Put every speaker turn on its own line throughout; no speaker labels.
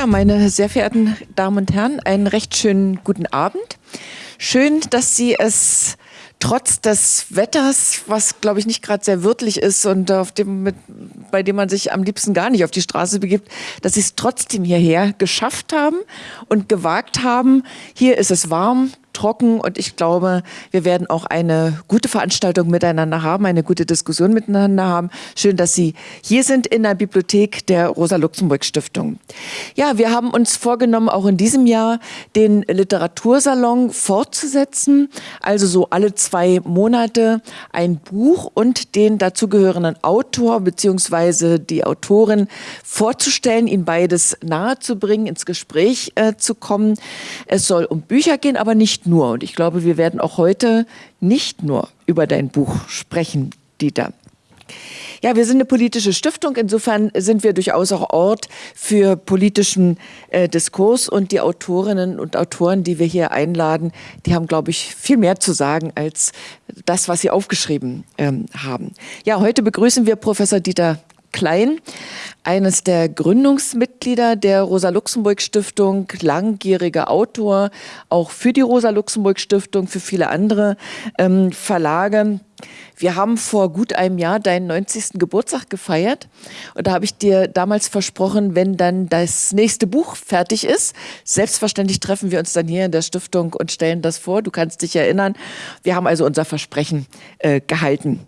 Ja, meine sehr verehrten Damen und Herren, einen recht schönen guten Abend. Schön, dass Sie es trotz des Wetters, was glaube ich nicht gerade sehr wirtlich ist und auf dem, mit, bei dem man sich am liebsten gar nicht auf die Straße begibt, dass sie es trotzdem hierher geschafft haben und gewagt haben. Hier ist es warm, trocken und ich glaube, wir werden auch eine gute Veranstaltung miteinander haben, eine gute Diskussion miteinander haben. Schön, dass Sie hier sind in der Bibliothek der Rosa-Luxemburg-Stiftung. Ja, wir haben uns vorgenommen, auch in diesem Jahr den Literatursalon fortzusetzen, also so alle zwei Monate ein Buch und den dazugehörenden Autor bzw. die Autorin vorzustellen, ihnen beides nahezubringen, ins Gespräch äh, zu kommen. Es soll um Bücher gehen, aber nicht nicht nur. Und ich glaube, wir werden auch heute nicht nur über dein Buch sprechen, Dieter. Ja, wir sind eine politische Stiftung. Insofern sind wir durchaus auch Ort für politischen äh, Diskurs. Und die Autorinnen und Autoren, die wir hier einladen, die haben, glaube ich, viel mehr zu sagen als das, was sie aufgeschrieben ähm, haben. Ja, heute begrüßen wir Professor Dieter Klein, eines der Gründungsmitglieder der Rosa-Luxemburg-Stiftung, langjähriger Autor, auch für die Rosa-Luxemburg-Stiftung, für viele andere ähm, Verlage. Wir haben vor gut einem Jahr deinen 90. Geburtstag gefeiert und da habe ich dir damals versprochen, wenn dann das nächste Buch fertig ist, selbstverständlich treffen wir uns dann hier in der Stiftung und stellen das vor. Du kannst dich erinnern. Wir haben also unser Versprechen äh, gehalten.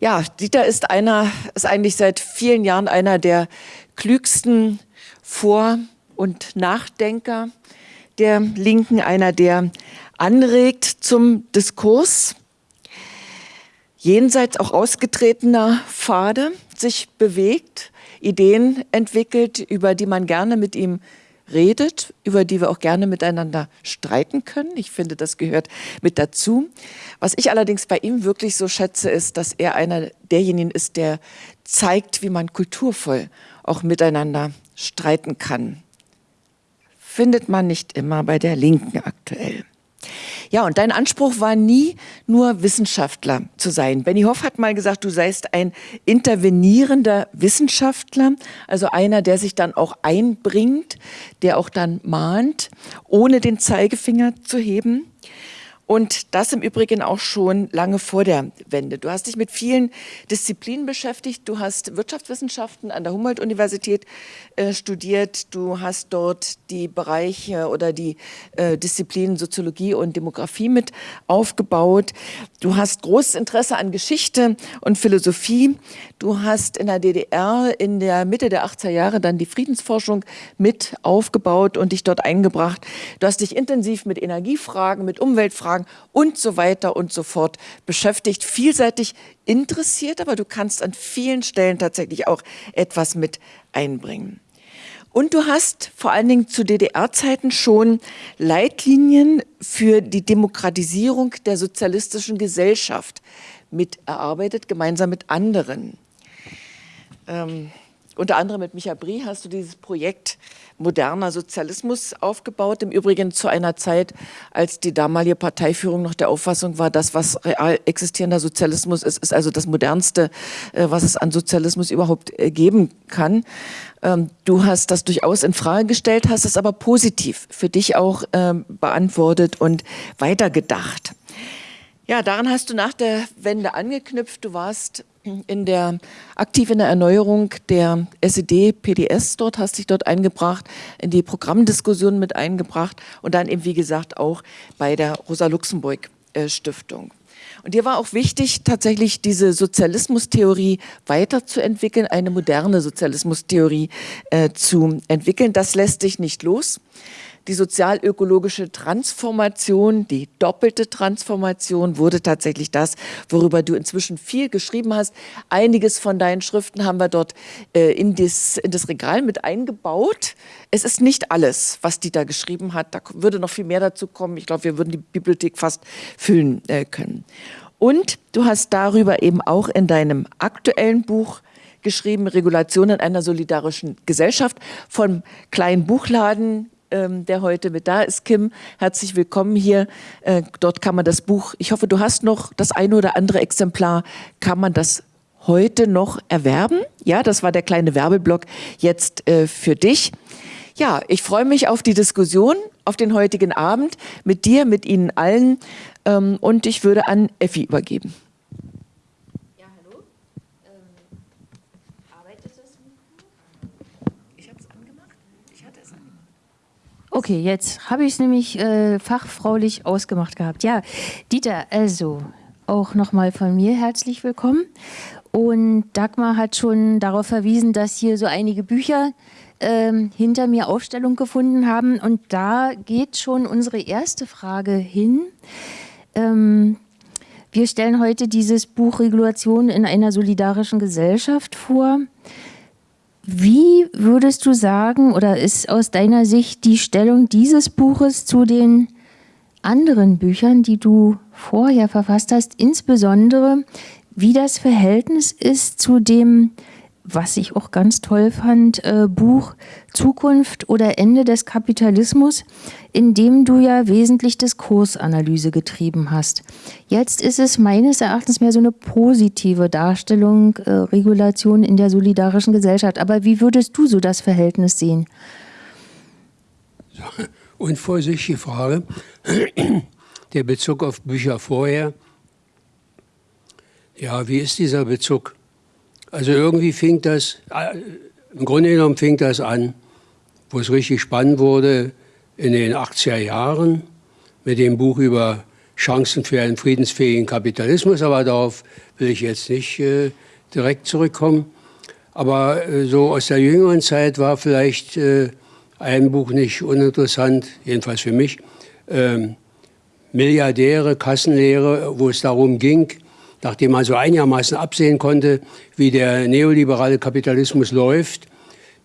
Ja, Dieter ist einer, ist eigentlich seit vielen Jahren einer der klügsten Vor- und Nachdenker der Linken, einer, der anregt zum Diskurs, jenseits auch ausgetretener Pfade sich bewegt, Ideen entwickelt, über die man gerne mit ihm redet, über die wir auch gerne miteinander streiten können. Ich finde, das gehört mit dazu. Was ich allerdings bei ihm wirklich so schätze, ist, dass er einer derjenigen ist, der zeigt, wie man kulturvoll auch miteinander streiten kann. Findet man nicht immer bei der Linken aktuell. Ja, und dein Anspruch war nie nur Wissenschaftler zu sein. Benny Hoff hat mal gesagt, du seist ein intervenierender Wissenschaftler, also einer, der sich dann auch einbringt, der auch dann mahnt, ohne den Zeigefinger zu heben. Und das im Übrigen auch schon lange vor der Wende. Du hast dich mit vielen Disziplinen beschäftigt. Du hast Wirtschaftswissenschaften an der Humboldt-Universität studiert. Du hast dort die Bereiche oder die äh, Disziplinen Soziologie und Demografie mit aufgebaut. Du hast großes Interesse an Geschichte und Philosophie. Du hast in der DDR in der Mitte der 80er Jahre dann die Friedensforschung mit aufgebaut und dich dort eingebracht. Du hast dich intensiv mit Energiefragen, mit Umweltfragen Fragen und so weiter und so fort beschäftigt. Vielseitig interessiert, aber du kannst an vielen Stellen tatsächlich auch etwas mit einbringen. Und du hast vor allen Dingen zu DDR-Zeiten schon Leitlinien für die Demokratisierung der sozialistischen Gesellschaft mit erarbeitet, gemeinsam mit anderen. Ähm, unter anderem mit Micha Brie hast du dieses Projekt moderner Sozialismus aufgebaut. Im Übrigen zu einer Zeit, als die damalige Parteiführung noch der Auffassung war, das, was real existierender Sozialismus ist, ist also das modernste, äh, was es an Sozialismus überhaupt äh, geben kann. Ähm, du hast das durchaus in Frage gestellt, hast es aber positiv für dich auch ähm, beantwortet und weitergedacht. Ja, daran hast du nach der Wende angeknüpft. Du warst in der, aktiv in der Erneuerung der SED-PDS dort, hast dich dort eingebracht, in die Programmdiskussion mit eingebracht und dann eben, wie gesagt, auch bei der Rosa-Luxemburg-Stiftung. Und dir war auch wichtig, tatsächlich diese Sozialismustheorie weiterzuentwickeln, eine moderne Sozialismustheorie äh, zu entwickeln. Das lässt sich nicht los die sozialökologische Transformation, die doppelte Transformation wurde tatsächlich das, worüber du inzwischen viel geschrieben hast. Einiges von deinen Schriften haben wir dort äh, in, das, in das Regal mit eingebaut. Es ist nicht alles, was die da geschrieben hat. Da würde noch viel mehr dazu kommen. Ich glaube, wir würden die Bibliothek fast füllen äh, können. Und du hast darüber eben auch in deinem aktuellen Buch geschrieben, Regulationen einer solidarischen Gesellschaft, vom kleinen Buchladen ähm, der heute mit da ist. Kim, herzlich willkommen hier. Äh, dort kann man das Buch, ich hoffe, du hast noch das eine oder andere Exemplar, kann man das heute noch erwerben. Ja, das war der kleine Werbeblock jetzt äh, für dich. Ja, ich freue mich auf die Diskussion, auf den heutigen Abend mit dir, mit Ihnen allen ähm, und ich würde an Effi übergeben. Ja, hallo. Ähm,
arbeitet das? Ich habe es angemacht. Ich hatte es angemacht. Okay, jetzt habe ich es nämlich äh, fachfraulich ausgemacht gehabt. Ja, Dieter, also auch nochmal von mir herzlich willkommen. Und Dagmar hat schon darauf verwiesen, dass hier so einige Bücher ähm, hinter mir Aufstellung gefunden haben. Und da geht schon unsere erste Frage hin. Ähm, wir stellen heute dieses Buch Regulation in einer solidarischen Gesellschaft vor. Wie würdest du sagen, oder ist aus deiner Sicht die Stellung dieses Buches zu den anderen Büchern, die du vorher verfasst hast, insbesondere wie das Verhältnis ist zu dem was ich auch ganz toll fand, äh, Buch Zukunft oder Ende des Kapitalismus, in dem du ja wesentlich Diskursanalyse getrieben hast. Jetzt ist es meines Erachtens mehr so eine positive Darstellung, äh, Regulation in der solidarischen Gesellschaft. Aber wie würdest du so das Verhältnis sehen?
Unvorsichtige Frage. Der Bezug auf Bücher vorher. Ja, wie ist dieser Bezug? Also irgendwie fing das, äh, im Grunde genommen fing das an, wo es richtig spannend wurde, in den 80er Jahren mit dem Buch über Chancen für einen friedensfähigen Kapitalismus, aber darauf will ich jetzt nicht äh, direkt zurückkommen. Aber äh, so aus der jüngeren Zeit war vielleicht äh, ein Buch nicht uninteressant, jedenfalls für mich, ähm, Milliardäre, Kassenlehre, wo es darum ging, nachdem man so einigermaßen absehen konnte, wie der neoliberale Kapitalismus läuft,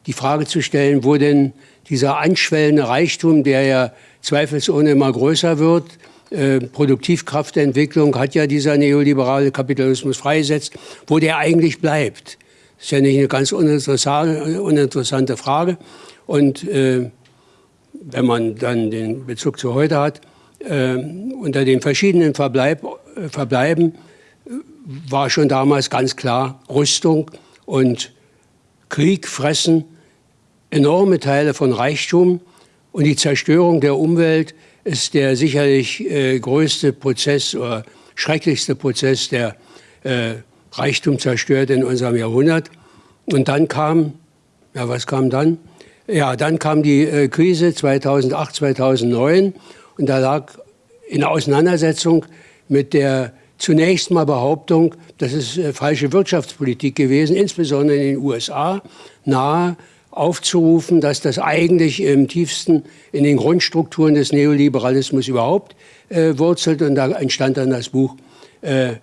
die Frage zu stellen, wo denn dieser anschwellende Reichtum, der ja zweifelsohne immer größer wird, äh, Produktivkraftentwicklung hat ja dieser neoliberale Kapitalismus freigesetzt, wo der eigentlich bleibt. Das ist ja nicht eine ganz uninteressante, uninteressante Frage. Und äh, wenn man dann den Bezug zu heute hat, äh, unter den verschiedenen Verbleib, äh, Verbleiben war schon damals ganz klar, Rüstung und Krieg fressen enorme Teile von Reichtum und die Zerstörung der Umwelt ist der sicherlich äh, größte Prozess oder schrecklichste Prozess, der äh, Reichtum zerstört in unserem Jahrhundert. Und dann kam, ja was kam dann? Ja, dann kam die äh, Krise 2008, 2009 und da lag in Auseinandersetzung mit der zunächst mal Behauptung, das ist äh, falsche Wirtschaftspolitik gewesen, insbesondere in den USA, nahe aufzurufen, dass das eigentlich im tiefsten in den Grundstrukturen des Neoliberalismus überhaupt äh, wurzelt. Und da entstand dann das Buch, äh, äh,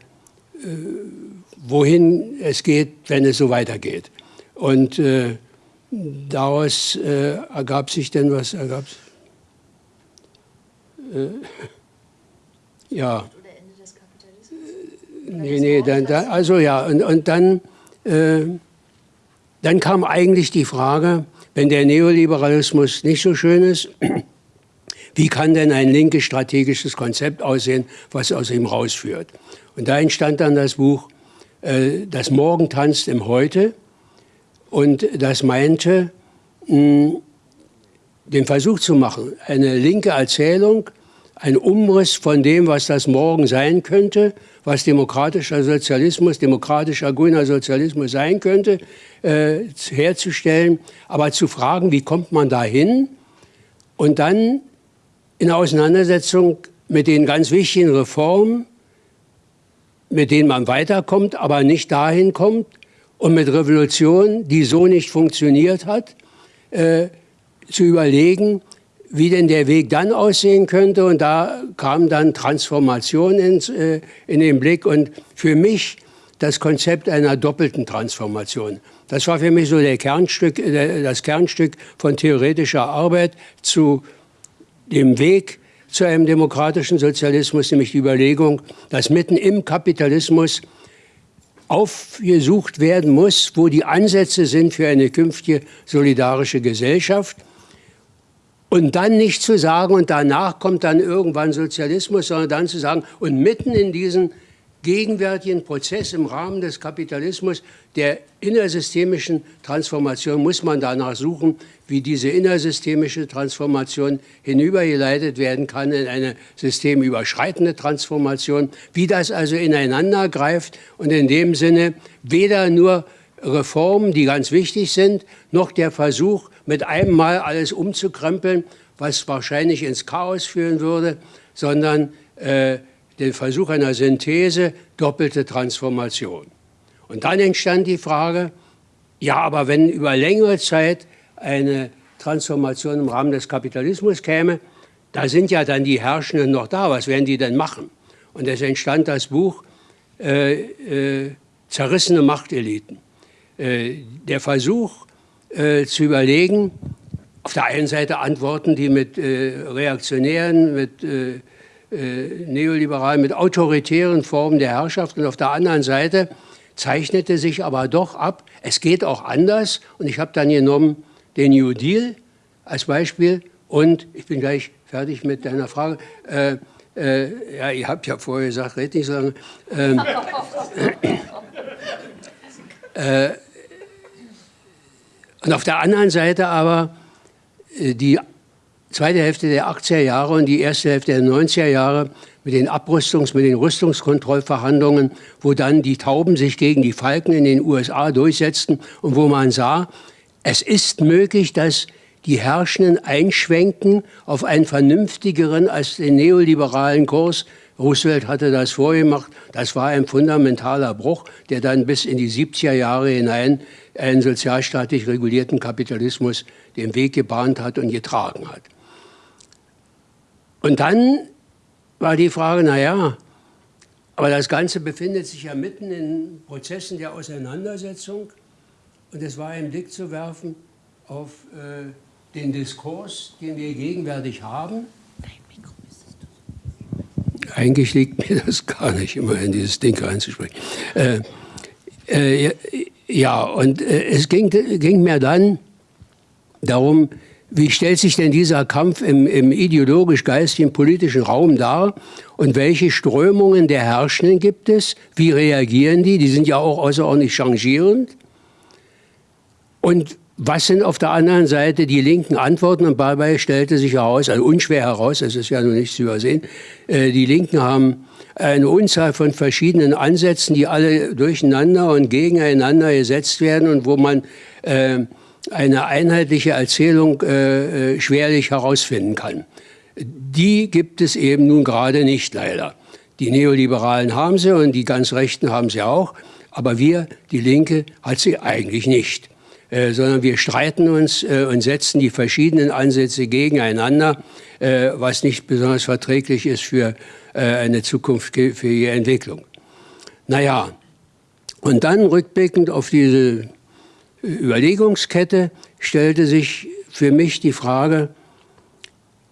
wohin es geht, wenn es so weitergeht. Und äh, daraus äh, ergab sich denn was? Ergab ja nee, nee, dann, dann, also ja, und, und dann, äh, dann kam eigentlich die Frage, wenn der Neoliberalismus nicht so schön ist, wie kann denn ein linkes strategisches Konzept aussehen, was aus ihm rausführt? Und da entstand dann das Buch äh, Das Morgen tanzt im Heute. Und das meinte, den Versuch zu machen, eine linke Erzählung, ein Umriss von dem, was das Morgen sein könnte, was demokratischer Sozialismus, demokratischer grüner Sozialismus sein könnte, äh, herzustellen, aber zu fragen, wie kommt man dahin und dann in Auseinandersetzung mit den ganz wichtigen Reformen, mit denen man weiterkommt, aber nicht dahin kommt und mit Revolution, die so nicht funktioniert hat, äh, zu überlegen, wie denn der Weg dann aussehen könnte. Und da kam dann Transformation ins, äh, in den Blick und für mich das Konzept einer doppelten Transformation. Das war für mich so der Kernstück, äh, das Kernstück von theoretischer Arbeit zu dem Weg zu einem demokratischen Sozialismus, nämlich die Überlegung, dass mitten im Kapitalismus aufgesucht werden muss, wo die Ansätze sind für eine künftige solidarische Gesellschaft. Und dann nicht zu sagen, und danach kommt dann irgendwann Sozialismus, sondern dann zu sagen, und mitten in diesen gegenwärtigen Prozess im Rahmen des Kapitalismus der innersystemischen Transformation muss man danach suchen, wie diese innersystemische Transformation hinübergeleitet werden kann in eine systemüberschreitende Transformation, wie das also ineinander greift und in dem Sinne weder nur Reformen, die ganz wichtig sind, noch der Versuch, mit einem Mal alles umzukrempeln, was wahrscheinlich ins Chaos führen würde, sondern äh, den Versuch einer Synthese, doppelte Transformation. Und dann entstand die Frage, ja, aber wenn über längere Zeit eine Transformation im Rahmen des Kapitalismus käme, da sind ja dann die Herrschenden noch da, was werden die denn machen? Und es entstand das Buch äh, äh, Zerrissene Machteliten. Äh, der Versuch äh, zu überlegen, auf der einen Seite Antworten, die mit äh, reaktionären, mit äh, äh, neoliberalen, mit autoritären Formen der Herrschaft und auf der anderen Seite zeichnete sich aber doch ab, es geht auch anders und ich habe dann genommen den New Deal als Beispiel und ich bin gleich fertig mit deiner Frage. Äh, äh, ja, ihr habt ja vorher gesagt, red nicht so lange. Ähm, äh, und auf der anderen Seite aber äh, die zweite Hälfte der 80er Jahre und die erste Hälfte der 90er Jahre mit den Abrüstungs-, mit den Rüstungskontrollverhandlungen, wo dann die Tauben sich gegen die Falken in den USA durchsetzten und wo man sah, es ist möglich, dass die Herrschenden einschwenken auf einen vernünftigeren als den neoliberalen Kurs. Roosevelt hatte das vorgemacht. Das war ein fundamentaler Bruch, der dann bis in die 70er Jahre hinein einen sozialstaatlich regulierten Kapitalismus den Weg gebahnt hat und getragen hat. Und dann war die Frage, naja, aber das Ganze befindet sich ja mitten in Prozessen der Auseinandersetzung und es war ein Blick zu werfen auf äh, den Diskurs, den wir gegenwärtig haben. Eigentlich liegt mir das gar nicht, immer in dieses Ding reinzusprechen. Äh, äh, ja, und äh, es ging, ging mir dann darum, wie stellt sich denn dieser Kampf im, im ideologisch-geistigen politischen Raum dar? Und welche Strömungen der Herrschenden gibt es? Wie reagieren die? Die sind ja auch außerordentlich changierend. Und was sind auf der anderen Seite die linken Antworten? Und dabei stellte sich heraus, also unschwer heraus, es ist ja nur nicht zu übersehen, äh, die Linken haben eine Unzahl von verschiedenen Ansätzen, die alle durcheinander und gegeneinander gesetzt werden und wo man äh, eine einheitliche Erzählung äh, äh, schwerlich herausfinden kann. Die gibt es eben nun gerade nicht, leider. Die Neoliberalen haben sie und die ganz Rechten haben sie auch, aber wir, die Linke, hat sie eigentlich nicht. Äh, sondern wir streiten uns äh, und setzen die verschiedenen Ansätze gegeneinander, äh, was nicht besonders verträglich ist für eine Zukunft, für ihre Entwicklung. Naja, und dann rückblickend auf diese Überlegungskette stellte sich für mich die Frage,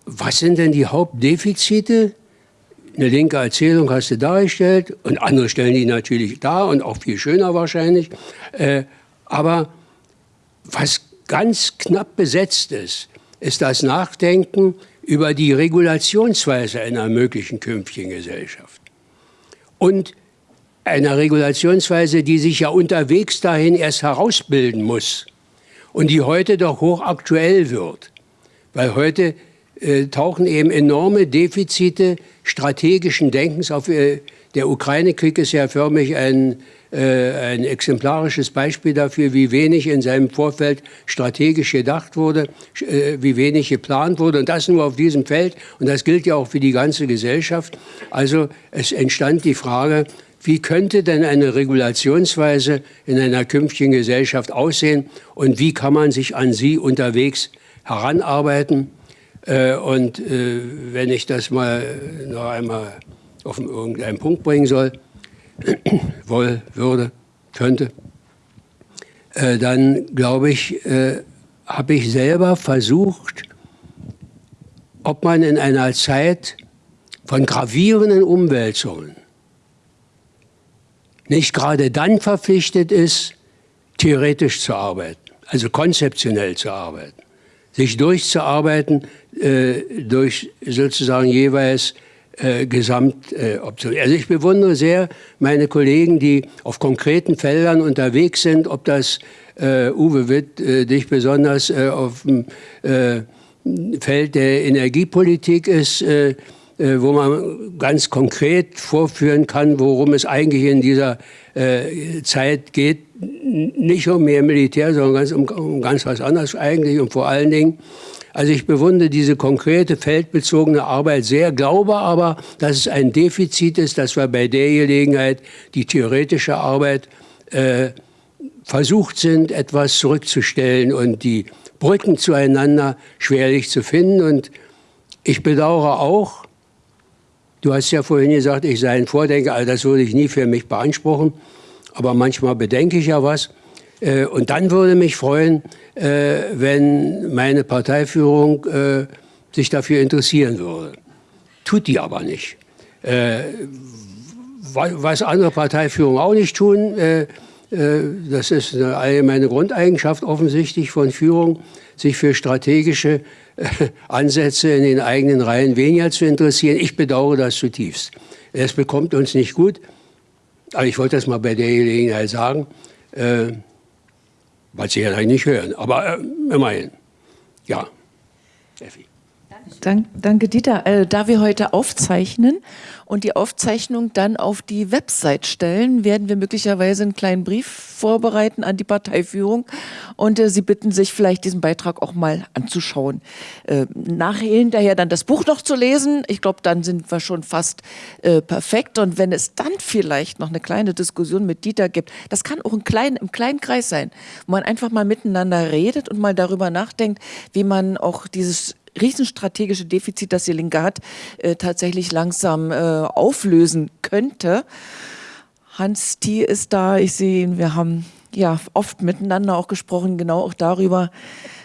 was sind denn die Hauptdefizite? Eine linke Erzählung hast du dargestellt und andere stellen die natürlich dar und auch viel schöner wahrscheinlich. Äh, aber was ganz knapp besetzt ist, ist das Nachdenken über die Regulationsweise einer möglichen künftigen Gesellschaft. Und einer Regulationsweise, die sich ja unterwegs dahin erst herausbilden muss und die heute doch hochaktuell wird. Weil heute äh, tauchen eben enorme Defizite strategischen Denkens auf. Äh, der Ukraine-Krieg ist ja förmlich ein, äh, ein exemplarisches Beispiel dafür, wie wenig in seinem Vorfeld strategisch gedacht wurde, äh, wie wenig geplant wurde. Und das nur auf diesem Feld. Und das gilt ja auch für die ganze Gesellschaft. Also es entstand die Frage, wie könnte denn eine Regulationsweise in einer künftigen Gesellschaft aussehen und wie kann man sich an sie unterwegs heranarbeiten? Äh, und äh, wenn ich das mal noch einmal auf irgendeinen Punkt bringen soll, wohl, würde, könnte, äh, dann glaube ich, habe ich selber versucht, ob man in einer Zeit von gravierenden Umwälzungen nicht gerade dann verpflichtet ist, theoretisch zu arbeiten, also konzeptionell zu arbeiten, sich durchzuarbeiten äh, durch sozusagen jeweils äh, Gesamtoption. Äh, also ich bewundere sehr meine Kollegen, die auf konkreten Feldern unterwegs sind, ob das äh, Uwe Witt äh, dich besonders äh, auf dem äh, Feld der Energiepolitik ist, äh, äh, wo man ganz konkret vorführen kann, worum es eigentlich in dieser äh, Zeit geht. Nicht um mehr Militär, sondern ganz, um, um ganz was anderes eigentlich und vor allen Dingen also ich bewundere diese konkrete feldbezogene Arbeit sehr, glaube aber, dass es ein Defizit ist, dass wir bei der Gelegenheit die theoretische Arbeit äh, versucht sind, etwas zurückzustellen und die Brücken zueinander schwerlich zu finden. Und ich bedauere auch, du hast ja vorhin gesagt, ich sei ein Vordenker, also das würde ich nie für mich beanspruchen, aber manchmal bedenke ich ja was. Äh, und dann würde mich freuen, äh, wenn meine Parteiführung äh, sich dafür interessieren würde. Tut die aber nicht. Was andere Parteiführungen auch nicht tun, das ist eine allgemeine Grundeigenschaft offensichtlich von Führung, sich für strategische Ansätze in den eigenen Reihen weniger zu interessieren. Ich bedauere das zutiefst. Es bekommt uns nicht gut, aber ich wollte das mal bei der Gelegenheit sagen weil sie ja nicht hören. Aber äh, immerhin, ja.
Effi. Dank, danke, Dieter. Äh, da wir heute aufzeichnen und die Aufzeichnung dann auf die Website stellen, werden wir möglicherweise einen kleinen Brief vorbereiten an die Parteiführung und äh, Sie bitten sich vielleicht diesen Beitrag auch mal anzuschauen. Äh, nachher hinterher dann das Buch noch zu lesen. Ich glaube, dann sind wir schon fast äh, perfekt. Und wenn es dann vielleicht noch eine kleine Diskussion mit Dieter gibt, das kann auch ein klein, im kleinen Kreis sein, wo man einfach mal miteinander redet und mal darüber nachdenkt, wie man auch dieses riesenstrategische Defizit, das die Linke hat, äh, tatsächlich langsam äh, auflösen könnte. Hans Thiel ist da, ich sehe ihn, wir haben ja oft miteinander auch gesprochen, genau auch darüber,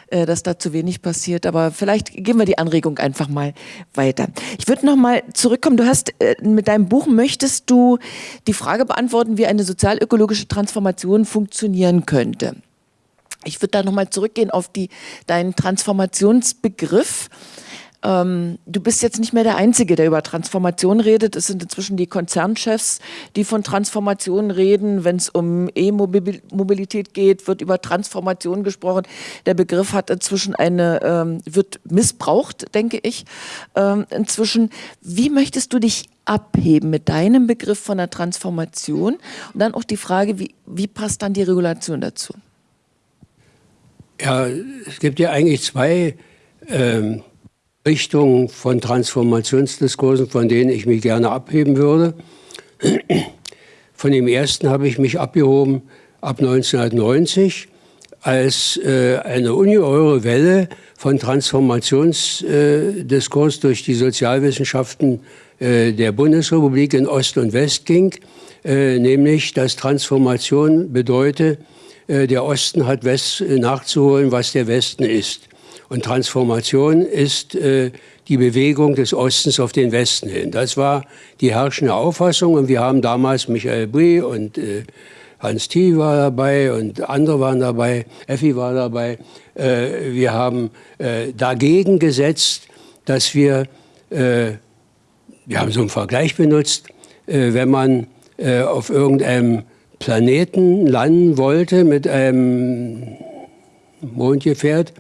äh, dass da zu wenig passiert. Aber vielleicht geben wir die Anregung einfach mal weiter. Ich würde noch mal zurückkommen. Du hast äh, mit deinem Buch möchtest du die Frage beantworten, wie eine sozialökologische Transformation funktionieren könnte. Ich würde da nochmal zurückgehen auf die, deinen Transformationsbegriff. Ähm, du bist jetzt nicht mehr der Einzige, der über Transformation redet. Es sind inzwischen die Konzernchefs, die von Transformation reden. Wenn es um E-Mobilität geht, wird über Transformation gesprochen. Der Begriff hat inzwischen eine, ähm, wird missbraucht, denke ich. Ähm, inzwischen, wie möchtest du dich abheben mit deinem Begriff von der Transformation? Und dann auch die Frage, wie, wie passt dann die Regulation dazu?
Ja, es gibt ja eigentlich zwei ähm, Richtungen von Transformationsdiskursen, von denen ich mich gerne abheben würde. Von dem ersten habe ich mich abgehoben ab 1990, als äh, eine ungeheure Welle von Transformationsdiskurs äh, durch die Sozialwissenschaften äh, der Bundesrepublik in Ost und West ging, äh, nämlich dass Transformation bedeutet, der Osten hat West äh, nachzuholen, was der Westen ist. Und Transformation ist äh, die Bewegung des Ostens auf den Westen hin. Das war die herrschende Auffassung und wir haben damals Michael Brie und äh, Hans Thiel war dabei und andere waren dabei, Effi war dabei. Äh, wir haben äh, dagegen gesetzt, dass wir, äh, wir haben so einen Vergleich benutzt, äh, wenn man äh, auf irgendeinem Planeten landen wollte mit einem Mondgefährt,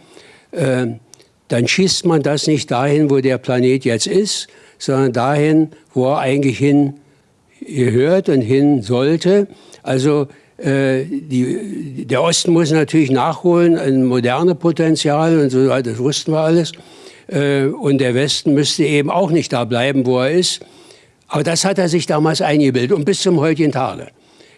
äh, dann schießt man das nicht dahin, wo der Planet jetzt ist, sondern dahin, wo er eigentlich hin gehört und hin sollte. Also äh, die, der Osten muss natürlich nachholen, ein moderne Potenzial und so, das wussten wir alles. Äh, und der Westen müsste eben auch nicht da bleiben, wo er ist. Aber das hat er sich damals eingebildet und bis zum heutigen Tage.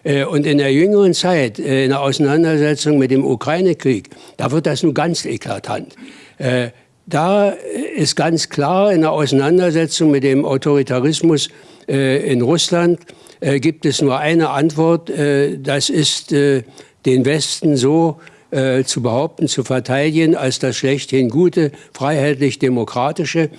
Äh, und in der jüngeren Zeit, äh, in der Auseinandersetzung mit dem Ukraine-Krieg, da wird das nun ganz eklatant. Äh, da ist ganz klar in der Auseinandersetzung mit dem Autoritarismus in Russland gibt es nur eine Antwort, das ist den Westen so zu behaupten, zu verteidigen als das schlechthin gute, freiheitlich-demokratische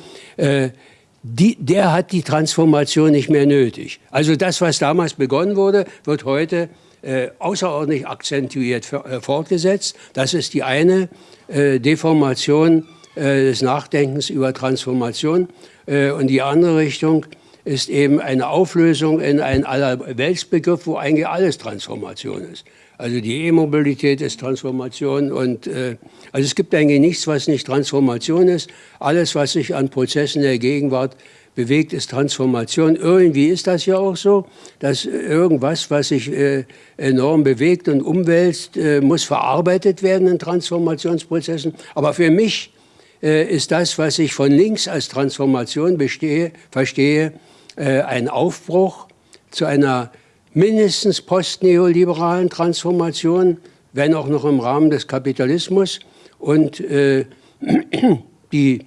die, der hat die Transformation nicht mehr nötig. Also das, was damals begonnen wurde, wird heute äh, außerordentlich akzentuiert für, äh, fortgesetzt. Das ist die eine äh, Deformation äh, des Nachdenkens über Transformation. Äh, und die andere Richtung ist eben eine Auflösung in einen Allerweltsbegriff, wo eigentlich alles Transformation ist. Also die E-Mobilität ist Transformation und äh, also es gibt eigentlich nichts, was nicht Transformation ist. Alles, was sich an Prozessen der Gegenwart bewegt, ist Transformation. Irgendwie ist das ja auch so, dass irgendwas, was sich äh, enorm bewegt und umwälzt, äh, muss verarbeitet werden in Transformationsprozessen. Aber für mich äh, ist das, was ich von links als Transformation bestehe, verstehe, äh, ein Aufbruch zu einer mindestens postneoliberalen Transformation, wenn auch noch im Rahmen des Kapitalismus und äh, die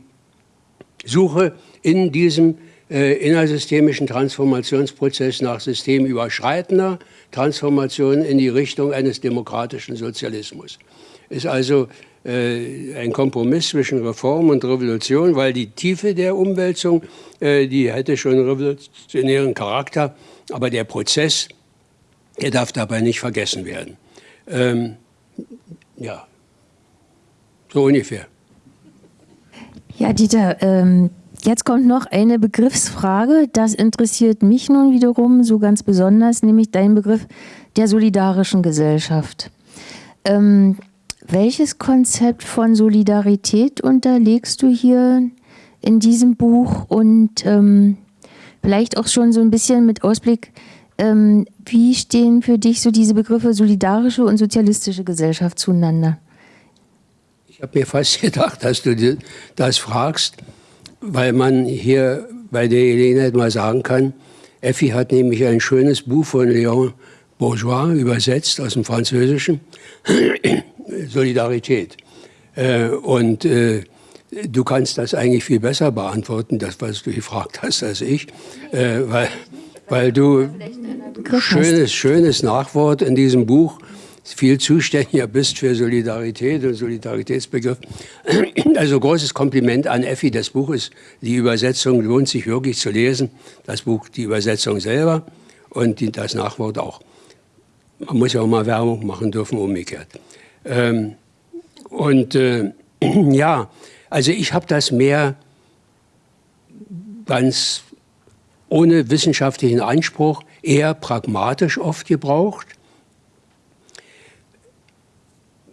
Suche in diesem äh, innersystemischen Transformationsprozess nach systemüberschreitender Transformation in die Richtung eines demokratischen Sozialismus. Ist also ein Kompromiss zwischen Reform und Revolution, weil die Tiefe der Umwälzung, äh, die hätte schon revolutionären Charakter, aber der Prozess, der darf dabei nicht vergessen werden. Ähm, ja, so ungefähr.
Ja, Dieter, ähm, jetzt kommt noch eine Begriffsfrage. Das interessiert mich nun wiederum so ganz besonders, nämlich dein Begriff der solidarischen Gesellschaft. Ähm, welches Konzept von Solidarität unterlegst du hier in diesem Buch und ähm, vielleicht auch schon so ein bisschen mit Ausblick, ähm, wie stehen für dich so diese Begriffe solidarische und sozialistische Gesellschaft zueinander?
Ich habe mir fast gedacht, dass du das fragst, weil man hier bei der Gelegenheit mal sagen kann, Effi hat nämlich ein schönes Buch von Léon Bourgeois übersetzt aus dem Französischen. Solidarität. Äh, und äh, du kannst das eigentlich viel besser beantworten, das, was du gefragt hast, als ich, äh, weil, weil du schönes, schönes Nachwort in diesem Buch viel zuständiger bist für Solidarität und Solidaritätsbegriff. Also großes Kompliment an Effi. Das Buch ist, die Übersetzung lohnt sich wirklich zu lesen. Das Buch, die Übersetzung selber und das Nachwort auch. Man muss ja auch mal Werbung machen dürfen, umgekehrt. Ähm, und äh, ja, also ich habe das mehr ganz ohne wissenschaftlichen Anspruch, eher pragmatisch oft gebraucht.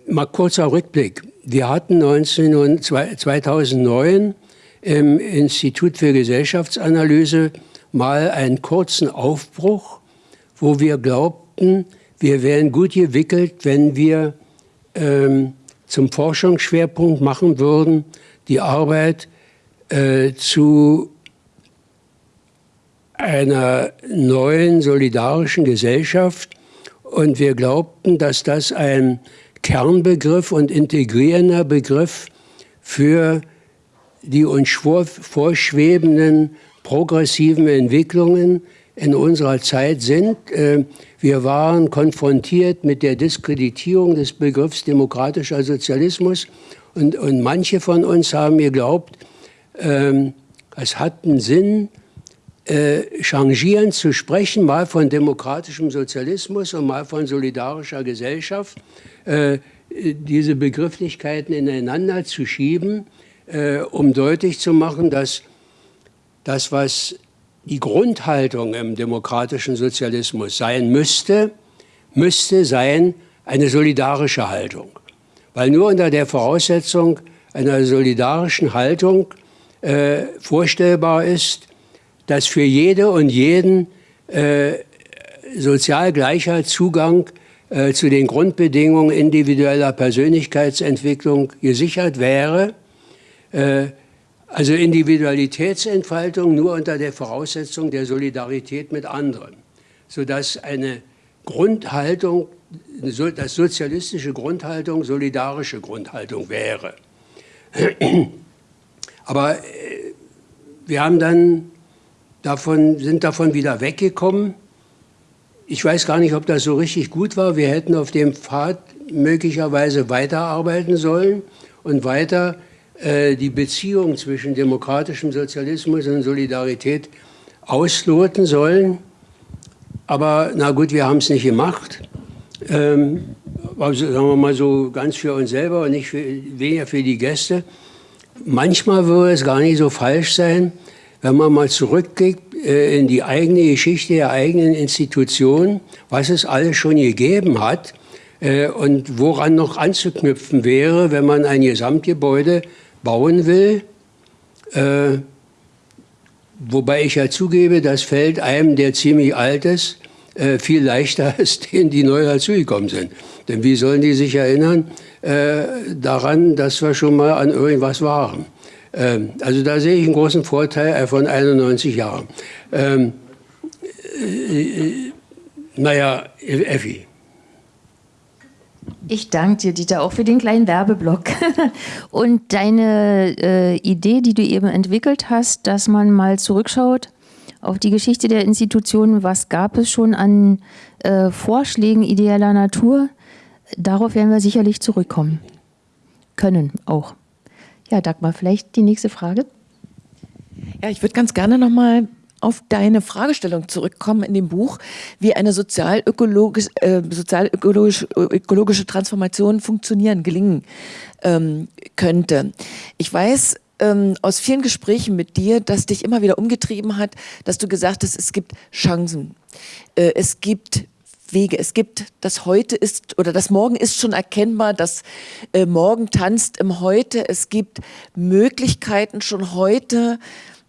Mal kurzer Rückblick. Wir hatten 19, 2009 im Institut für Gesellschaftsanalyse mal einen kurzen Aufbruch, wo wir glaubten, wir wären gut gewickelt, wenn wir ähm, zum Forschungsschwerpunkt machen würden, die Arbeit äh, zu einer neuen solidarischen Gesellschaft. Und wir glaubten, dass das ein Kernbegriff und integrierender Begriff für die uns vorschwebenden progressiven Entwicklungen in unserer Zeit sind. Äh, wir waren konfrontiert mit der Diskreditierung des Begriffs demokratischer Sozialismus und, und manche von uns haben geglaubt, ähm, es hat einen Sinn, äh, zu sprechen, mal von demokratischem Sozialismus und mal von solidarischer Gesellschaft, äh, diese Begrifflichkeiten ineinander zu schieben, äh, um deutlich zu machen, dass das, was die Grundhaltung im demokratischen Sozialismus sein müsste, müsste sein eine solidarische Haltung. Weil nur unter der Voraussetzung einer solidarischen Haltung äh, vorstellbar ist, dass für jede und jeden äh, sozial gleicher Zugang äh, zu den Grundbedingungen individueller Persönlichkeitsentwicklung gesichert wäre, äh, also Individualitätsentfaltung nur unter der Voraussetzung der Solidarität mit anderen, sodass eine Grundhaltung, das sozialistische Grundhaltung solidarische Grundhaltung wäre. Aber äh, wir haben dann davon, sind davon wieder weggekommen. Ich weiß gar nicht, ob das so richtig gut war. Wir hätten auf dem Pfad möglicherweise weiterarbeiten sollen und weiter die Beziehung zwischen demokratischem Sozialismus und Solidarität ausloten sollen. Aber na gut, wir haben es nicht gemacht. Ähm, also sagen wir mal so ganz für uns selber und nicht für, weniger für die Gäste. Manchmal würde es gar nicht so falsch sein, wenn man mal zurückblickt äh, in die eigene Geschichte der eigenen Institution, was es alles schon gegeben hat äh, und woran noch anzuknüpfen wäre, wenn man ein Gesamtgebäude bauen will. Äh, wobei ich ja zugebe, das fällt einem, der ziemlich alt ist, äh, viel leichter als denen, die neu dazugekommen sind. Denn wie sollen die sich erinnern äh, daran, dass wir schon mal an irgendwas waren? Ähm, also da sehe ich einen großen Vorteil von 91 Jahren. Ähm, äh, naja, Effi.
Ich danke dir, Dieter, auch für den kleinen Werbeblock. Und deine äh, Idee, die du eben entwickelt hast, dass man mal zurückschaut auf die Geschichte der Institutionen, was gab es schon an äh, Vorschlägen ideeller Natur, darauf werden wir sicherlich zurückkommen. Können auch. Ja, Dagmar, vielleicht die nächste Frage.
Ja, ich würde ganz gerne nochmal auf deine Fragestellung zurückkommen in dem Buch, wie eine sozial-ökologische äh, sozial ökologische Transformation funktionieren, gelingen ähm, könnte. Ich weiß ähm, aus vielen Gesprächen mit dir, dass dich immer wieder umgetrieben hat, dass du gesagt hast, es gibt Chancen, äh, es gibt Wege. Es gibt das Heute ist oder das Morgen ist schon erkennbar, das äh, Morgen tanzt im Heute. Es gibt Möglichkeiten schon heute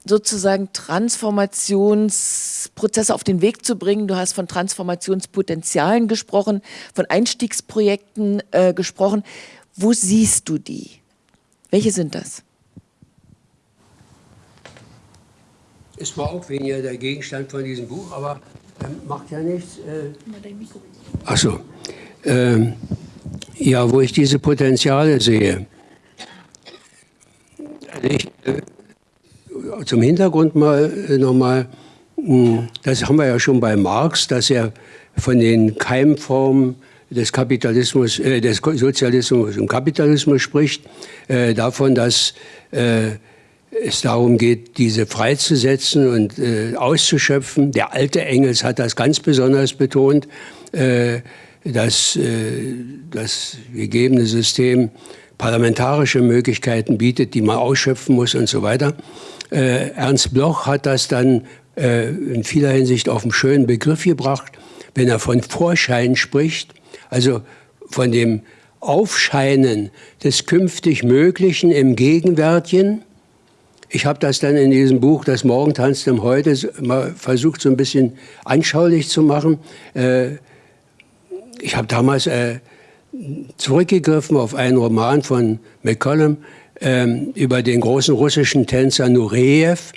sozusagen Transformationsprozesse auf den Weg zu bringen. Du hast von Transformationspotenzialen gesprochen, von Einstiegsprojekten äh, gesprochen. Wo siehst du die? Welche sind das?
Es war auch weniger der Gegenstand von diesem Buch, aber ähm, macht ja nichts. Äh. Achso. Ähm, ja, wo ich diese Potenziale sehe. Also ich, äh, zum Hintergrund mal äh, nochmal, hm, das haben wir ja schon bei Marx, dass er von den Keimformen des Kapitalismus, äh, des Sozialismus und Kapitalismus spricht, äh, davon, dass äh, es darum geht, diese freizusetzen und äh, auszuschöpfen. Der alte Engels hat das ganz besonders betont, äh, dass das gegebene System parlamentarische Möglichkeiten bietet, die man ausschöpfen muss und so weiter. Äh, Ernst Bloch hat das dann äh, in vieler Hinsicht auf einen schönen Begriff gebracht, wenn er von Vorschein spricht, also von dem Aufscheinen des künftig Möglichen im Gegenwärtigen, ich habe das dann in diesem Buch, Das Morgen tanzt im Heute, mal versucht, so ein bisschen anschaulich zu machen. Äh, ich habe damals äh, zurückgegriffen auf einen Roman von McCollum ähm, über den großen russischen Tänzer Nureyev.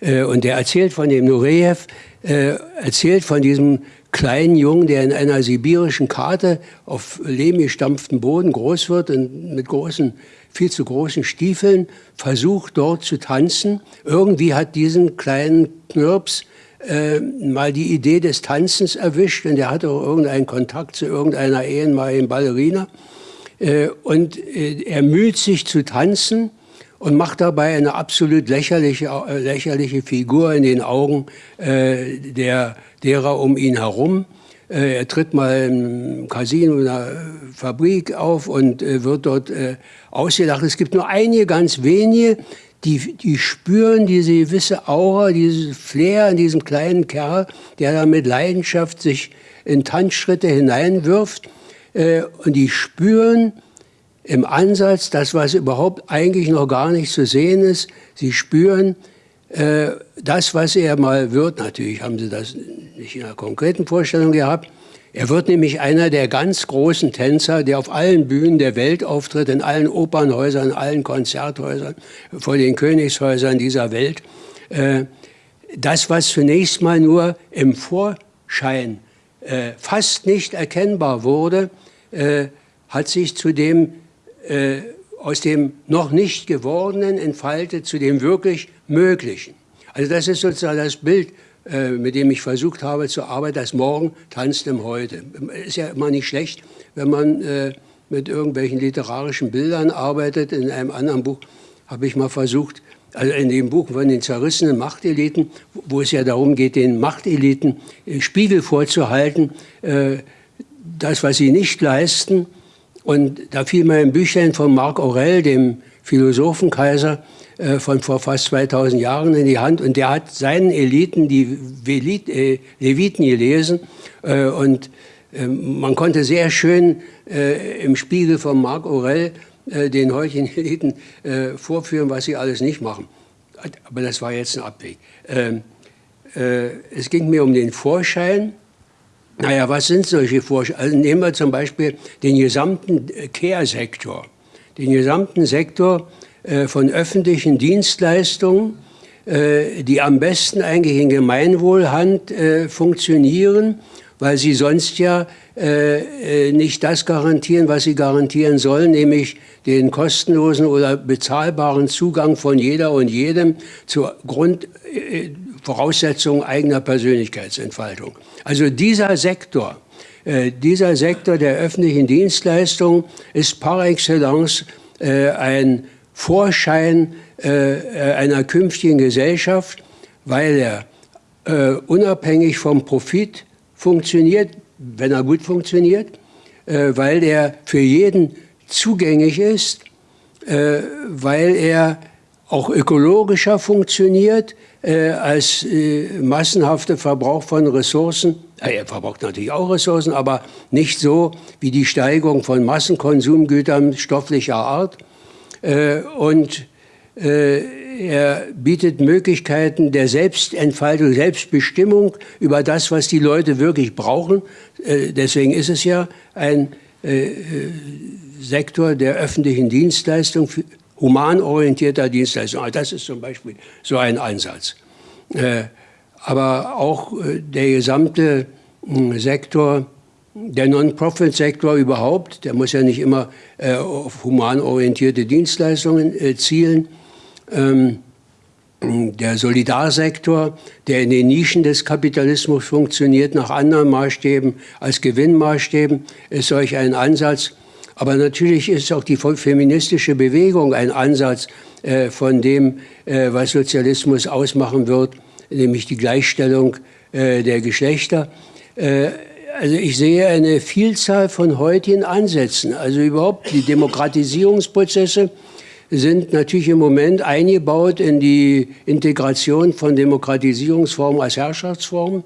Äh, und der erzählt von dem Nureyev, erzählt von diesem kleinen Jungen, der in einer sibirischen Karte auf lehmgestampftem Boden groß wird und mit großen viel zu großen Stiefeln, versucht dort zu tanzen. Irgendwie hat diesen kleinen Knirps äh, mal die Idee des Tanzens erwischt und der hatte auch irgendeinen Kontakt zu irgendeiner ehemaligen Ballerina. Äh, und äh, er müht sich zu tanzen und macht dabei eine absolut lächerliche, äh, lächerliche Figur in den Augen der, derer um ihn herum. Er tritt mal im Casino in einer Fabrik auf und wird dort ausgelacht. Es gibt nur einige, ganz wenige, die, die spüren diese gewisse Aura, dieses Flair in diesem kleinen Kerl, der da mit Leidenschaft sich in Tanzschritte hineinwirft. Und die spüren im Ansatz das, was überhaupt eigentlich noch gar nicht zu sehen ist. Sie spüren, äh, das, was er mal wird, natürlich haben Sie das nicht in einer konkreten Vorstellung gehabt, er wird nämlich einer der ganz großen Tänzer, der auf allen Bühnen der Welt auftritt, in allen Opernhäusern, in allen Konzerthäusern, vor den Königshäusern dieser Welt. Äh, das, was zunächst mal nur im Vorschein äh, fast nicht erkennbar wurde, hat sich zu dem aus dem noch nicht gewordenen entfaltet zu dem wirklich Möglichen. Also das ist sozusagen das Bild, äh, mit dem ich versucht habe zu arbeiten, das Morgen tanzt im Heute. Ist ja immer nicht schlecht, wenn man äh, mit irgendwelchen literarischen Bildern arbeitet. In einem anderen Buch habe ich mal versucht, also in dem Buch von den zerrissenen Machteliten, wo es ja darum geht, den Machteliten äh, Spiegel vorzuhalten, das, was sie nicht leisten, und da fiel mir ein Büchlein von Marc Aurel, dem Philosophenkaiser äh, von vor fast 2000 Jahren in die Hand. Und der hat seinen Eliten die äh, Leviten gelesen. Äh, und man konnte sehr schön im Spiegel von Marc Aurel den heutigen Eliten vorführen, was sie alles nicht machen. Aber das war jetzt ein Abweg. Ähm, es ging mir um den Vorschein. Naja, was sind solche Vorscheine? Also nehmen wir zum Beispiel den gesamten Care-Sektor. Den gesamten Sektor äh, von öffentlichen Dienstleistungen, äh, die am besten eigentlich in Gemeinwohlhand äh, funktionieren, weil sie sonst ja nicht das garantieren, was sie garantieren sollen, nämlich den kostenlosen oder bezahlbaren Zugang von jeder und jedem zur Grundvoraussetzung eigener Persönlichkeitsentfaltung. Also dieser Sektor, dieser Sektor der öffentlichen Dienstleistung ist par excellence ein Vorschein äh, einer künftigen Gesellschaft, weil er äh, unabhängig vom Profit funktioniert, wenn er gut funktioniert, äh, weil er für jeden zugänglich ist, äh, weil er auch ökologischer funktioniert äh, als äh, massenhafter Verbrauch von Ressourcen. Er verbraucht natürlich auch Ressourcen, aber nicht so wie die Steigerung von Massenkonsumgütern stofflicher Art. Äh, und äh, er bietet Möglichkeiten der Selbstentfaltung, Selbstbestimmung über das, was die Leute wirklich brauchen. Äh, deswegen ist es ja ein Sektor der öffentlichen Dienstleistung, humanorientierter Dienstleistung. Also das ist zum Beispiel so ein Ansatz. Aber auch der gesamte hm, Sektor der Non-Profit-Sektor überhaupt, der muss ja nicht immer äh, auf humanorientierte Dienstleistungen äh, zielen. Ähm, der Solidarsektor, der in den Nischen des Kapitalismus funktioniert, nach anderen Maßstäben als Gewinnmaßstäben, ist solch ein Ansatz. Aber natürlich ist auch die feministische Bewegung ein Ansatz äh, von dem, äh, was Sozialismus ausmachen wird, nämlich die Gleichstellung äh, der Geschlechter. Äh, also ich sehe eine Vielzahl von heutigen Ansätzen. Also überhaupt die Demokratisierungsprozesse sind natürlich im Moment eingebaut in die Integration von Demokratisierungsformen als Herrschaftsformen.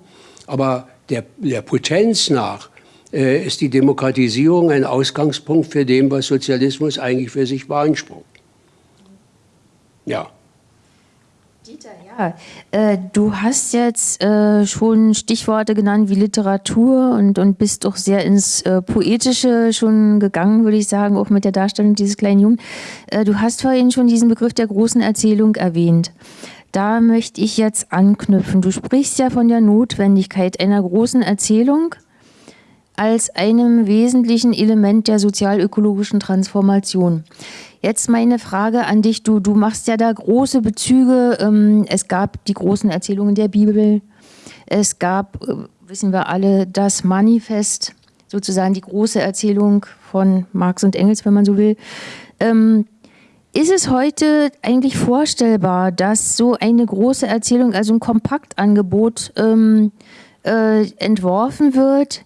Aber der, der Potenz nach äh, ist die Demokratisierung ein Ausgangspunkt für dem, was Sozialismus eigentlich für sich beansprucht. Ja.
Dieter, ja, äh, du hast jetzt äh, schon Stichworte genannt wie Literatur und, und bist doch sehr ins äh, Poetische schon gegangen, würde ich sagen, auch mit der Darstellung dieses kleinen Jungen. Äh, du hast vorhin schon diesen Begriff der großen Erzählung erwähnt. Da möchte ich jetzt anknüpfen. Du sprichst ja von der Notwendigkeit einer großen Erzählung als einem wesentlichen Element der sozialökologischen Transformation. Jetzt meine Frage an dich. Du, du machst ja da große Bezüge. Ähm, es gab die großen Erzählungen der Bibel. Es gab, äh, wissen wir alle, das Manifest, sozusagen die große Erzählung von Marx und Engels, wenn man so will. Ähm, ist es heute eigentlich vorstellbar, dass so eine große Erzählung, also ein Kompaktangebot ähm, äh, entworfen wird,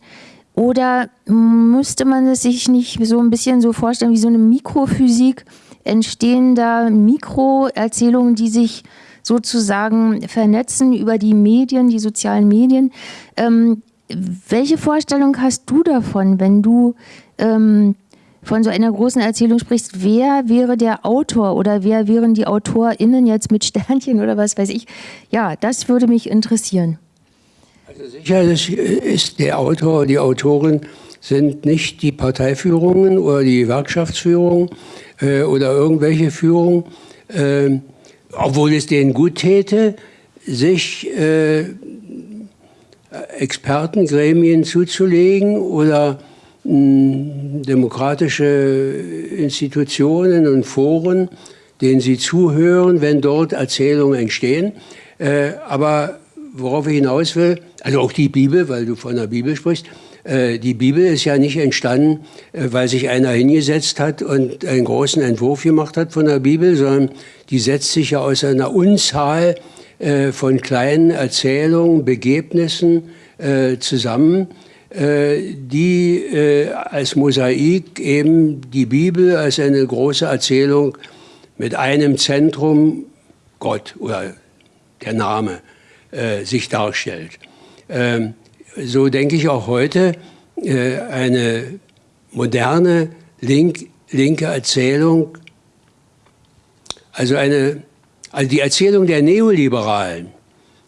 oder müsste man es sich nicht so ein bisschen so vorstellen wie so eine Mikrophysik? Entstehen da Mikroerzählungen, die sich sozusagen vernetzen über die Medien, die sozialen Medien? Ähm, welche Vorstellung hast du davon, wenn du ähm, von so einer großen Erzählung sprichst? Wer wäre der Autor oder wer wären die AutorInnen jetzt mit Sternchen oder was weiß ich? Ja, das würde mich interessieren.
Also sicher ist der Autor, die Autorin sind nicht die Parteiführungen oder die Gewerkschaftsführung äh, oder irgendwelche Führung, äh, obwohl es denen gut täte, sich äh, Expertengremien zuzulegen oder mh, demokratische Institutionen und Foren, denen sie zuhören, wenn dort Erzählungen entstehen. Äh, aber worauf ich hinaus will, also auch die Bibel, weil du von der Bibel sprichst, äh, die Bibel ist ja nicht entstanden, äh, weil sich einer hingesetzt hat und einen großen Entwurf gemacht hat von der Bibel, sondern die setzt sich ja aus einer Unzahl äh, von kleinen Erzählungen, Begebnissen zusammen, die als Mosaik eben die Bibel als eine große Erzählung mit einem Zentrum, Gott oder der Name, sich darstellt. Ähm, so denke ich auch heute, äh, eine moderne link, linke Erzählung, also, eine, also die Erzählung der Neoliberalen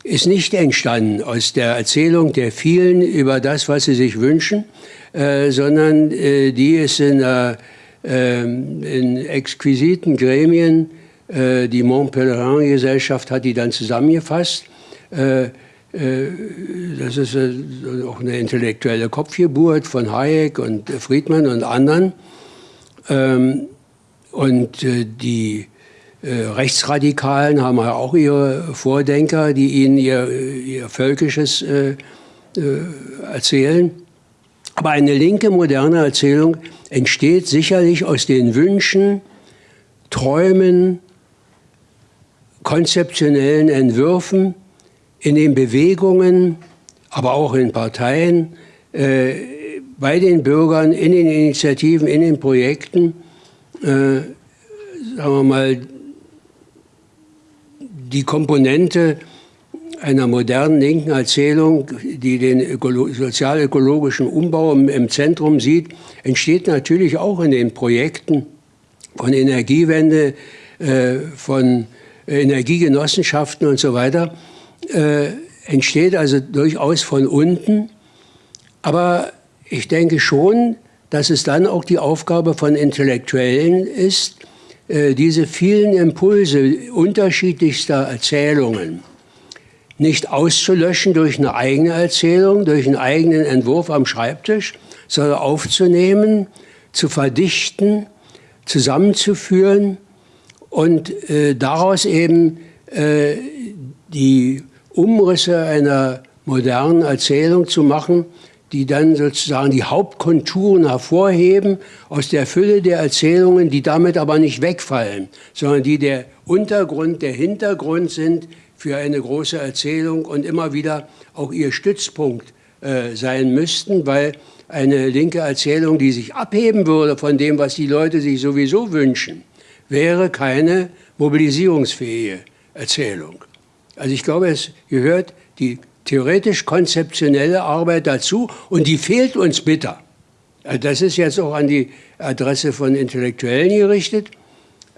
ist nicht entstanden aus der Erzählung der vielen über das, was sie sich wünschen, äh, sondern äh, die ist in, äh, in exquisiten Gremien, äh, die Montpellerin-Gesellschaft hat die dann zusammengefasst, äh, das ist äh, auch eine intellektuelle Kopfgeburt von Hayek und Friedman und anderen. Ähm, und äh, die Rechtsradikalen haben ja auch ihre Vordenker, die ihnen ihr, ihr Völkisches erzählen. Aber eine linke moderne Erzählung entsteht sicherlich aus den Wünschen, Träumen, konzeptionellen Entwürfen in den Bewegungen, aber auch in Parteien, äh, bei den Bürgern, in den Initiativen, in den Projekten, äh, sagen wir mal, die Komponente einer modernen linken Erzählung, die den sozial-ökologischen Umbau im, Zentrum sieht, entsteht natürlich auch in den Projekten von Energiewende, äh, von Energiegenossenschaften und so weiter äh, entsteht also durchaus von unten. Aber ich denke schon, dass es dann auch die Aufgabe von Intellektuellen ist, äh, diese vielen Impulse unterschiedlichster Erzählungen nicht auszulöschen durch eine eigene Erzählung, durch einen eigenen Entwurf am Schreibtisch, sondern aufzunehmen, zu verdichten, zusammenzuführen und äh, daraus eben äh, die Umrisse einer modernen Erzählung zu machen, die dann sozusagen die Hauptkonturen hervorheben aus der Fülle der Erzählungen, die damit aber nicht wegfallen, sondern die der Untergrund, der Hintergrund sind für eine große Erzählung und immer wieder auch ihr Stützpunkt äh, sein müssten, weil eine linke Erzählung, die sich abheben würde von dem, was die Leute sich sowieso wünschen, wäre keine mobilisierungsfähige Erzählung. Also ich glaube, es gehört die theoretisch-konzeptionelle Arbeit dazu und die fehlt uns bitter. Also das ist jetzt auch an die Adresse von Intellektuellen gerichtet.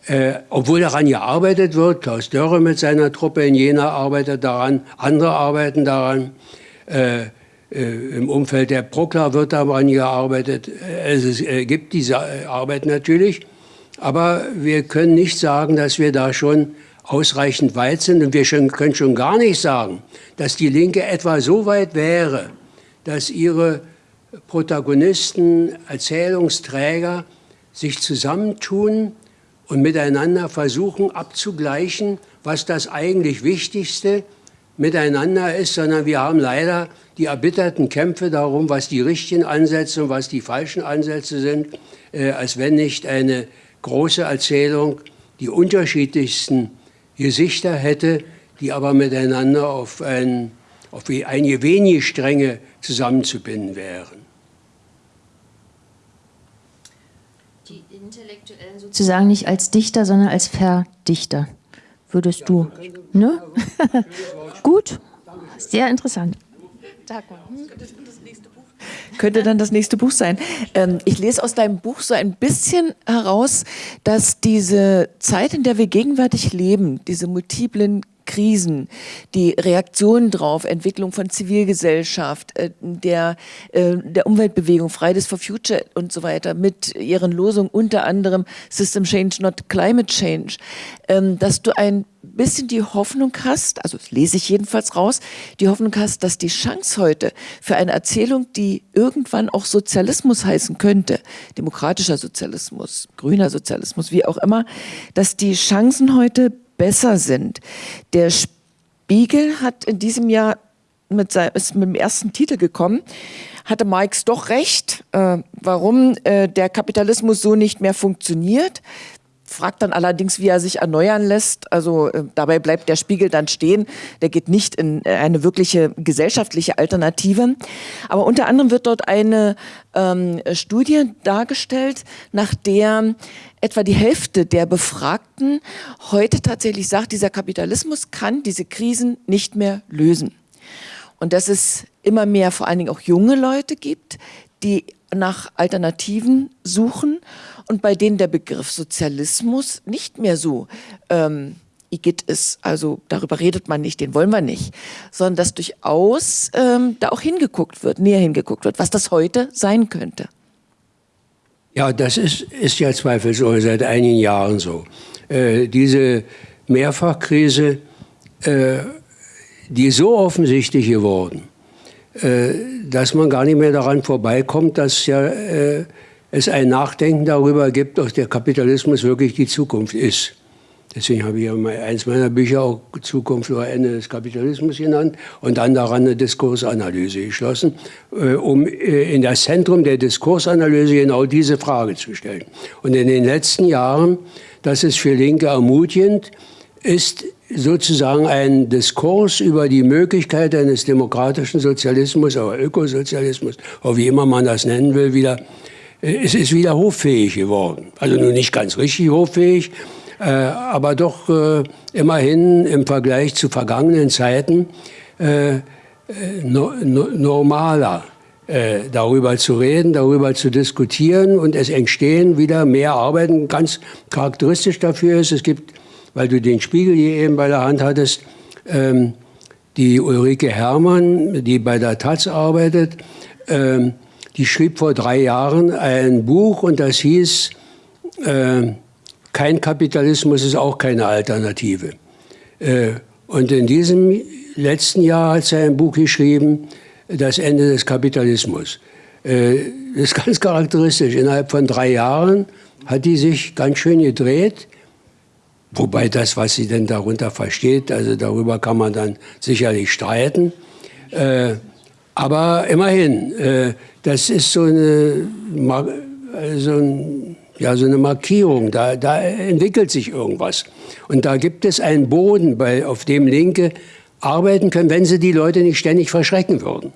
Äh, obwohl daran gearbeitet wird, Klaus Dörre mit seiner Truppe in Jena arbeitet daran, andere arbeiten daran, äh, äh, im Umfeld der Prokla wird daran gearbeitet. Es äh, gibt diese Arbeit natürlich, aber wir können nicht sagen, dass wir da schon ausreichend weit sind. Und wir können schon gar nicht sagen, dass die Linke etwa so weit wäre, dass ihre Protagonisten, Erzählungsträger sich zusammentun und miteinander versuchen abzugleichen, was das eigentlich Wichtigste miteinander ist, sondern wir haben leider die erbitterten Kämpfe darum, was die richtigen Ansätze und was die falschen Ansätze sind, äh, als wenn nicht eine große Erzählung die unterschiedlichsten Gesichter hätte, die aber miteinander auf, ein, auf einige wenige Stränge zusammenzubinden wären.
Die Intellektuellen sozusagen nicht als Dichter, sondern als Verdichter, würdest du. Ne? Gut, sehr interessant.
Dagmar. Hm? Könnte dann das nächste Buch sein. Ähm, ich lese aus deinem Buch so ein bisschen heraus, dass diese Zeit, in der wir gegenwärtig leben, diese multiplen Krisen, die Reaktionen drauf, Entwicklung von Zivilgesellschaft, äh, der, äh, der Umweltbewegung, Fridays for Future und so weiter, mit ihren Losungen unter anderem System Change, not Climate Change, ähm, dass du ein bisschen die Hoffnung hast, also das lese ich jedenfalls raus, die Hoffnung hast, dass die Chance heute für eine Erzählung, die irgendwann auch Sozialismus heißen könnte, demokratischer Sozialismus, grüner Sozialismus, wie auch immer, dass die Chancen heute besser sind. Der Spiegel hat in diesem Jahr mit, seinem, ist mit dem ersten Titel gekommen, hatte Marx doch recht, äh, warum äh, der Kapitalismus so nicht mehr funktioniert fragt dann allerdings, wie er sich erneuern lässt. Also äh, dabei bleibt der Spiegel dann stehen. Der geht nicht in äh, eine wirkliche gesellschaftliche Alternative. Aber unter anderem wird dort eine ähm, Studie dargestellt, nach der etwa die Hälfte der Befragten heute tatsächlich sagt, dieser Kapitalismus kann diese Krisen nicht mehr lösen. Und dass es immer mehr vor allen Dingen auch junge Leute gibt, die nach Alternativen suchen und bei denen der Begriff Sozialismus nicht mehr so ähm, Igitt ist, also darüber redet man nicht, den wollen wir nicht, sondern dass durchaus ähm, da auch hingeguckt wird, näher hingeguckt wird, was das heute sein könnte.
Ja, das ist, ist ja zweifelsohne seit einigen Jahren so. Äh, diese Mehrfachkrise, äh, die so offensichtlich geworden, äh, dass man gar nicht mehr daran vorbeikommt, dass ja äh, es ein Nachdenken darüber gibt, ob der Kapitalismus wirklich die Zukunft ist. Deswegen habe ich ja mal eins meiner Bücher auch Zukunft oder Ende des Kapitalismus genannt und dann daran eine Diskursanalyse geschlossen, äh, um äh, in das Zentrum der Diskursanalyse genau diese Frage zu stellen. Und in den letzten Jahren, das ist für Linke ermutigend, ist sozusagen ein Diskurs über die Möglichkeit eines demokratischen Sozialismus oder Ökosozialismus, oder wie immer man das nennen will, wieder, es ist wieder hoffähig geworden. Also nur nicht ganz richtig hoffähig, äh, aber doch äh, immerhin im Vergleich zu vergangenen Zeiten äh, no, no, normaler äh, darüber zu reden, darüber zu diskutieren und es entstehen wieder mehr Arbeiten. Ganz charakteristisch dafür ist, es gibt weil du den Spiegel hier eben bei der Hand hattest, ähm, die Ulrike Herrmann, die bei der Taz arbeitet, ähm, die schrieb vor drei Jahren ein Buch und das hieß, äh, kein Kapitalismus ist auch keine Alternative. Äh, und in diesem letzten Jahr hat sie ein Buch geschrieben, Das Ende des Kapitalismus. Äh, das ist ganz charakteristisch. Innerhalb von drei Jahren hat die sich ganz schön gedreht Wobei das, was sie denn darunter versteht, also darüber kann man dann sicherlich streiten. Äh, aber immerhin, äh, das ist so eine, so, ein, ja, so eine Markierung, da, da, entwickelt sich irgendwas. Und da gibt es einen Boden, bei, auf dem Linke arbeiten können, wenn sie die Leute nicht ständig verschrecken würden.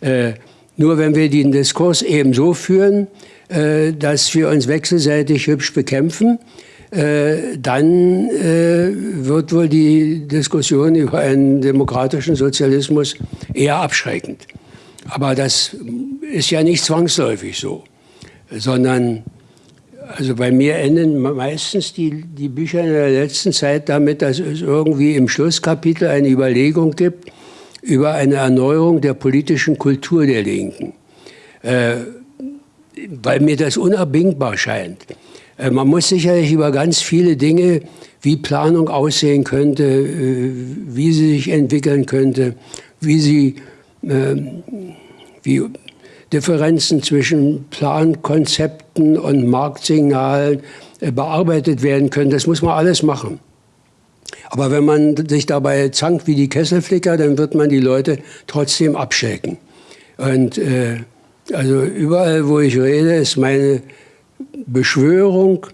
Äh, nur wenn wir den Diskurs eben so führen, äh, dass wir uns wechselseitig hübsch bekämpfen, dann äh, wird wohl die Diskussion über einen demokratischen Sozialismus eher abschreckend. Aber das ist ja nicht zwangsläufig so, sondern also bei mir enden meistens die, die Bücher in der letzten Zeit damit, dass es irgendwie im Schlusskapitel eine Überlegung gibt über eine Erneuerung der politischen Kultur der Linken, äh, weil mir das unabdingbar scheint. Äh, man muss sicherlich über ganz viele Dinge, wie Planung aussehen könnte, äh, wie sie sich entwickeln könnte, wie sie, ähm, wie Differenzen zwischen Plankonzepten und Marktsignalen äh, bearbeitet werden können. Das muss man alles machen. Aber wenn man sich dabei zankt wie die Kesselflicker, dann wird man die Leute trotzdem abschrecken. Und äh, also überall, wo ich rede, ist meine Beschwörung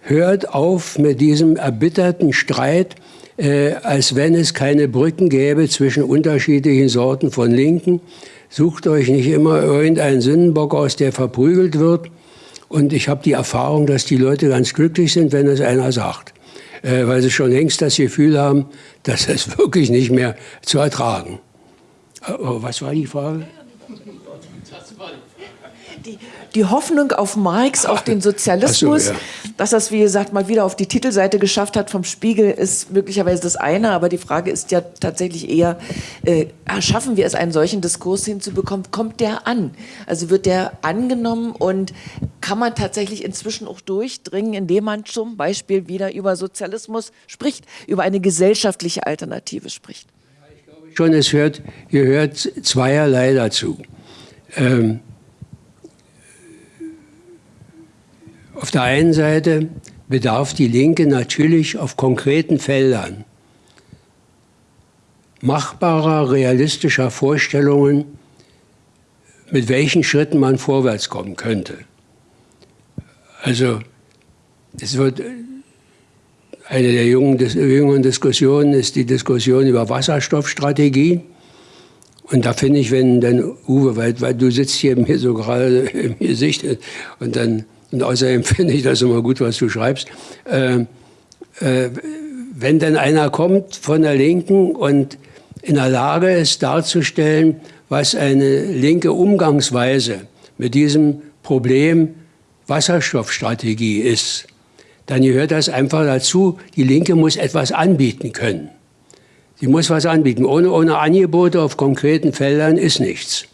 hört auf mit diesem erbitterten Streit, äh, als wenn es keine Brücken gäbe zwischen unterschiedlichen Sorten von Linken. Sucht euch nicht immer irgendeinen Sündenbock aus, der verprügelt wird. Und ich habe die Erfahrung, dass die Leute ganz glücklich sind, wenn es einer sagt. Äh, weil sie schon längst das Gefühl haben, dass es wirklich nicht mehr zu ertragen. Äh, oh, was war die Frage?
Die, Hoffnung auf Marx, auf den Sozialismus, so, ja. dass das, wie gesagt, mal wieder auf die Titelseite geschafft hat vom Spiegel, ist möglicherweise das eine. Aber die Frage ist ja tatsächlich eher, äh, schaffen wir es, einen solchen Diskurs hinzubekommen? Kommt der an? Also wird der angenommen und kann man tatsächlich inzwischen auch durchdringen, indem man zum Beispiel wieder über Sozialismus spricht, über eine gesellschaftliche Alternative spricht?
ich glaube schon, es hört, gehört zweierlei dazu. Ähm, Auf der einen Seite bedarf die Linke natürlich auf konkreten Feldern machbarer, realistischer Vorstellungen, mit welchen Schritten man vorwärts kommen könnte. Also es wird eine der jüngeren Diskussionen ist die Diskussion über Wasserstoffstrategie. Und da finde ich, wenn dann Uwe, weil, weil du sitzt hier mir so gerade im Gesicht und dann und außerdem finde ich das immer gut, was du schreibst. Äh, äh, wenn dann einer kommt von der Linken und in der Lage ist darzustellen, was eine linke Umgangsweise mit diesem Problem Wasserstoffstrategie ist, dann gehört das einfach dazu. Die Linke muss etwas anbieten können. Sie muss was anbieten. Ohne, ohne Angebote auf konkreten Feldern ist nichts.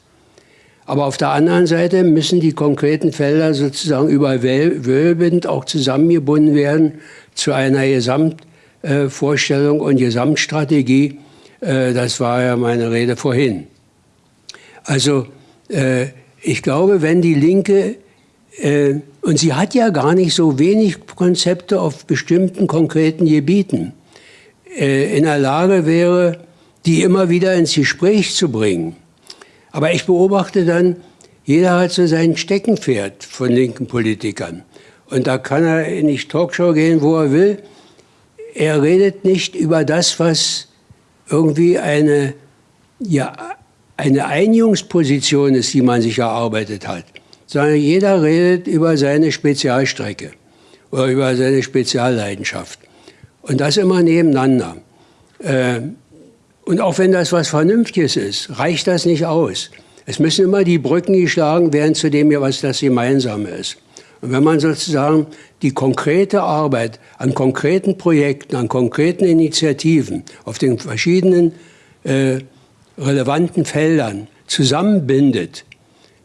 Aber auf der anderen Seite müssen die konkreten Felder sozusagen überwölbend auch zusammengebunden werden zu einer Gesamtvorstellung und Gesamtstrategie. Äh, das war ja meine Rede vorhin. Also äh, ich glaube, wenn die Linke äh, und sie hat ja gar nicht so wenig Konzepte auf bestimmten konkreten Gebieten, in der Lage wäre, die immer wieder ins Gespräch zu bringen. Aber ich beobachte dann, jeder hat so sein Steckenpferd von linken Politikern. Und da kann er in die Talkshow gehen, wo er will. Er redet nicht über das, was irgendwie eine, ja, eine Einigungsposition ist, die man sich erarbeitet hat sondern jeder redet über seine Spezialstrecke oder über seine Spezialleidenschaft. Und das immer nebeneinander. Äh, und auch wenn das was Vernünftiges ist, reicht das nicht aus. Es müssen immer die Brücken geschlagen werden zu dem, was das Gemeinsame ist. Und wenn man sozusagen die konkrete Arbeit an konkreten Projekten, an konkreten Initiativen auf den verschiedenen äh, relevanten Feldern zusammenbindet,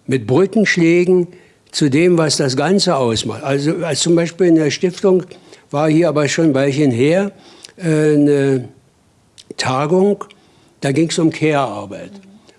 mit Brückenschlägen zu dem, was das Ganze ausmacht. Also als zum Beispiel in der Stiftung war hier aber schon ein Weilchen her äh, eine Tagung, da ging es um Care-Arbeit.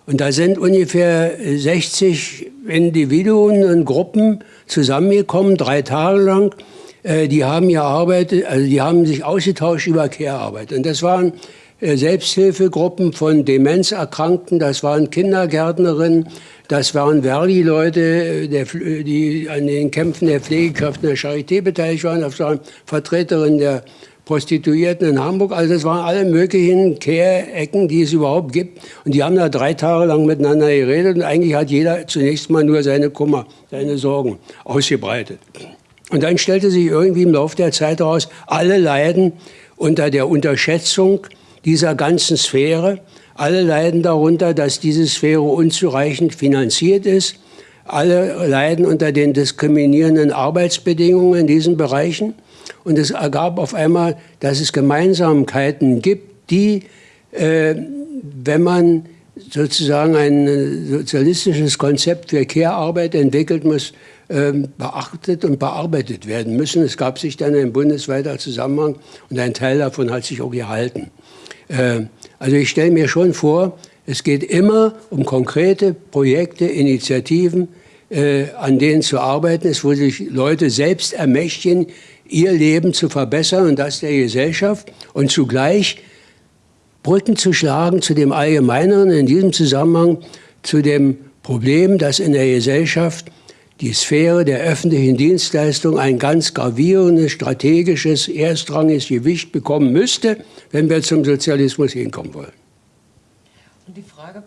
Und da sind ungefähr 60 Individuen und Gruppen zusammengekommen, drei Tage lang. Äh, die haben gearbeitet, also die haben sich ausgetauscht über Care-Arbeit. Und das waren äh, Selbsthilfegruppen von Demenzerkrankten, das waren Kindergärtnerinnen, das waren Verdi-Leute, die an den Kämpfen der Pflegekräfte der Charité beteiligt waren. Das waren Vertreterinnen der Prostituierten in Hamburg. Also das waren alle möglichen Kehrecken, die es überhaupt gibt. Und die haben da drei Tage lang miteinander geredet. Und eigentlich hat jeder zunächst mal nur seine Kummer, seine Sorgen ausgebreitet. Und dann stellte sich irgendwie im Laufe der Zeit heraus, alle leiden unter der Unterschätzung dieser ganzen Sphäre. Alle leiden darunter, dass diese Sphäre unzureichend finanziert ist. Alle leiden unter den diskriminierenden Arbeitsbedingungen in diesen Bereichen. Und es ergab auf einmal, dass es Gemeinsamkeiten gibt, die, äh, wenn man sozusagen ein sozialistisches Konzept für Care-Arbeit entwickelt, muss äh, beachtet und bearbeitet werden müssen. Es gab sich dann ein bundesweiter Zusammenhang und ein Teil davon hat sich auch gehalten. Äh, also ich stelle mir schon vor, es geht immer um konkrete Projekte, Initiativen, äh, an denen zu arbeiten ist, wo sich Leute selbst ermächtigen, ihr Leben zu verbessern und das der Gesellschaft und zugleich Brücken zu schlagen zu dem Allgemeineren, in diesem Zusammenhang zu dem Problem, dass in der Gesellschaft die Sphäre der öffentlichen Dienstleistung ein ganz gravierendes, strategisches, erstrangiges Gewicht bekommen müsste, wenn wir zum Sozialismus hinkommen wollen.
Und die Frage,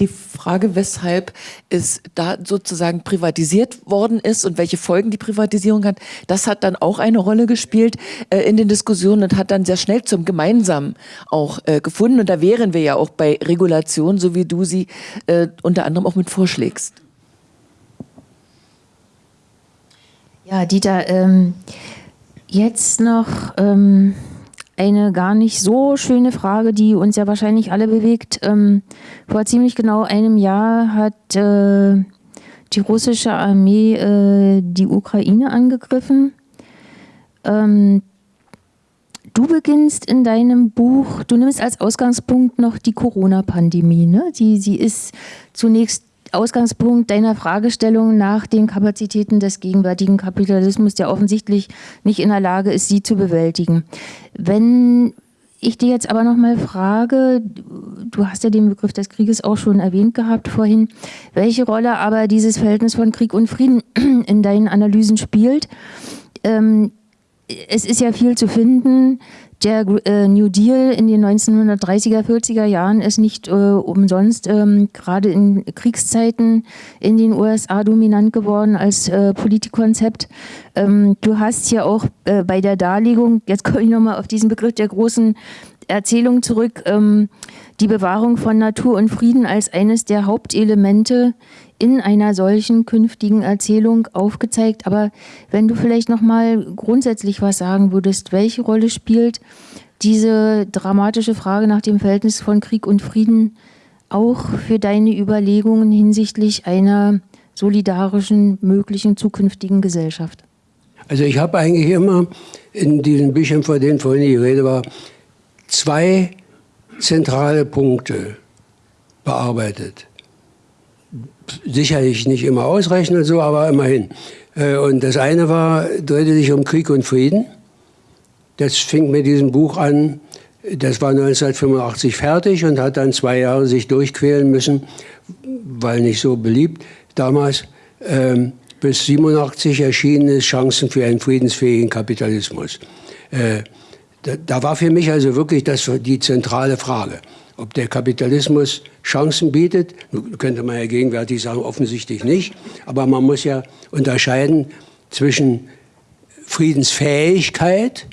die Frage, weshalb es da sozusagen privatisiert worden ist und welche Folgen die Privatisierung hat, das hat dann auch eine Rolle gespielt äh, in den Diskussionen und hat dann sehr schnell zum Gemeinsamen auch äh, gefunden. Und da wären wir ja auch bei Regulation, so wie du sie äh, unter anderem auch mit vorschlägst.
Ja, Dieter, ähm, jetzt noch ähm, eine gar nicht so schöne Frage, die uns ja wahrscheinlich alle bewegt. Ähm, vor ziemlich genau einem Jahr hat äh, die russische Armee äh, die Ukraine angegriffen. Ähm, du beginnst in deinem Buch, du nimmst als Ausgangspunkt noch die Corona-Pandemie. Ne? Sie ist zunächst Ausgangspunkt deiner Fragestellung nach den Kapazitäten des gegenwärtigen Kapitalismus, der offensichtlich nicht in der Lage ist, sie zu bewältigen. Wenn ich dir jetzt aber noch mal frage, du hast ja den Begriff des Krieges auch schon erwähnt gehabt vorhin, welche Rolle aber dieses Verhältnis von Krieg und Frieden in deinen Analysen spielt, ähm, es ist ja viel zu finden. Der äh, New Deal in den 1930er, 40er Jahren ist nicht äh, umsonst ähm, gerade in Kriegszeiten in den USA dominant geworden als äh, Politikkonzept. Ähm, du hast hier auch äh, bei der Darlegung, jetzt komme ich nochmal auf diesen Begriff der großen Erzählung zurück, ähm, die Bewahrung von Natur und Frieden als eines der Hauptelemente in einer solchen künftigen Erzählung aufgezeigt. Aber wenn du vielleicht noch mal grundsätzlich was sagen würdest, welche Rolle spielt diese dramatische Frage nach dem Verhältnis von Krieg und Frieden auch für deine Überlegungen hinsichtlich einer solidarischen, möglichen zukünftigen Gesellschaft?
Also ich habe eigentlich immer in diesen Büchern, vor denen vorhin die Rede war, zwei zentrale Punkte bearbeitet sicherlich nicht immer ausreichend und so, aber immerhin. Äh, und das eine war, drehte sich um Krieg und Frieden. Das fing mit diesem Buch an. Das war 1985 fertig und hat dann zwei Jahre sich durchquälen müssen, weil nicht so beliebt damals. Ähm, bis 87 erschienen ist Chancen für einen friedensfähigen Kapitalismus. Äh, da, da, war für mich also wirklich das die zentrale Frage ob der Kapitalismus Chancen bietet. Könnte man ja gegenwärtig sagen, offensichtlich nicht. Aber man muss ja unterscheiden zwischen Friedensfähigkeit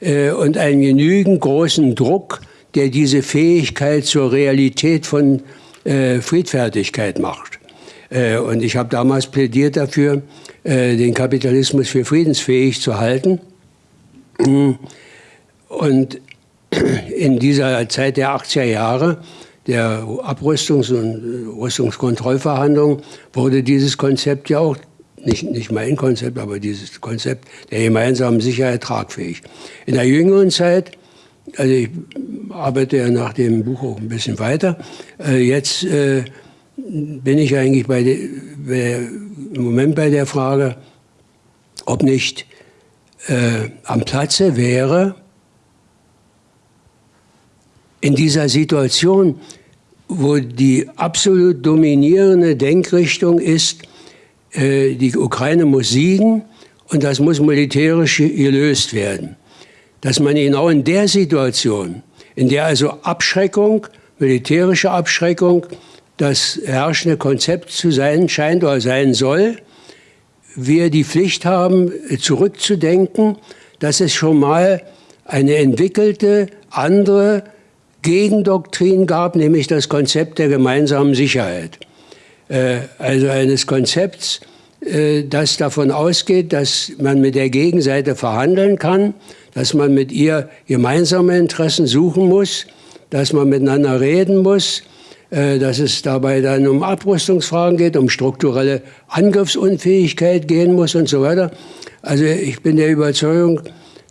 äh, und einem genügend großen Druck, der diese Fähigkeit zur Realität von äh, Friedfertigkeit macht. Äh, und ich habe damals plädiert dafür, äh, den Kapitalismus für friedensfähig zu halten. Und in dieser Zeit der 80er Jahre der Abrüstungs- und Rüstungskontrollverhandlungen wurde dieses Konzept ja auch, nicht, nicht mein Konzept, aber dieses Konzept der gemeinsamen Sicherheit tragfähig. In der jüngeren Zeit, also ich arbeite ja nach dem Buch auch ein bisschen weiter, äh, jetzt äh, bin ich eigentlich bei, de, im Moment bei der Frage, ob nicht äh, am Platze wäre, in dieser Situation, wo die absolut dominierende Denkrichtung ist, äh, die Ukraine muss siegen und das muss militärisch gelöst werden. Dass man genau in der Situation, in der also Abschreckung, militärische Abschreckung, das herrschende Konzept zu sein scheint oder sein soll, wir die Pflicht haben, zurückzudenken, dass es schon mal eine entwickelte, andere Gegendoktrin gab, nämlich das Konzept der gemeinsamen Sicherheit. Äh, also eines Konzepts, äh, das davon ausgeht, dass man mit der Gegenseite verhandeln kann, dass man mit ihr gemeinsame Interessen suchen muss, dass man miteinander reden muss, äh, dass es dabei dann um Abrüstungsfragen geht, um strukturelle Angriffsunfähigkeit gehen muss und so weiter. Also ich bin der Überzeugung,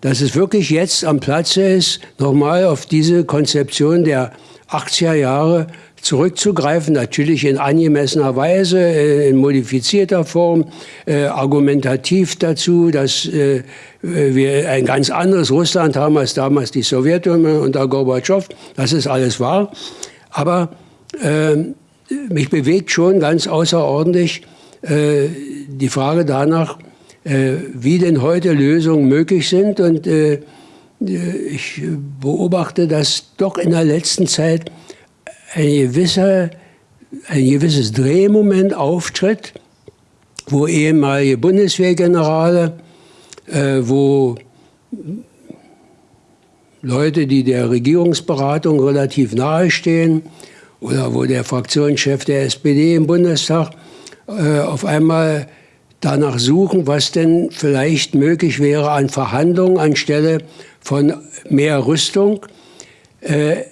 dass es wirklich jetzt am Platze ist, nochmal auf diese Konzeption der 80er Jahre zurückzugreifen, natürlich in angemessener Weise, äh, in modifizierter Form, äh, argumentativ dazu, dass äh, wir ein ganz anderes Russland haben als damals die Sowjetunion unter Gorbatschow. Das ist alles wahr. Aber äh, mich bewegt schon ganz außerordentlich äh, die Frage danach, wie denn heute Lösungen möglich sind. Und äh, ich beobachte, dass doch in der letzten Zeit ein, gewisser, ein gewisses Drehmoment auftritt, wo ehemalige Bundeswehrgenerale, äh, wo Leute, die der Regierungsberatung relativ nahestehen, oder wo der Fraktionschef der SPD im Bundestag äh, auf einmal danach suchen, was denn vielleicht möglich wäre an Verhandlungen anstelle von mehr Rüstung. Äh,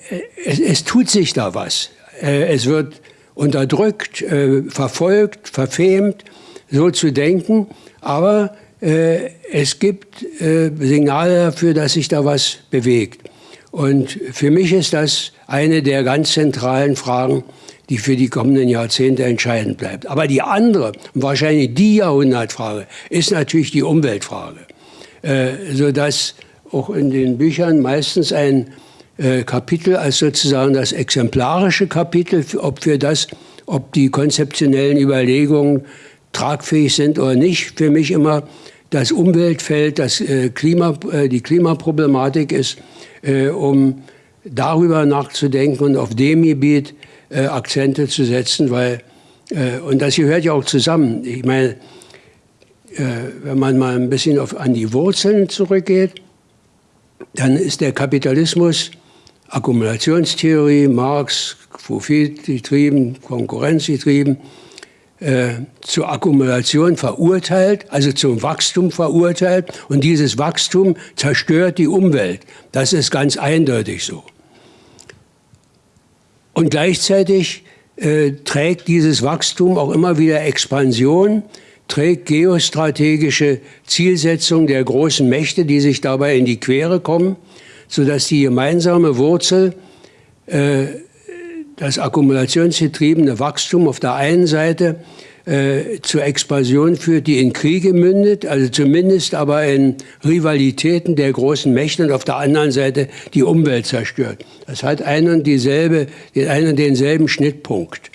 es, es, tut sich da was. Äh, es wird unterdrückt, äh, verfolgt, verfemt, so zu denken. Aber äh, es gibt äh, Signale dafür, dass sich da was bewegt. Und für mich ist das eine der ganz zentralen Fragen, die für die kommenden Jahrzehnte entscheidend bleibt. Aber die andere, wahrscheinlich die Jahrhundertfrage, ist natürlich die Umweltfrage. Äh, sodass auch in den Büchern meistens ein äh, Kapitel als sozusagen das exemplarische Kapitel, ob für das, ob die konzeptionellen Überlegungen tragfähig sind oder nicht, für mich immer das Umweltfeld, das äh, Klima, äh, die Klimaproblematik ist, äh, um darüber nachzudenken und auf dem Gebiet äh, Akzente zu setzen, weil, äh, und das gehört ja auch zusammen. Ich meine, äh, wenn man mal ein bisschen auf, an die Wurzeln zurückgeht, dann ist der Kapitalismus Akkumulationstheorie, Marx, profitgetrieben, konkurrenzgetrieben, äh, zur Akkumulation verurteilt, also zum Wachstum verurteilt. Und dieses Wachstum zerstört die Umwelt. Das ist ganz eindeutig so. Und gleichzeitig äh, trägt dieses Wachstum auch immer wieder Expansion, trägt geostrategische Zielsetzungen der großen Mächte, die sich dabei in die Quere kommen, sodass die gemeinsame Wurzel, äh, das akkumulationsgetriebene Wachstum auf der einen Seite äh, zur Expansion führt, die in Kriege mündet, also zumindest aber in Rivalitäten der großen Mächte und auf der anderen Seite die Umwelt zerstört. Das hat einen und dieselbe, einen und denselben Schnittpunkt.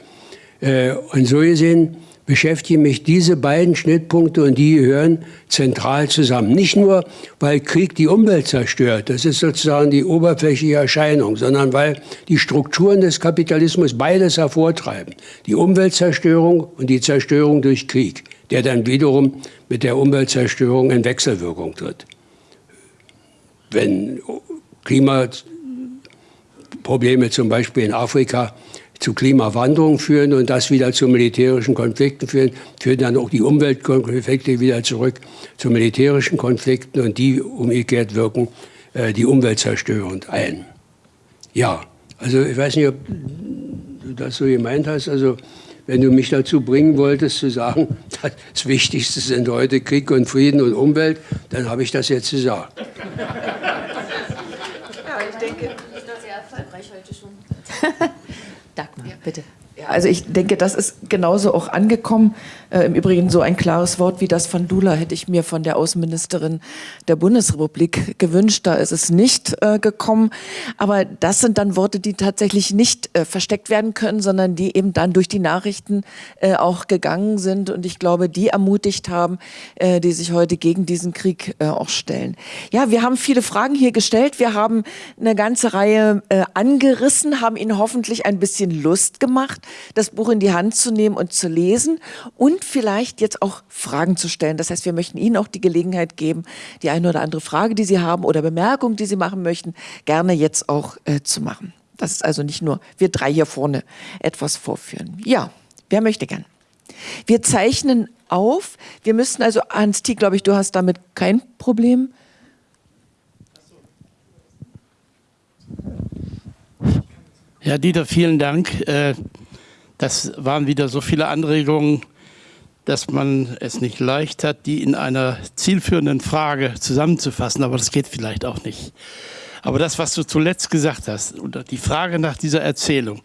Äh, und so gesehen beschäftigen mich diese beiden Schnittpunkte und die gehören zentral zusammen. Nicht nur, weil Krieg die Umwelt zerstört, das ist sozusagen die oberflächliche Erscheinung, sondern weil die Strukturen des Kapitalismus beides hervortreiben. Die Umweltzerstörung und die Zerstörung durch Krieg, der dann wiederum mit der Umweltzerstörung in Wechselwirkung tritt. Wenn Klimaprobleme zum Beispiel in Afrika zu Klimawandlung führen und das wieder zu militärischen Konflikten führen, führen dann auch die Umweltkonflikte wieder zurück zu militärischen Konflikten und die umgekehrt wirken äh, die Umwelt zerstörend ein. Ja, also ich weiß nicht, ob du das so gemeint hast, also wenn du mich dazu bringen wolltest zu sagen, das Wichtigste sind heute Krieg und Frieden und Umwelt, dann habe ich das jetzt gesagt.
Ja, ich denke, das ist sehr erfolgreich heute schon.
Bitte.
Also ich denke, das ist genauso auch angekommen. Äh, Im Übrigen so ein klares Wort wie das von Dula hätte ich mir von der Außenministerin der Bundesrepublik gewünscht. Da ist es nicht äh, gekommen. Aber das sind dann Worte, die tatsächlich nicht äh, versteckt werden können, sondern die eben dann durch die Nachrichten äh, auch gegangen sind. Und ich glaube, die ermutigt haben, äh, die sich heute gegen diesen Krieg äh, auch stellen. Ja, wir haben viele Fragen hier gestellt. Wir haben eine ganze Reihe angerissen, haben Ihnen hoffentlich ein bisschen Lust gemacht, das Buch in die Hand zu nehmen und zu lesen. Und vielleicht jetzt auch Fragen zu stellen. Das heißt, wir möchten Ihnen auch die Gelegenheit geben, die eine oder andere Frage, die Sie haben oder Bemerkung, die Sie machen möchten, gerne jetzt auch äh, zu machen. Das ist also nicht nur wir drei hier vorne etwas vorführen. Ja, wer möchte gern? Wir zeichnen auf. Wir müssen also, Hans T., glaube ich, du hast damit kein Problem.
Ja, Dieter, vielen Dank. Äh, das waren wieder so viele Anregungen, dass man es nicht leicht hat, die in einer zielführenden Frage zusammenzufassen, aber das geht vielleicht auch nicht. Aber das, was du zuletzt gesagt hast, oder die Frage nach dieser Erzählung,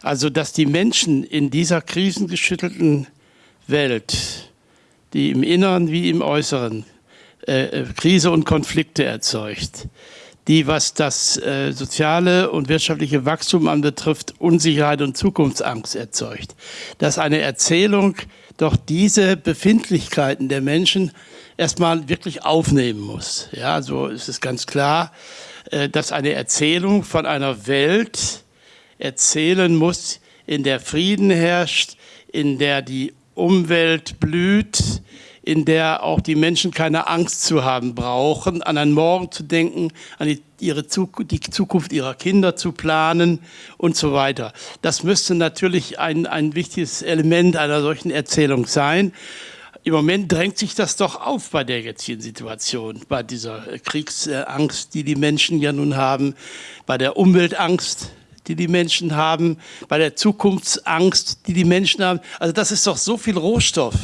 also dass die Menschen in dieser krisengeschüttelten Welt, die im Inneren wie im Äußeren äh, äh Krise und Konflikte erzeugt, die, was das äh, soziale und wirtschaftliche Wachstum anbetrifft, Unsicherheit und Zukunftsangst erzeugt. Dass eine Erzählung doch diese Befindlichkeiten der Menschen erstmal wirklich aufnehmen muss. Ja, so ist es ganz klar, äh, dass eine Erzählung von einer Welt erzählen muss, in der Frieden herrscht, in der die Umwelt blüht, in der auch die Menschen keine Angst zu haben brauchen, an einen Morgen zu denken, an die, ihre Zukunft, die Zukunft ihrer Kinder zu planen und so weiter. Das müsste natürlich ein, ein wichtiges Element einer solchen Erzählung sein. Im Moment drängt sich das doch auf bei der jetzigen Situation, bei dieser Kriegsangst, die die Menschen ja nun haben, bei der Umweltangst, die die Menschen haben, bei der Zukunftsangst, die die Menschen haben. Also das ist doch so viel Rohstoff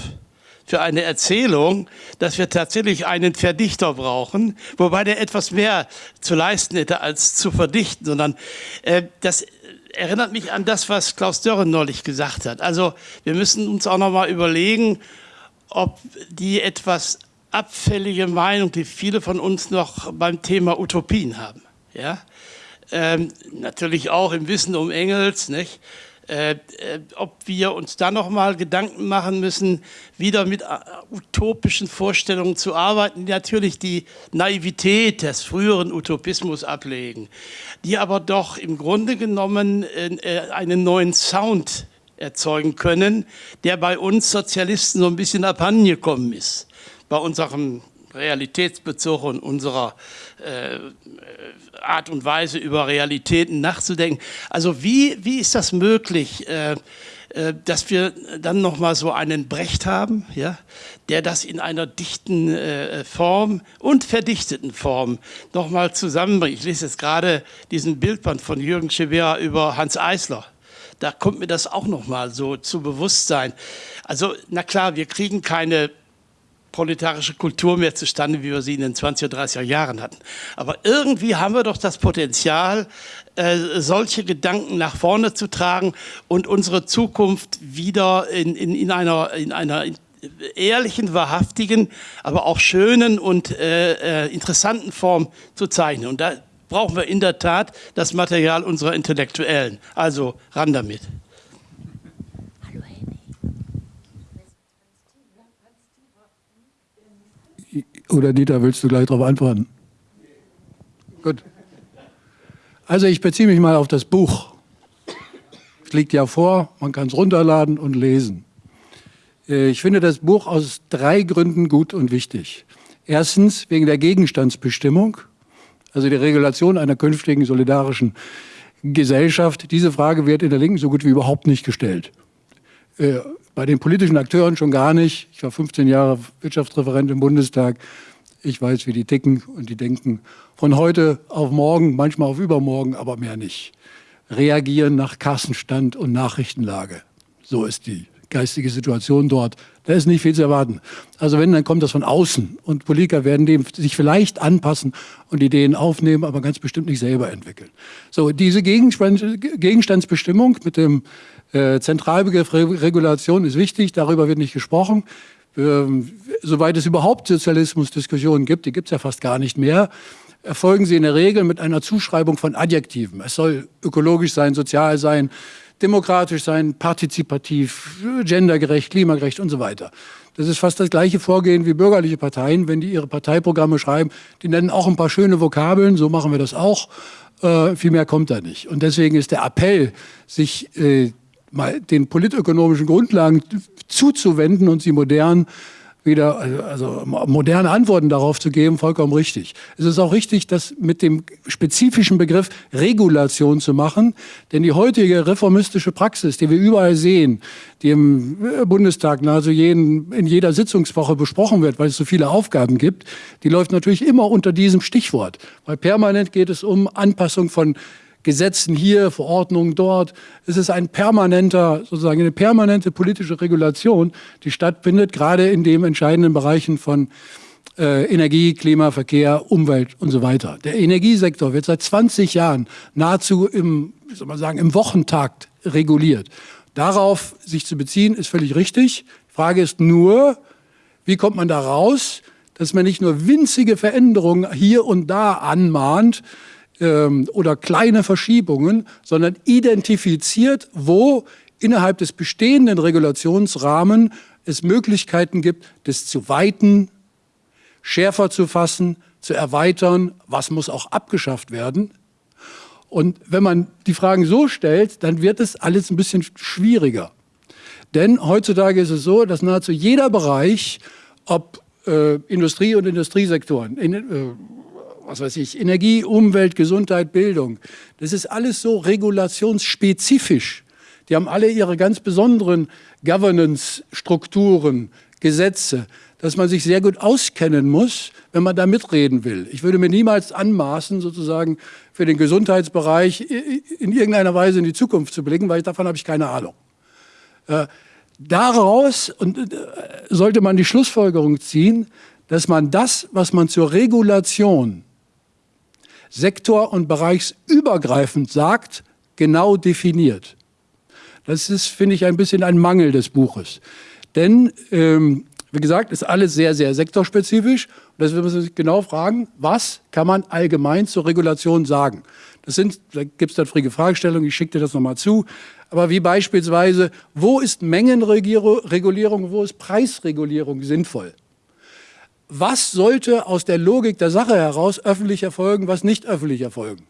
für eine Erzählung, dass wir tatsächlich einen Verdichter brauchen, wobei der etwas mehr zu leisten hätte als zu verdichten, sondern äh, das erinnert mich an das, was Klaus Dörren neulich gesagt hat. Also wir müssen uns auch noch mal überlegen, ob die etwas abfällige Meinung, die viele von uns noch beim Thema Utopien haben, ja, ähm, natürlich auch im Wissen um Engels, nicht? Äh, äh, ob wir uns da noch mal Gedanken machen müssen, wieder mit äh, utopischen Vorstellungen zu arbeiten, die natürlich die Naivität des früheren Utopismus ablegen, die aber doch im Grunde genommen äh, einen neuen Sound erzeugen können, der bei uns Sozialisten so ein bisschen abhandengekommen ist. Bei unserem Realitätsbezug und unserer äh, Art und Weise über Realitäten nachzudenken. Also wie, wie ist das möglich, äh, äh, dass wir dann noch mal so einen Brecht haben, ja, der das in einer dichten äh, Form und verdichteten Form noch mal zusammenbringt. Ich lese jetzt gerade diesen Bildband von Jürgen Schewera über Hans Eisler. Da kommt mir das auch noch mal so zu Bewusstsein. Also na klar, wir kriegen keine proletarische Kultur mehr zustande, wie wir sie in den 20er, 30er Jahren hatten. Aber irgendwie haben wir doch das Potenzial, äh, solche Gedanken nach vorne zu tragen und unsere Zukunft wieder in, in, in einer, in einer ehrlichen, wahrhaftigen, aber auch schönen und äh, äh, interessanten Form zu zeichnen. Und da brauchen wir in der Tat das Material unserer Intellektuellen. Also ran damit.
Oder Dieter, willst du gleich darauf antworten? Gut. Also ich beziehe mich mal auf das Buch. Es liegt ja vor, man kann es runterladen und lesen. Äh, ich finde das Buch aus drei Gründen gut und wichtig. Erstens wegen der Gegenstandsbestimmung, also die Regulation einer künftigen solidarischen Gesellschaft. Diese Frage wird in der Linken so gut wie überhaupt nicht gestellt. Bei den politischen Akteuren schon gar nicht. Ich war 15 Jahre Wirtschaftsreferent im Bundestag. Ich weiß, wie die ticken und die denken von heute auf morgen, manchmal auf übermorgen, aber mehr nicht. Reagieren nach Kassenstand und Nachrichtenlage. So ist die geistige Situation dort. Da ist nicht viel zu erwarten. Also wenn, dann kommt das von außen. Und Politiker werden dem sich vielleicht anpassen und Ideen aufnehmen, aber ganz bestimmt nicht selber entwickeln. So, diese Gegenstandsbestimmung mit dem äh, Zentralbegriff Re Regulation ist wichtig, darüber wird nicht gesprochen. Ähm, soweit es überhaupt Sozialismusdiskussionen gibt, die gibt es ja fast gar nicht mehr, erfolgen sie in der Regel mit einer Zuschreibung von Adjektiven. Es soll ökologisch sein, sozial sein, demokratisch sein, partizipativ, gendergerecht, klimagerecht und so weiter. Das ist fast das gleiche Vorgehen wie bürgerliche Parteien, wenn die ihre Parteiprogramme schreiben. Die nennen auch ein paar schöne Vokabeln, so machen wir das auch. Äh, viel mehr kommt da nicht. Und deswegen ist der Appell, sich äh, mal den politökonomischen Grundlagen zuzuwenden und sie modern wieder, also moderne Antworten darauf zu geben, vollkommen richtig. Es ist auch richtig, das mit dem spezifischen Begriff Regulation zu machen, denn die heutige reformistische Praxis, die wir überall sehen, die im Bundestag nahezu jeden, in jeder Sitzungswoche besprochen wird, weil es so viele Aufgaben gibt, die läuft natürlich immer unter diesem Stichwort, weil permanent geht es um Anpassung von Gesetzen hier, Verordnungen dort. Es ist ein permanenter, sozusagen eine permanente politische Regulation, die stattfindet, gerade in den entscheidenden Bereichen von äh, Energie, Klima, Verkehr, Umwelt und so weiter. Der Energiesektor wird seit 20 Jahren nahezu im, wie soll man sagen, im Wochentakt reguliert. Darauf sich zu beziehen, ist völlig richtig. Die Frage ist nur, wie kommt man da raus, dass man nicht nur winzige Veränderungen hier und da anmahnt, ähm, oder kleine Verschiebungen, sondern identifiziert, wo innerhalb des bestehenden Regulationsrahmen es Möglichkeiten gibt, das zu weiten, schärfer zu fassen, zu erweitern, was muss auch abgeschafft werden. Und wenn man die Fragen so stellt, dann wird es alles ein bisschen schwieriger. Denn heutzutage ist es so, dass nahezu jeder Bereich, ob äh, Industrie und Industriesektoren, in, äh, was weiß ich, Energie, Umwelt, Gesundheit, Bildung. Das ist alles so regulationsspezifisch. Die haben alle ihre ganz besonderen Governance-Strukturen, Gesetze, dass man sich sehr gut auskennen muss, wenn man da mitreden will. Ich würde mir niemals anmaßen, sozusagen für den Gesundheitsbereich in irgendeiner Weise in die Zukunft zu blicken, weil davon habe ich keine Ahnung. Äh, daraus und, äh, sollte man die Schlussfolgerung ziehen, dass man das, was man zur Regulation sektor- und bereichsübergreifend sagt, genau definiert. Das ist, finde ich, ein bisschen ein Mangel des Buches. Denn ähm, Wie gesagt, ist alles sehr, sehr sektorspezifisch. Und deswegen muss man sich genau fragen, was kann man allgemein zur Regulation sagen? Das sind, da gibt es dann frige Fragestellungen, ich schicke dir das nochmal zu. Aber wie beispielsweise, wo ist Mengenregulierung, wo ist Preisregulierung sinnvoll? Was sollte aus der Logik der Sache heraus öffentlich erfolgen, was nicht öffentlich erfolgen?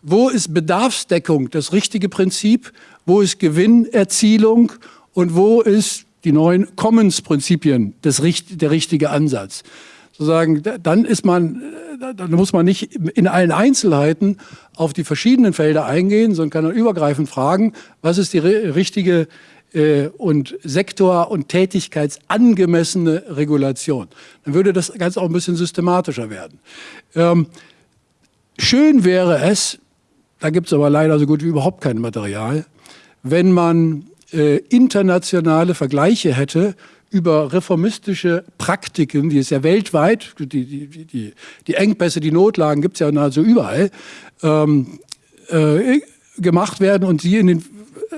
Wo ist Bedarfsdeckung das richtige Prinzip? Wo ist Gewinnerzielung? Und wo ist die neuen Commons-Prinzipien der richtige Ansatz? Sozusagen, dann ist man, dann muss man nicht in allen Einzelheiten auf die verschiedenen Felder eingehen, sondern kann dann übergreifend fragen, was ist die richtige äh, und sektor- und tätigkeitsangemessene Regulation. Dann würde das Ganze auch ein bisschen systematischer werden. Ähm, schön wäre es, da gibt es aber leider so gut wie überhaupt kein Material, wenn man äh, internationale Vergleiche hätte über reformistische Praktiken, die es ja weltweit, die, die, die, die Engpässe, die Notlagen gibt es ja nahezu überall, ähm, äh, gemacht werden und sie in den,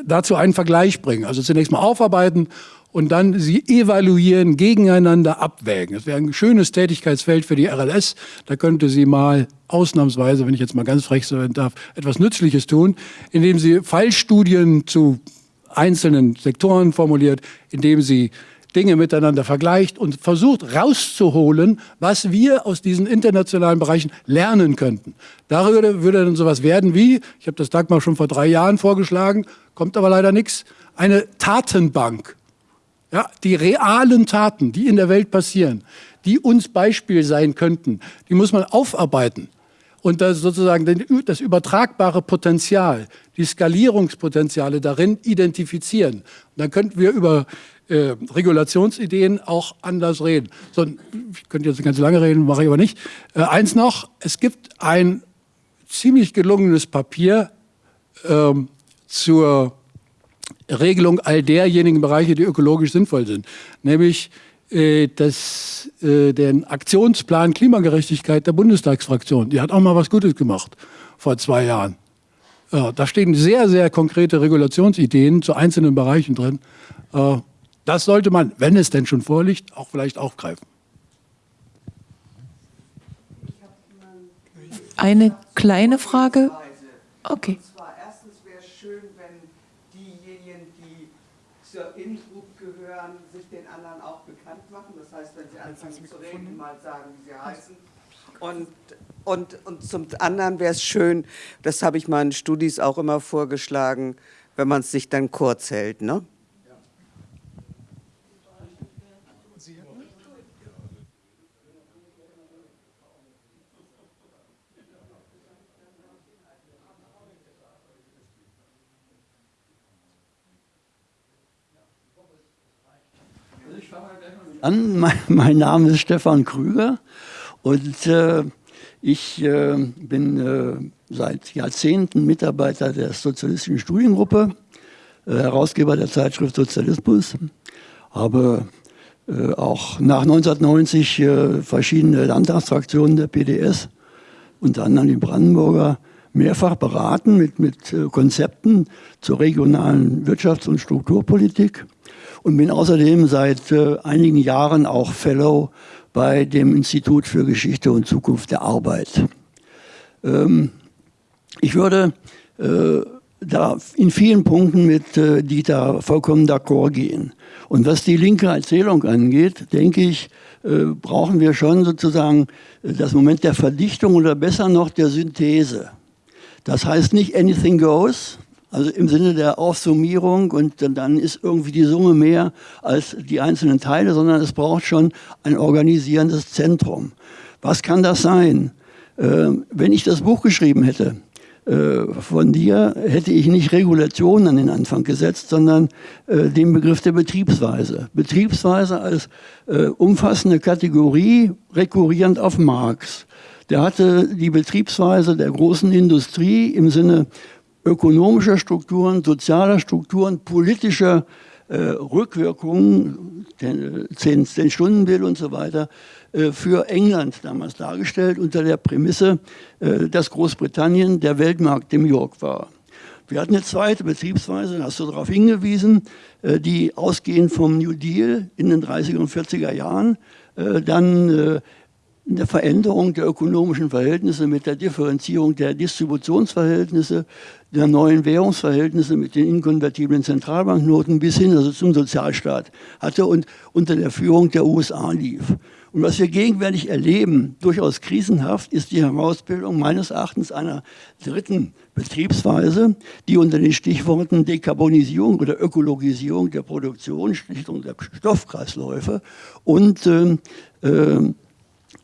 dazu einen Vergleich bringen. Also zunächst mal aufarbeiten und dann sie evaluieren, gegeneinander abwägen. Das wäre ein schönes Tätigkeitsfeld für die RLS. Da könnte sie mal ausnahmsweise, wenn ich jetzt mal ganz frech sein darf, etwas Nützliches tun, indem sie Fallstudien zu einzelnen Sektoren formuliert, indem sie Dinge miteinander vergleicht und versucht rauszuholen, was wir aus diesen internationalen Bereichen lernen könnten. Darüber würde dann sowas werden wie, ich habe das Dagmar schon vor drei Jahren vorgeschlagen, kommt aber leider nichts, eine Tatenbank. Ja, die realen Taten, die in der Welt passieren, die uns Beispiel sein könnten, die muss man aufarbeiten und das sozusagen das übertragbare Potenzial, die Skalierungspotenziale darin identifizieren. Und dann könnten wir über äh, Regulationsideen auch anders reden. So, ich könnte jetzt ganz lange reden, mache ich aber nicht. Äh, eins noch, es gibt ein ziemlich gelungenes Papier ähm, zur Regelung all derjenigen Bereiche, die ökologisch sinnvoll sind, nämlich äh, das, äh, den Aktionsplan Klimagerechtigkeit der Bundestagsfraktion. Die hat auch mal was Gutes gemacht vor zwei Jahren. Ja, da stehen sehr, sehr konkrete Regulationsideen zu einzelnen Bereichen drin. Äh, das sollte man, wenn es denn schon vorliegt, auch vielleicht aufgreifen.
Eine kleine Frage. Okay.
anfangen zu reden, mal sagen, wie sie heißen. Und, und, und zum anderen wäre es schön, das habe ich meinen Studis auch immer vorgeschlagen, wenn man es sich dann kurz hält. Ne?
An. Mein, mein Name ist Stefan Krüger und äh, ich äh, bin äh, seit Jahrzehnten Mitarbeiter der Sozialistischen Studiengruppe, äh, Herausgeber der Zeitschrift Sozialismus, habe äh, auch nach 1990 äh, verschiedene Landtagsfraktionen der PDS, unter anderem die Brandenburger, mehrfach beraten mit, mit Konzepten zur regionalen Wirtschafts- und Strukturpolitik und bin außerdem seit äh, einigen Jahren auch Fellow bei dem Institut für Geschichte und Zukunft der Arbeit. Ähm, ich würde äh, da in vielen Punkten mit äh, Dieter vollkommen d'accord gehen. Und was die linke Erzählung angeht, denke ich, äh, brauchen wir schon sozusagen äh, das Moment der Verdichtung oder besser noch der Synthese. Das heißt nicht anything goes, also im Sinne der Aufsummierung und dann ist irgendwie die Summe mehr als die einzelnen Teile, sondern es braucht schon ein organisierendes Zentrum. Was kann das sein? Äh, wenn ich das Buch geschrieben hätte, äh, von dir hätte ich nicht Regulation an den Anfang gesetzt, sondern äh, den Begriff der Betriebsweise. Betriebsweise als äh, umfassende Kategorie, rekurrierend auf Marx. Der hatte die Betriebsweise der großen Industrie im Sinne ökonomischer Strukturen, sozialer Strukturen, politischer äh, Rückwirkungen, den, den, den Stundenbill und so weiter, äh, für England damals dargestellt, unter der Prämisse, äh, dass Großbritannien der Weltmarkt im York war. Wir hatten eine zweite Betriebsweise, hast du darauf hingewiesen, äh, die ausgehend vom New Deal in den 30er und 40er Jahren äh, dann äh, in der Veränderung der ökonomischen Verhältnisse mit der Differenzierung der Distributionsverhältnisse, der neuen Währungsverhältnisse mit den inkonvertiblen Zentralbanknoten bis hin also zum Sozialstaat hatte und unter der Führung der USA lief. Und was wir gegenwärtig erleben, durchaus krisenhaft, ist die Herausbildung meines Erachtens einer dritten Betriebsweise, die unter den Stichworten Dekarbonisierung oder Ökologisierung der Produktion, Schlichtung der Stoffkreisläufe und äh, äh,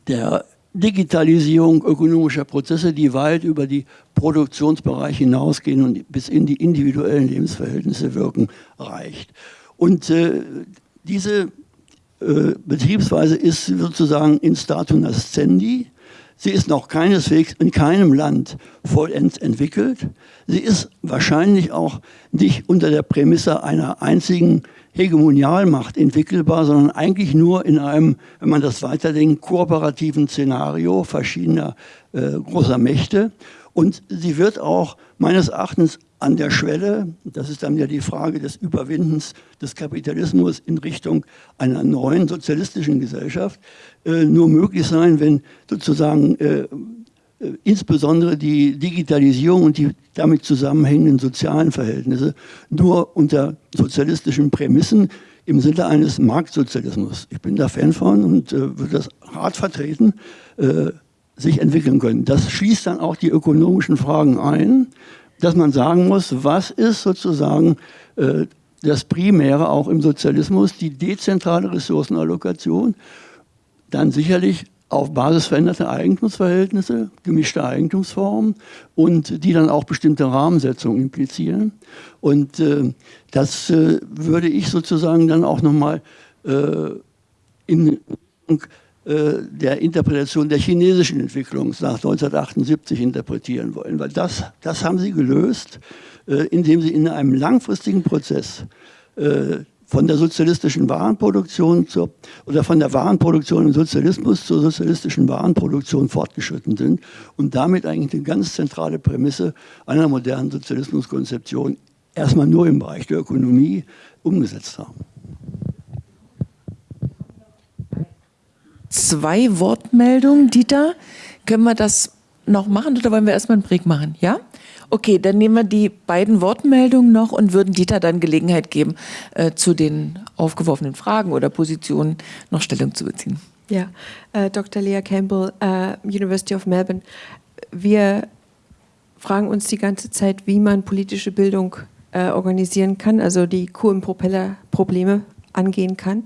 der Digitalisierung ökonomischer Prozesse, die weit über die Produktionsbereiche hinausgehen und bis in die individuellen Lebensverhältnisse wirken, reicht. Und äh, diese äh, Betriebsweise ist sozusagen in statu nascendi. Sie ist noch keineswegs in keinem Land vollends entwickelt. Sie ist wahrscheinlich auch nicht unter der Prämisse einer einzigen Hegemonialmacht entwickelbar, sondern eigentlich nur in einem, wenn man das weiterdenkt, kooperativen Szenario verschiedener äh, großer Mächte. Und sie wird auch meines Erachtens an der Schwelle, das ist dann ja die Frage des Überwindens des Kapitalismus in Richtung einer neuen sozialistischen Gesellschaft, äh, nur möglich sein, wenn sozusagen äh, insbesondere die Digitalisierung und die damit zusammenhängenden sozialen Verhältnisse nur unter sozialistischen Prämissen im Sinne eines Marktsozialismus, ich bin da Fan von und äh, würde das hart vertreten, äh, sich entwickeln können. Das schließt dann auch die ökonomischen Fragen ein, dass man sagen muss, was ist sozusagen äh, das Primäre auch im Sozialismus, die dezentrale Ressourcenallokation, dann sicherlich auf Basis veränderter Eigentumsverhältnisse, gemischter Eigentumsformen und die dann auch bestimmte Rahmensetzungen implizieren. Und äh, das äh, würde ich sozusagen dann auch nochmal äh, in äh, der Interpretation der chinesischen Entwicklung nach 1978 interpretieren wollen. Weil das, das haben sie gelöst, äh, indem sie in einem langfristigen Prozess äh, von der sozialistischen Warenproduktion zur, oder von der Warenproduktion im Sozialismus zur sozialistischen Warenproduktion fortgeschritten sind und damit eigentlich eine ganz zentrale Prämisse einer modernen Sozialismuskonzeption erstmal nur im Bereich der Ökonomie umgesetzt haben.
Zwei Wortmeldungen, Dieter. Können wir das noch machen oder wollen wir erstmal einen Break machen? Ja? Okay, dann nehmen wir die beiden Wortmeldungen noch und würden Dieter dann Gelegenheit geben, äh, zu den aufgeworfenen Fragen oder Positionen noch Stellung zu beziehen.
Ja, äh, Dr. Lea Campbell, äh, University of Melbourne. Wir fragen uns die ganze Zeit, wie man politische Bildung äh, organisieren kann, also die Kuh- und Propellerprobleme angehen kann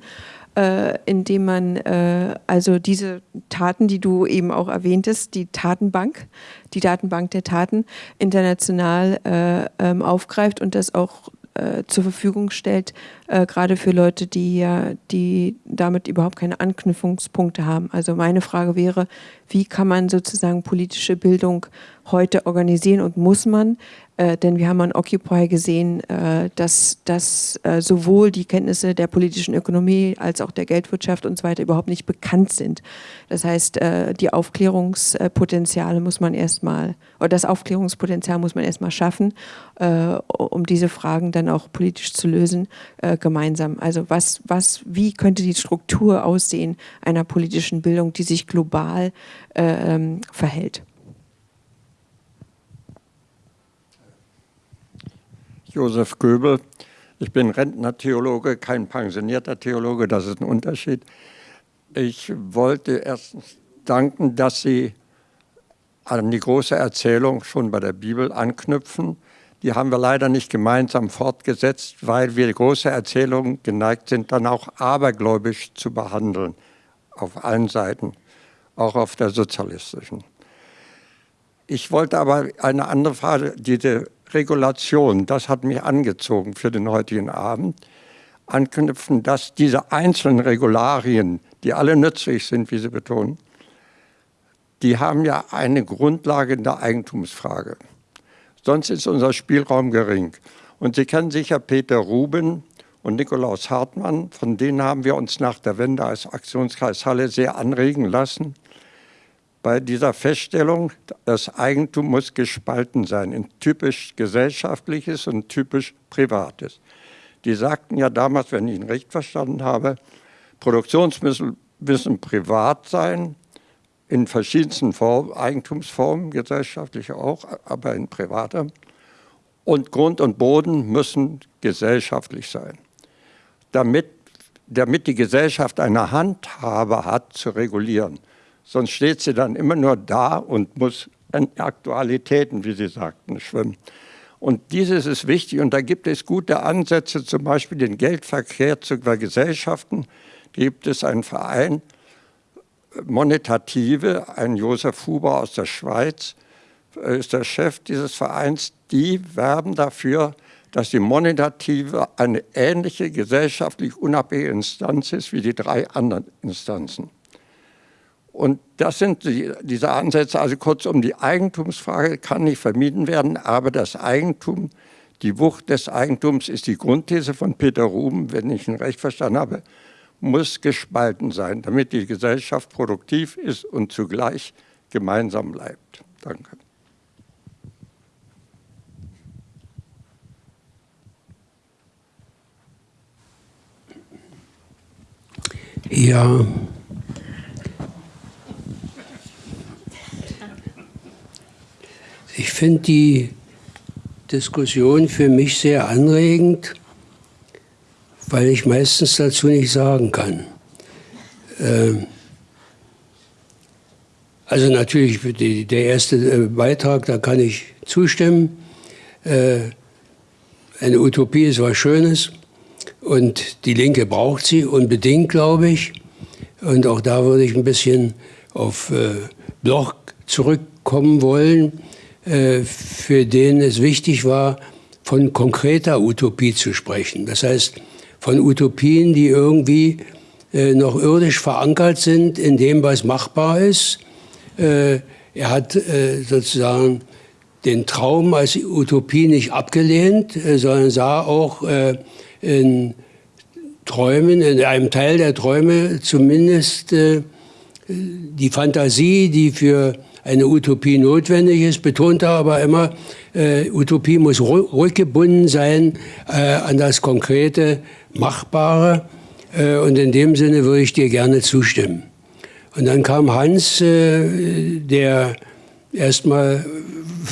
äh, indem man äh, also diese Taten, die du eben auch erwähntest, die Tatenbank, die Datenbank der Taten international äh, ähm, aufgreift und das auch äh, zur Verfügung stellt, äh, gerade für Leute, die ja, die damit überhaupt keine Anknüpfungspunkte haben. Also meine Frage wäre, wie kann man sozusagen politische Bildung heute organisieren und muss man? Äh, denn wir haben an Occupy gesehen, äh, dass, dass äh, sowohl die Kenntnisse der politischen Ökonomie als auch der Geldwirtschaft und so weiter überhaupt nicht bekannt sind. Das heißt, äh, die Aufklärungspotenziale muss man erstmal, oder das Aufklärungspotenzial muss man erstmal schaffen, äh, um diese Fragen dann auch politisch zu lösen, äh, gemeinsam. Also was, was, wie könnte die Struktur aussehen einer politischen Bildung, die sich global ähm, verhält?
Josef Göbel. Ich bin Rentner-Theologe, kein pensionierter Theologe, das ist ein Unterschied. Ich wollte erstens danken, dass Sie an die große Erzählung schon bei der Bibel anknüpfen. Die haben wir leider nicht gemeinsam fortgesetzt, weil wir große Erzählung geneigt sind, dann auch abergläubisch zu behandeln, auf allen Seiten, auch auf der sozialistischen. Ich wollte aber eine andere Frage, diese Regulation, das hat mich angezogen für den heutigen Abend, anknüpfen, dass diese einzelnen Regularien, die alle nützlich sind, wie Sie betonen, die haben ja eine Grundlage in der Eigentumsfrage. Sonst ist unser Spielraum gering. Und Sie kennen sicher Peter Ruben und Nikolaus Hartmann, von denen haben wir uns nach der Wende als Aktionskreis Halle sehr anregen lassen. Bei dieser Feststellung, das Eigentum muss gespalten sein in typisch gesellschaftliches und typisch privates. Die sagten ja damals, wenn ich ihn recht verstanden habe, Produktionsmittel müssen privat sein, in verschiedensten Formen, Eigentumsformen, gesellschaftlich auch, aber in privater. Und Grund und Boden müssen gesellschaftlich sein. Damit, damit die Gesellschaft eine Handhabe hat, zu regulieren. Sonst steht sie dann immer nur da und muss in Aktualitäten, wie Sie sagten, schwimmen. Und dieses ist wichtig und da gibt es gute Ansätze, zum Beispiel den Geldverkehr zu Gesellschaften. Gibt es einen Verein, Monetative, ein Josef Huber aus der Schweiz, ist der Chef dieses Vereins. Die werben dafür, dass die Monetative eine ähnliche gesellschaftlich unabhängige Instanz ist wie die drei anderen Instanzen. Und das sind die, diese Ansätze, also kurzum, die Eigentumsfrage kann nicht vermieden werden, aber das Eigentum, die Wucht des Eigentums ist die Grundthese von Peter Ruben, wenn ich ihn recht verstanden habe, muss gespalten sein, damit die Gesellschaft produktiv ist und zugleich gemeinsam bleibt. Danke.
Ja, Ich finde die Diskussion für mich sehr anregend, weil ich meistens dazu nicht sagen kann. Ähm, also natürlich die, der erste äh, Beitrag, da kann ich zustimmen. Äh, eine Utopie ist was Schönes und die Linke braucht sie unbedingt, glaube ich. Und auch da würde ich ein bisschen auf äh, Bloch zurückkommen wollen. Äh, für den es wichtig war, von konkreter Utopie zu sprechen. Das heißt, von Utopien, die irgendwie äh, noch irdisch verankert sind in dem, was machbar ist. Äh, er hat sozusagen den Traum als Utopie nicht abgelehnt, sondern sah auch in Träumen, in einem Teil der Träume zumindest die Fantasie, die für eine Utopie notwendig ist, betonte aber immer, äh, Utopie muss rückgebunden sein äh, an das konkrete, Machbare. Äh, und in dem Sinne würde ich dir gerne zustimmen. Und dann kam Hans, äh, der erstmal,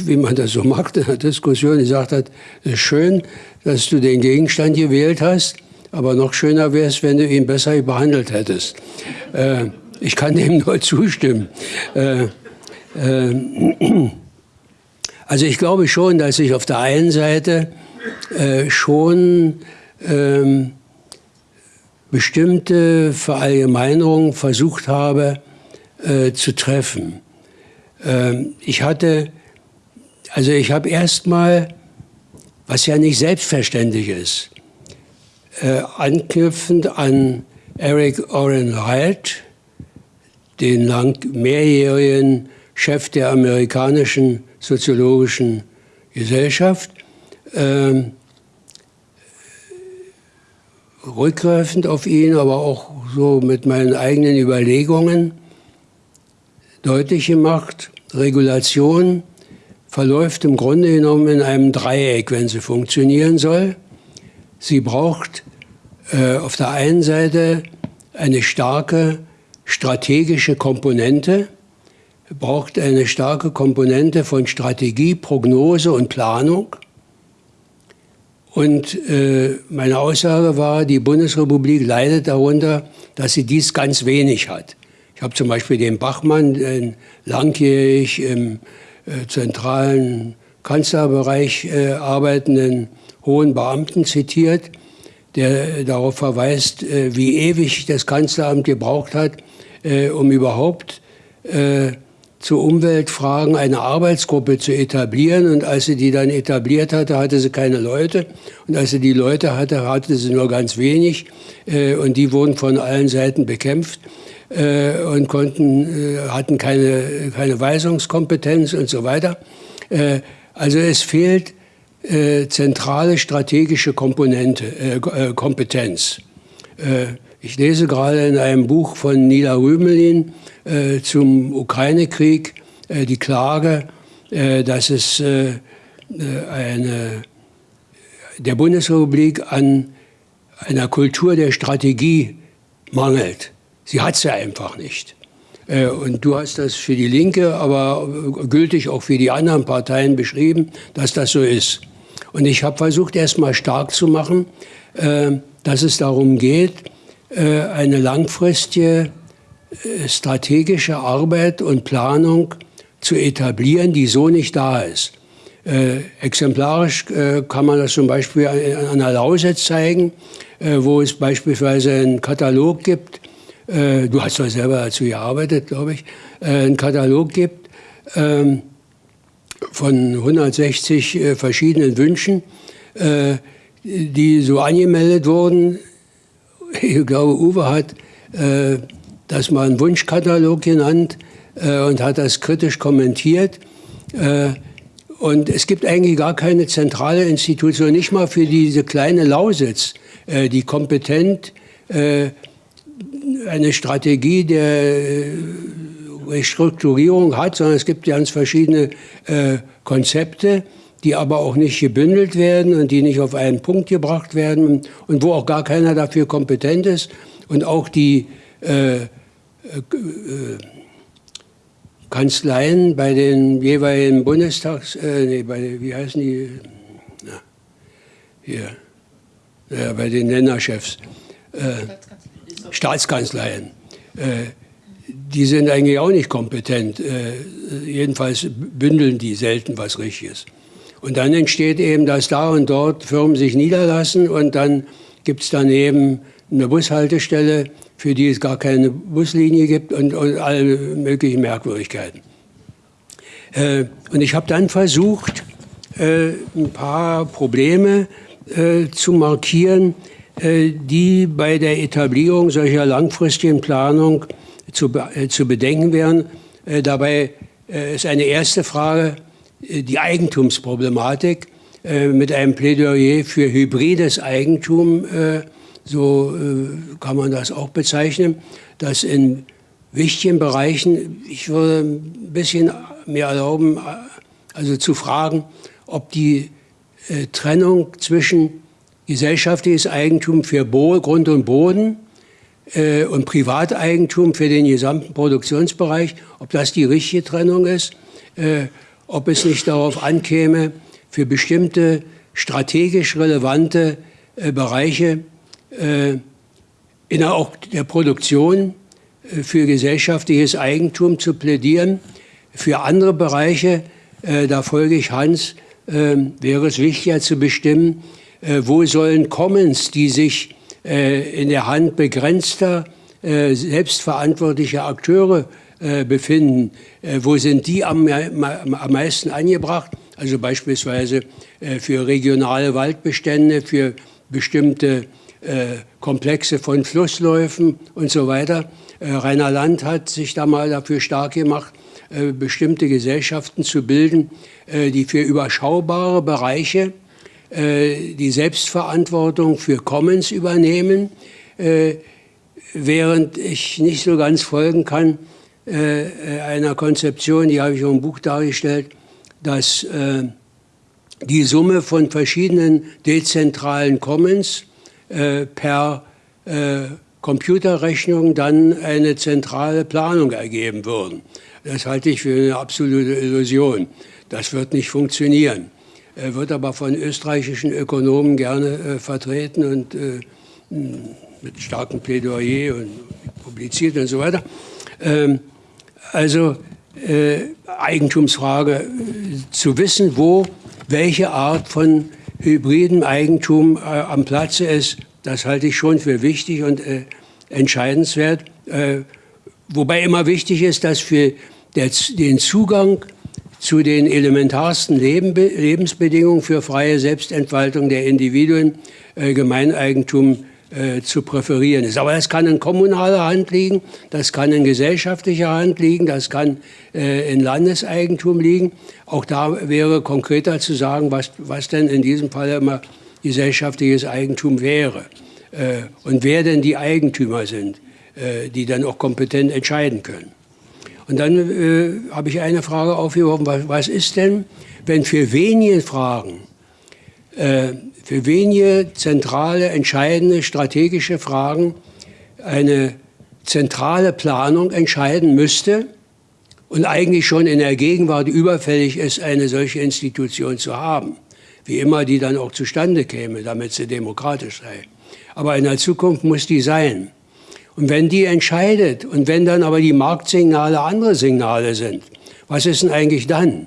wie man das so macht in der Diskussion, gesagt hat, es ist schön, dass du den Gegenstand gewählt hast, aber noch schöner wäre es, wenn du ihn besser behandelt hättest. Äh, ich kann dem nur zustimmen. Äh, also ich glaube schon, dass ich auf der einen Seite äh, schon ähm, bestimmte Verallgemeinerungen versucht habe äh, zu treffen. Ähm, ich hatte, also ich habe erstmal, was ja nicht selbstverständlich ist, äh, anknüpfend an Eric Oren Wright, den lang mehrjährigen Chef der amerikanischen soziologischen Gesellschaft, ähm, rückgreifend auf ihn, aber auch so mit meinen eigenen Überlegungen deutlich gemacht, Regulation verläuft im Grunde genommen in einem Dreieck, wenn sie funktionieren soll. Sie braucht äh, auf der einen Seite eine starke strategische Komponente, braucht eine starke Komponente von Strategie, Prognose und Planung. Und äh, meine Aussage war, die Bundesrepublik leidet darunter, dass sie dies ganz wenig hat. Ich habe zum Beispiel den Bachmann, den langjährig im äh, zentralen Kanzlerbereich äh, arbeitenden hohen Beamten zitiert, der darauf verweist, äh, wie ewig das Kanzleramt gebraucht hat, äh, um überhaupt äh, zu Umweltfragen eine Arbeitsgruppe zu etablieren. Und als sie die dann etabliert hatte, hatte sie keine Leute. Und als sie die Leute hatte, hatte sie nur ganz wenig. Äh, und die wurden von allen Seiten bekämpft äh, und konnten, äh, hatten keine, keine Weisungskompetenz und so weiter. Also es fehlt zentrale strategische Komponente, Kompetenz. Ich lese gerade in einem Buch von Nila Rümelin äh, zum Ukraine-Krieg äh, die Klage, äh, dass es äh, eine, der Bundesrepublik an einer Kultur der Strategie mangelt. Sie hat sie einfach nicht. Äh, und du hast das für die Linke, aber gültig auch für die anderen Parteien beschrieben, dass das so ist. Und ich habe versucht, erst mal stark zu machen, äh, dass es darum geht, äh, eine langfristige strategische Arbeit und Planung zu etablieren, die so nicht da ist. exemplarisch kann man das zum Beispiel an der Lausitz zeigen, wo es beispielsweise einen Katalog gibt, äh, du hast doch selber dazu gearbeitet, glaube ich, äh, einen Katalog gibt ähm, von 160 äh, verschiedenen Wünschen, äh, die so angemeldet wurden. Ich glaube, Uwe hat äh, das mal einen Wunschkatalog genannt äh, und hat das kritisch kommentiert. Und es gibt eigentlich gar keine zentrale Institution, nicht mal für diese kleine Lausitz, die kompetent eine Strategie der äh, Restrukturierung hat, sondern es gibt ganz verschiedene äh, Konzepte, die aber auch nicht gebündelt werden und die nicht auf einen Punkt gebracht werden und wo auch gar keiner dafür kompetent ist. Und auch die äh, äh, Kanzleien bei den jeweiligen Bundestags, äh, nee, bei, wie heißen die, na, hier, ja, bei den Länderchefs, äh, Staatskanzleien. Äh, die sind eigentlich auch nicht kompetent. Äh, jedenfalls bündeln die selten was Richtiges. Und dann entsteht eben, dass da und dort Firmen sich niederlassen und dann gibt es daneben eine Bushaltestelle, für die es gar keine Buslinie gibt und, und alle möglichen Merkwürdigkeiten. Äh, und ich habe dann versucht, äh, ein paar Probleme äh, zu markieren, äh, die bei der Etablierung solcher langfristigen Planung zu, äh, zu bedenken wären. Äh, dabei ist eine erste Frage die Eigentumsproblematik mit einem Plädoyer für hybrides Eigentum, so kann man das auch bezeichnen, dass in wichtigen Bereichen, ich würde ein bisschen mir erlauben, also zu fragen, ob die Trennung zwischen gesellschaftliches Eigentum für Bo Grund und Boden äh, und Privateigentum für den gesamten Produktionsbereich, ob das die richtige Trennung ist, äh, ob es nicht darauf ankäme, für bestimmte strategisch relevante äh, Bereiche äh, innerhalb der Produktion äh, für gesellschaftliches Eigentum zu plädieren. Für andere Bereiche, äh, da folge ich Hans, wäre es wichtiger zu bestimmen, äh, wo sollen Commons, die sich äh, in der Hand begrenzter, äh, selbstverantwortlicher Akteure befinden, wo sind die am, am meisten angebracht? Also beispielsweise für regionale Waldbestände, für bestimmte Komplexe von Flussläufen und so weiter. Rainer Land hat sich da mal dafür stark gemacht, bestimmte Gesellschaften zu bilden, die für überschaubare Bereiche äh, die Selbstverantwortung für Commons übernehmen, äh, während ich nicht so ganz folgen kann äh, einer Konzeption, die habe ich auch im Buch dargestellt, dass die Summe von verschiedenen dezentralen Commons per Computerrechnung dann eine zentrale Planung ergeben würden. Das halte ich für eine absolute Illusion. Das wird nicht funktionieren. Er wird aber von österreichischen Ökonomen gerne äh, vertreten und äh, mit starkem Plädoyer und publiziert und so weiter. Ähm, also äh, Eigentumsfrage, äh, zu wissen, wo welche Art von hybridem Eigentum äh, am Platze ist, das halte ich schon für wichtig und äh, entscheidenswert. wobei immer wichtig ist, dass für der, den Zugang zu den elementarsten Leben, Lebensbedingungen für freie Selbstentfaltung der Individuen äh, Gemeineigentum äh, zu präferieren ist. Aber das kann in kommunaler Hand liegen, das kann in gesellschaftlicher Hand liegen, das kann äh, in Landeseigentum liegen. Auch da wäre konkreter zu sagen, was, was denn in diesem Fall immer gesellschaftliches Eigentum wäre. äh, und wer denn die Eigentümer sind, äh, die dann auch kompetent entscheiden können. Und dann äh, habe ich eine Frage aufgeworfen, was, was, ist denn, wenn für wenige Fragen, für wenige zentrale, entscheidende, strategische Fragen eine zentrale Planung entscheiden müsste und eigentlich schon in der Gegenwart überfällig ist, eine solche Institution zu haben, wie immer die dann auch zustande käme, damit sie demokratisch sei. Aber in der Zukunft muss die sein. Und wenn die entscheidet und wenn dann aber die Marktsignale andere Signale sind, was ist denn eigentlich dann?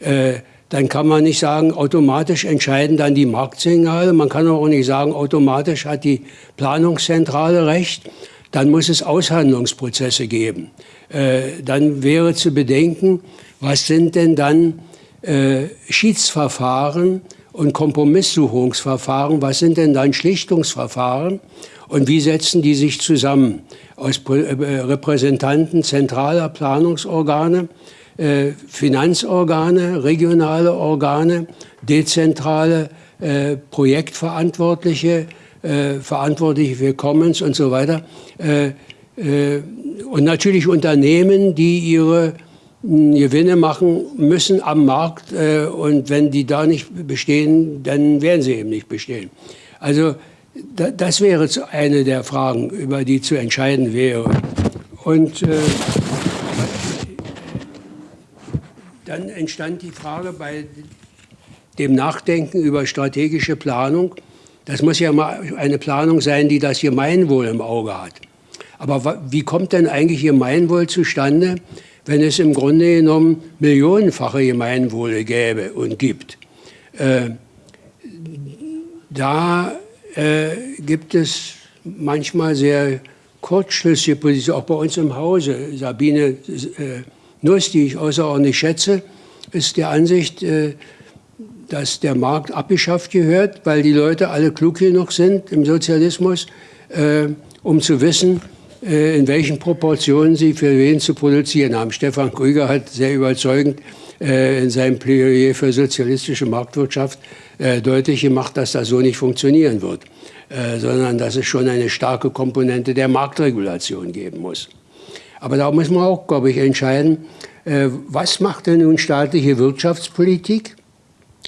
Äh, dann kann man nicht sagen, automatisch entscheiden dann die Marktsignale. Man kann auch nicht sagen, automatisch hat die Planungszentrale recht. Dann muss es Aushandlungsprozesse geben. Äh, dann wäre zu bedenken, was sind denn dann äh, Schiedsverfahren und Kompromisssuchungsverfahren, was sind denn dann Schlichtungsverfahren und wie setzen die sich zusammen aus äh, Repräsentanten zentraler Planungsorgane, äh, Finanzorgane, regionale Organe, dezentrale äh, Projektverantwortliche, äh, Verantwortliche für Commons und so weiter. Äh, äh, und natürlich Unternehmen, die ihre hm, Gewinne machen müssen am Markt und wenn die da nicht bestehen, dann werden sie eben nicht bestehen. Also das wäre eine der Fragen, über die zu entscheiden wäre. Und äh, dann entstand die Frage bei dem Nachdenken über strategische Planung, das muss ja mal eine Planung sein, die das Gemeinwohl im Auge hat. Aber wie kommt denn eigentlich Gemeinwohl zustande, wenn es im Grunde genommen millionenfache Gemeinwohle gäbe und gibt? Äh, da äh, gibt es manchmal sehr kurzschlüssige Positionen, auch bei uns im Hause. Sabine äh, Nuss, die ich außerordentlich schätze, ist der Ansicht, äh, dass der Markt abgeschafft gehört, weil die Leute alle klug genug sind im Sozialismus, äh, um zu wissen, äh, in welchen Proportionen sie für wen zu produzieren haben. Stefan Krüger hat sehr überzeugend in seinem Plädoyer für sozialistische Marktwirtschaft deutlich gemacht, dass das so nicht funktionieren wird, sondern dass es schon eine starke Komponente der Marktregulation geben muss. Aber da muss man auch, glaube ich, entscheiden, äh, was macht denn nun staatliche Wirtschaftspolitik?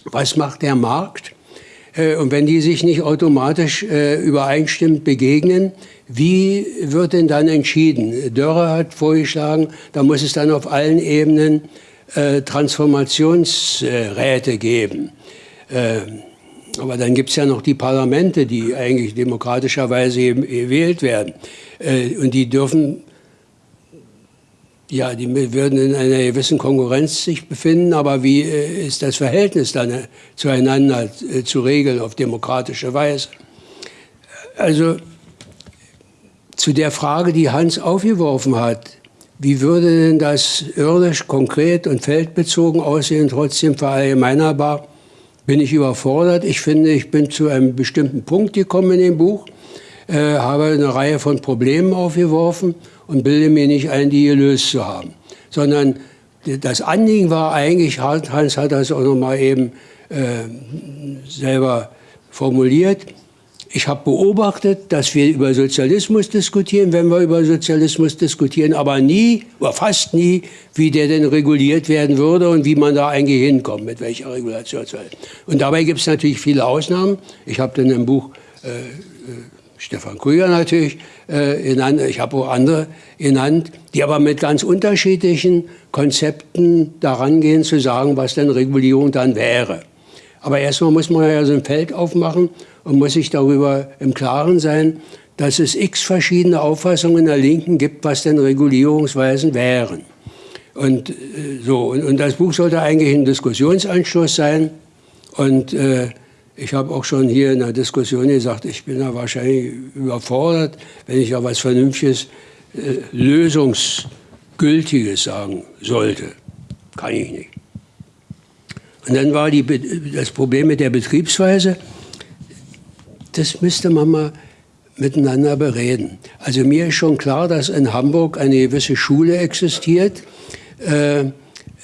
Was macht der Markt? Äh, und wenn die sich nicht automatisch äh, übereinstimmend begegnen, wie wird denn dann entschieden? Dörrer hat vorgeschlagen, da muss es dann auf allen Ebenen Transformationsräte geben. Aber dann gibt es ja noch die Parlamente, die eigentlich demokratischerweise gewählt werden. Und die dürfen, ja, die würden in einer gewissen Konkurrenz sich befinden, aber wie ist das Verhältnis dann zueinander zu regeln auf demokratische Weise? Also zu der Frage, die Hans aufgeworfen hat, wie würde denn das irdisch, konkret und feldbezogen aussehen, trotzdem verallgemeinerbar? Bin ich überfordert? Ich finde, ich bin zu einem bestimmten Punkt gekommen in dem Buch, äh, habe eine Reihe von Problemen aufgeworfen und bilde mir nicht ein, die gelöst zu haben. Sondern das Anliegen war eigentlich, Hans hat das auch noch mal eben äh, selber formuliert, ich habe beobachtet, dass wir über Sozialismus diskutieren, wenn wir über Sozialismus diskutieren, aber nie oder fast nie, wie der denn reguliert werden würde und wie man da eigentlich hinkommt, mit welcher Regulationsweise. Und dabei gibt es natürlich viele Ausnahmen. Ich habe dann im Buch äh, äh, Stefan Krüger natürlich äh, genannt, ich habe auch andere genannt, die aber mit ganz unterschiedlichen Konzepten daran gehen, zu sagen, was denn Regulierung dann wäre. Aber erstmal muss man ja so ein Feld aufmachen und muss sich darüber im Klaren sein, dass es x verschiedene Auffassungen in der Linken gibt, was denn Regulierungsweisen wären. Und, äh, so, und, und, das Buch sollte eigentlich ein Diskussionsanschluss sein. Und äh, ich habe auch schon hier in der Diskussion gesagt, ich bin da wahrscheinlich überfordert, wenn ich ja was Vernünftiges, äh, Lösungsgültiges sagen sollte. Kann ich nicht. Und dann war die, das Problem mit der Betriebsweise das müsste man mal miteinander bereden. Also mir ist schon klar, dass in Hamburg eine gewisse Schule existiert, äh,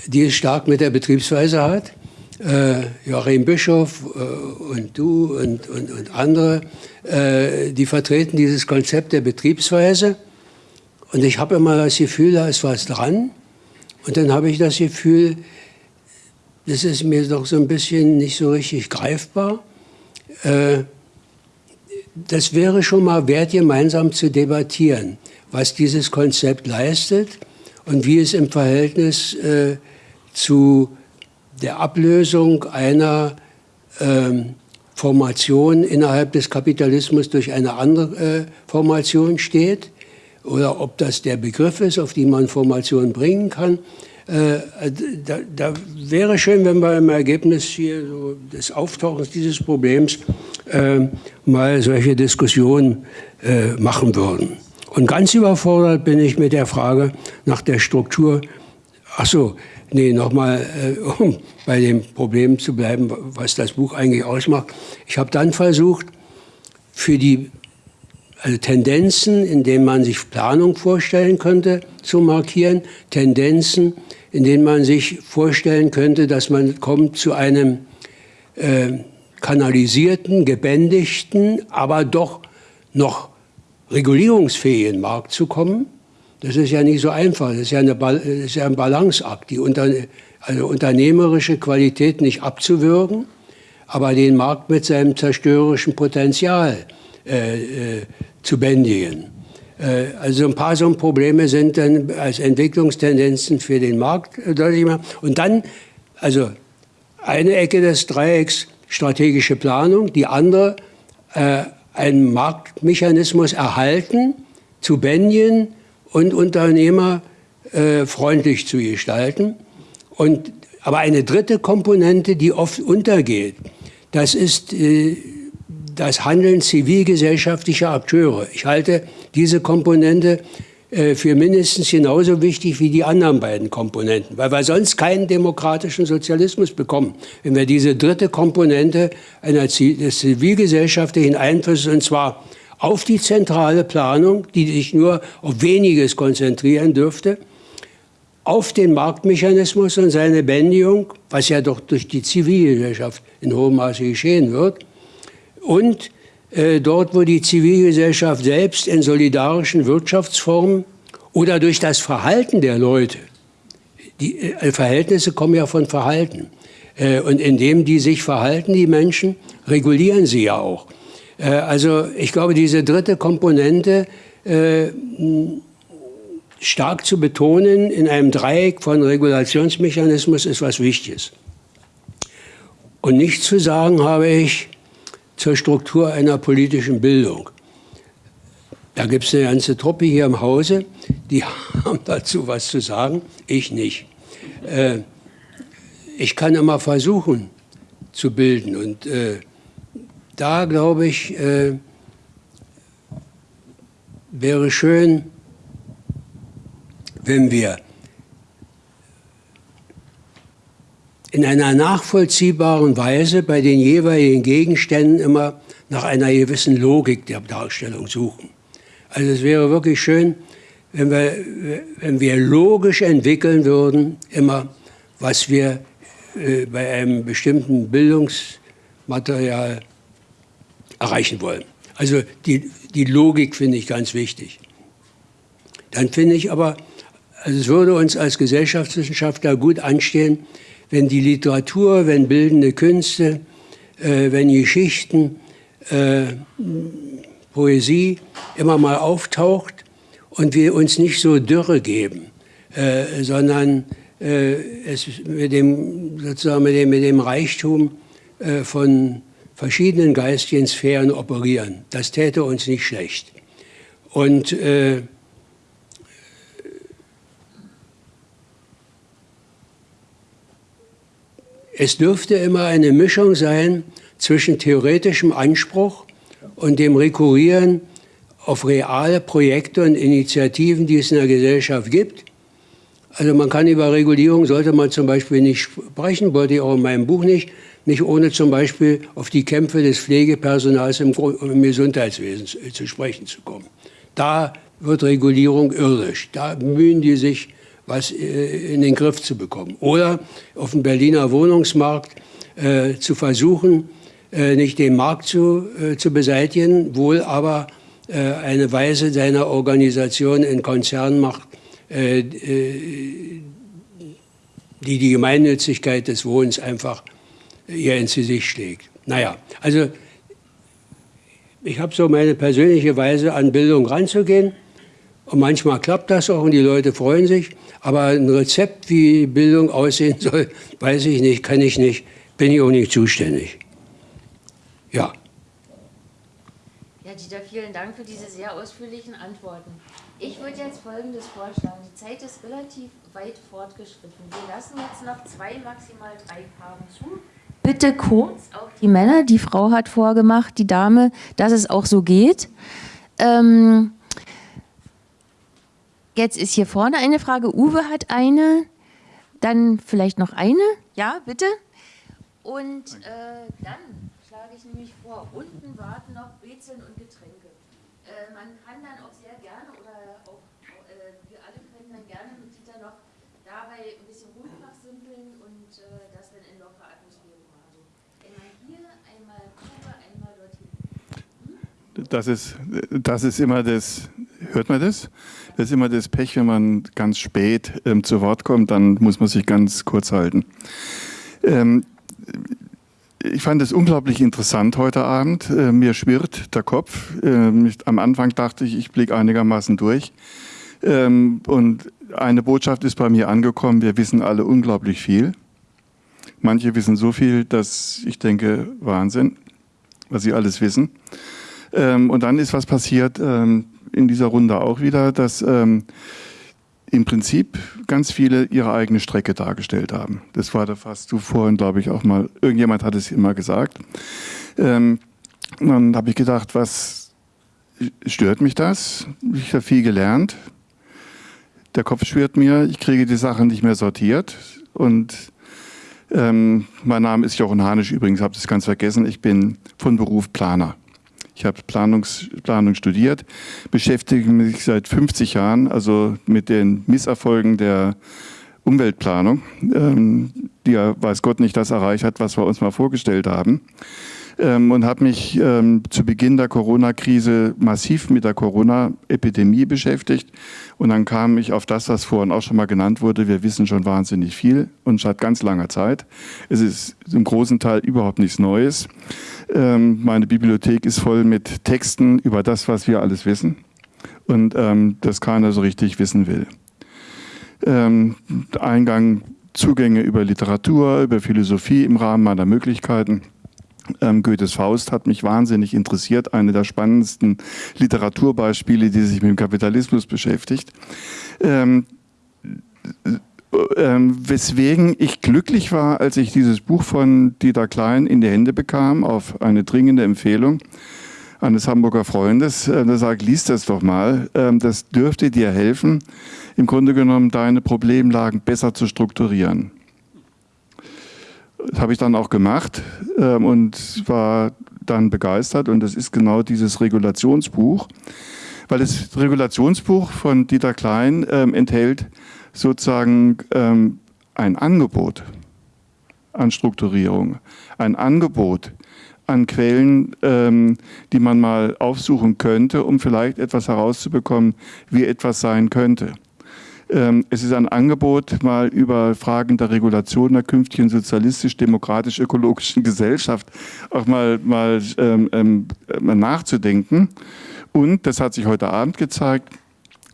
die es stark mit der Betriebsweise hat. Äh, Joachim Bischof äh, und du und, und, und andere, äh, die vertreten dieses Konzept der Betriebsweise. Und ich habe immer das Gefühl, da ist was dran. Und dann habe ich das Gefühl, das ist mir doch so ein bisschen nicht so richtig greifbar. Äh, das wäre schon mal wert, gemeinsam zu debattieren, was dieses Konzept leistet und wie es im Verhältnis äh, zu der Ablösung einer ähm, Formation innerhalb des Kapitalismus durch eine andere äh, Formation steht oder ob das der Begriff ist, auf den man Formation bringen kann. Äh, da, da, wäre schön, wenn wir im Ergebnis hier so des Auftauchens dieses Problems äh, mal solche Diskussionen äh, machen würden. Und ganz überfordert bin ich mit der Frage nach der Struktur. Ach so, nee, nochmal, äh, um bei dem Problem zu bleiben, was das Buch eigentlich ausmacht. Ich habe dann versucht, für die also Tendenzen, in denen man sich Planung vorstellen könnte, zu markieren, Tendenzen, in denen man sich vorstellen könnte, dass man kommt zu einem äh, kanalisierten, gebändigten, aber doch noch regulierungsfähigen Markt zu kommen. Das ist ja nicht so einfach. Das ist ja, eine, das ist ja ein Balanceakt, die unter, also unternehmerische Qualität nicht abzuwürgen, aber den Markt mit seinem zerstörerischen Potenzial äh, äh, zu bändigen. Äh, also ein paar so Probleme sind dann als Entwicklungstendenzen für den Markt äh, deutlich machen. Und dann, also eine Ecke des Dreiecks strategische Planung, die andere äh, einen Marktmechanismus erhalten, zu bändigen und Unternehmer äh, freundlich zu gestalten. Und, aber eine dritte Komponente, die oft untergeht, das ist äh, das Handeln zivilgesellschaftlicher Akteure. Ich halte diese Komponente äh, für mindestens genauso wichtig wie die anderen beiden Komponenten, weil wir sonst keinen demokratischen Sozialismus bekommen, wenn wir diese dritte Komponente einer, des zivilgesellschaftlichen Einflusses, und zwar auf die zentrale Planung, die sich nur auf weniges konzentrieren dürfte, auf den Marktmechanismus und seine Bändigung, was ja doch durch die Zivilgesellschaft in hohem Maße geschehen wird, und äh, dort, wo die Zivilgesellschaft selbst in solidarischen Wirtschaftsformen oder durch das Verhalten der Leute, die äh, Verhältnisse kommen ja von Verhalten, äh, und indem die sich verhalten, die Menschen, regulieren sie ja auch. Äh, also ich glaube, diese dritte Komponente äh, stark zu betonen in einem Dreieck von Regulationsmechanismus ist was Wichtiges. Und nicht zu sagen habe ich, zur Struktur einer politischen Bildung. Da gibt es eine ganze Truppe hier im Hause, die haben dazu was zu sagen, ich nicht. Äh, ich kann immer versuchen zu bilden und äh, da glaube ich, äh, wäre schön, wenn wir in einer nachvollziehbaren Weise bei den jeweiligen Gegenständen immer nach einer gewissen Logik der Darstellung suchen. Also es wäre wirklich schön, wenn wir, wenn wir logisch entwickeln würden, immer, was wir äh, bei einem bestimmten Bildungsmaterial erreichen wollen. Also die, die Logik finde ich ganz wichtig. Dann finde ich aber, also es würde uns als Gesellschaftswissenschaftler gut anstehen, wenn die Literatur, wenn bildende Künste, äh, wenn Geschichten, äh, Poesie immer mal auftaucht und wir uns nicht so Dürre geben, äh, sondern äh, es mit dem, sozusagen mit dem, mit dem Reichtum äh, von verschiedenen geistigen Sphären operieren. Das täte uns nicht schlecht. Und äh, Es dürfte immer eine Mischung sein zwischen theoretischem Anspruch und dem Rekurrieren auf reale Projekte und Initiativen, die es in der Gesellschaft gibt. Also man kann über Regulierung, sollte man zum Beispiel nicht sprechen, wollte ich auch in meinem Buch nicht, nicht ohne zum Beispiel auf die Kämpfe des Pflegepersonals im, im Gesundheitswesen zu, zu sprechen zu kommen. Da wird Regulierung irdisch. Da bemühen die sich was äh, in den Griff zu bekommen. Oder auf dem Berliner Wohnungsmarkt äh, zu versuchen, äh, nicht den Markt zu, äh, zu beseitigen, wohl aber äh, eine Weise seiner Organisation in Konzernen macht, äh, die die Gemeinnützigkeit des Wohnens einfach ihr ins Gesicht schlägt. Naja, also ich habe so meine persönliche Weise, an Bildung ranzugehen. Und manchmal klappt das auch und die Leute freuen sich. Aber ein Rezept, wie Bildung aussehen soll, weiß ich nicht, kann ich nicht, bin ich auch nicht zuständig. Ja.
Ja, Dieter, vielen Dank für diese sehr ausführlichen Antworten. Ich würde jetzt Folgendes vorschlagen. Die Zeit ist relativ weit fortgeschritten. Wir lassen jetzt noch zwei, maximal drei Fragen zu. Bitte kurz auch die Männer. Die Frau hat vorgemacht, die Dame, dass es auch so geht. Ähm, Jetzt ist hier vorne eine Frage. Uwe hat eine, dann vielleicht noch eine. Ja, bitte. Und äh, dann schlage ich nämlich vor, unten warten noch Brezeln und Getränke. Äh, man kann dann auch sehr gerne, oder auch äh, wir alle können dann gerne mit Dieter noch dabei ein bisschen ruhig und äh, das dann in lockerer Atmosphäre machen. Also einmal hier, einmal Kuba, einmal dorthin.
Hm? Das ist, das ist immer das, hört man das? Das ist immer das Pech, wenn man ganz spät ähm, zu Wort kommt, dann muss man sich ganz kurz halten. Ähm, ich fand es unglaublich interessant heute Abend. Äh, mir schwirrt der Kopf. Ähm, am Anfang dachte ich, ich blicke einigermaßen durch. Ähm, und eine Botschaft ist bei mir angekommen, wir wissen alle unglaublich viel. Manche wissen so viel, dass ich denke, Wahnsinn, was sie alles wissen. Ähm, und dann ist was passiert, ähm, in dieser Runde auch wieder, dass ähm, im Prinzip ganz viele ihre eigene Strecke dargestellt haben. Das war da fast du vorhin, glaube ich, auch mal, irgendjemand hat es immer gesagt. Ähm, dann habe ich gedacht, was stört mich das? Ich habe viel gelernt. Der Kopf schwirrt mir, ich kriege die Sachen nicht mehr sortiert. Und ähm, mein Name ist Jochen Hanisch übrigens, habe das ganz vergessen. Ich bin von Beruf Planer. Ich habe Planungs, Planung studiert, beschäftige mich seit 50 Jahren also mit den Misserfolgen der Umweltplanung, ähm, die ja weiß Gott nicht das erreicht hat, was wir uns mal vorgestellt haben ähm, und habe mich ähm, zu Beginn der Corona-Krise massiv mit der Corona-Epidemie beschäftigt. Und dann kam ich auf das, was vorhin auch schon mal genannt wurde. Wir wissen schon wahnsinnig viel und seit ganz langer Zeit. Es ist im großen Teil überhaupt nichts Neues. Ähm, meine Bibliothek ist voll mit Texten über das, was wir alles wissen und ähm, das keiner so richtig wissen will. Ähm, Eingang, Zugänge über Literatur, über Philosophie im Rahmen meiner Möglichkeiten. Ähm, Goethes Faust hat mich wahnsinnig interessiert, eine der spannendsten Literaturbeispiele, die sich mit dem Kapitalismus beschäftigt. Ähm, ähm, weswegen ich glücklich war, als ich dieses Buch von Dieter Klein in die Hände bekam, auf eine dringende Empfehlung eines Hamburger Freundes. Äh, der sagt, lies das doch mal. Ähm, das dürfte dir helfen, im Grunde genommen deine Problemlagen besser zu strukturieren. Das habe ich dann auch gemacht ähm, und war dann begeistert. Und das ist genau dieses Regulationsbuch, weil das Regulationsbuch von Dieter Klein ähm, enthält sozusagen ähm, ein Angebot an Strukturierung, ein Angebot an Quellen, ähm, die man mal aufsuchen könnte, um vielleicht etwas herauszubekommen, wie etwas sein könnte. Ähm, es ist ein Angebot, mal über Fragen der Regulation der künftigen sozialistisch-demokratisch-ökologischen Gesellschaft auch mal, mal ähm, ähm, nachzudenken. Und, das hat sich heute Abend gezeigt,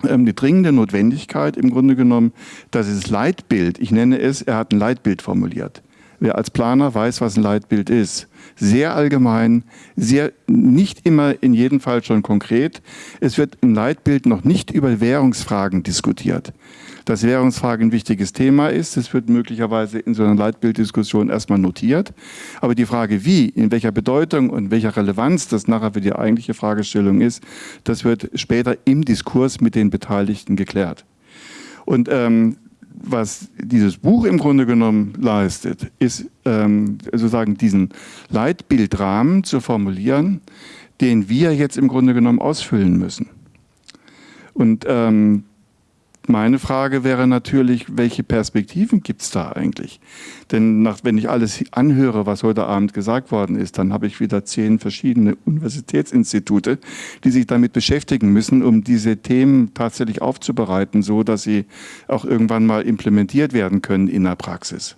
ähm, die dringende Notwendigkeit im Grunde genommen, dass es Leitbild, ich nenne es, er hat ein Leitbild formuliert. Wer als Planer weiß, was ein Leitbild ist. Sehr allgemein, sehr nicht immer in jedem Fall schon konkret. Es wird im Leitbild noch nicht über Währungsfragen diskutiert dass Währungsfrage ein wichtiges Thema ist. Das wird möglicherweise in so einer Leitbilddiskussion erstmal notiert. Aber die Frage, wie, in welcher Bedeutung und welcher Relevanz das nachher für die eigentliche Fragestellung ist, das wird später im Diskurs mit den Beteiligten geklärt. Und ähm, was dieses Buch im Grunde genommen leistet, ist ähm, sozusagen diesen Leitbildrahmen zu formulieren, den wir jetzt im Grunde genommen ausfüllen müssen. Und ähm, meine Frage wäre natürlich, welche Perspektiven gibt es da eigentlich? Denn nach, wenn ich alles anhöre, was heute Abend gesagt worden ist, dann habe ich wieder zehn verschiedene Universitätsinstitute, die sich damit beschäftigen müssen, um diese Themen tatsächlich aufzubereiten, so dass sie auch irgendwann mal implementiert werden können in der Praxis.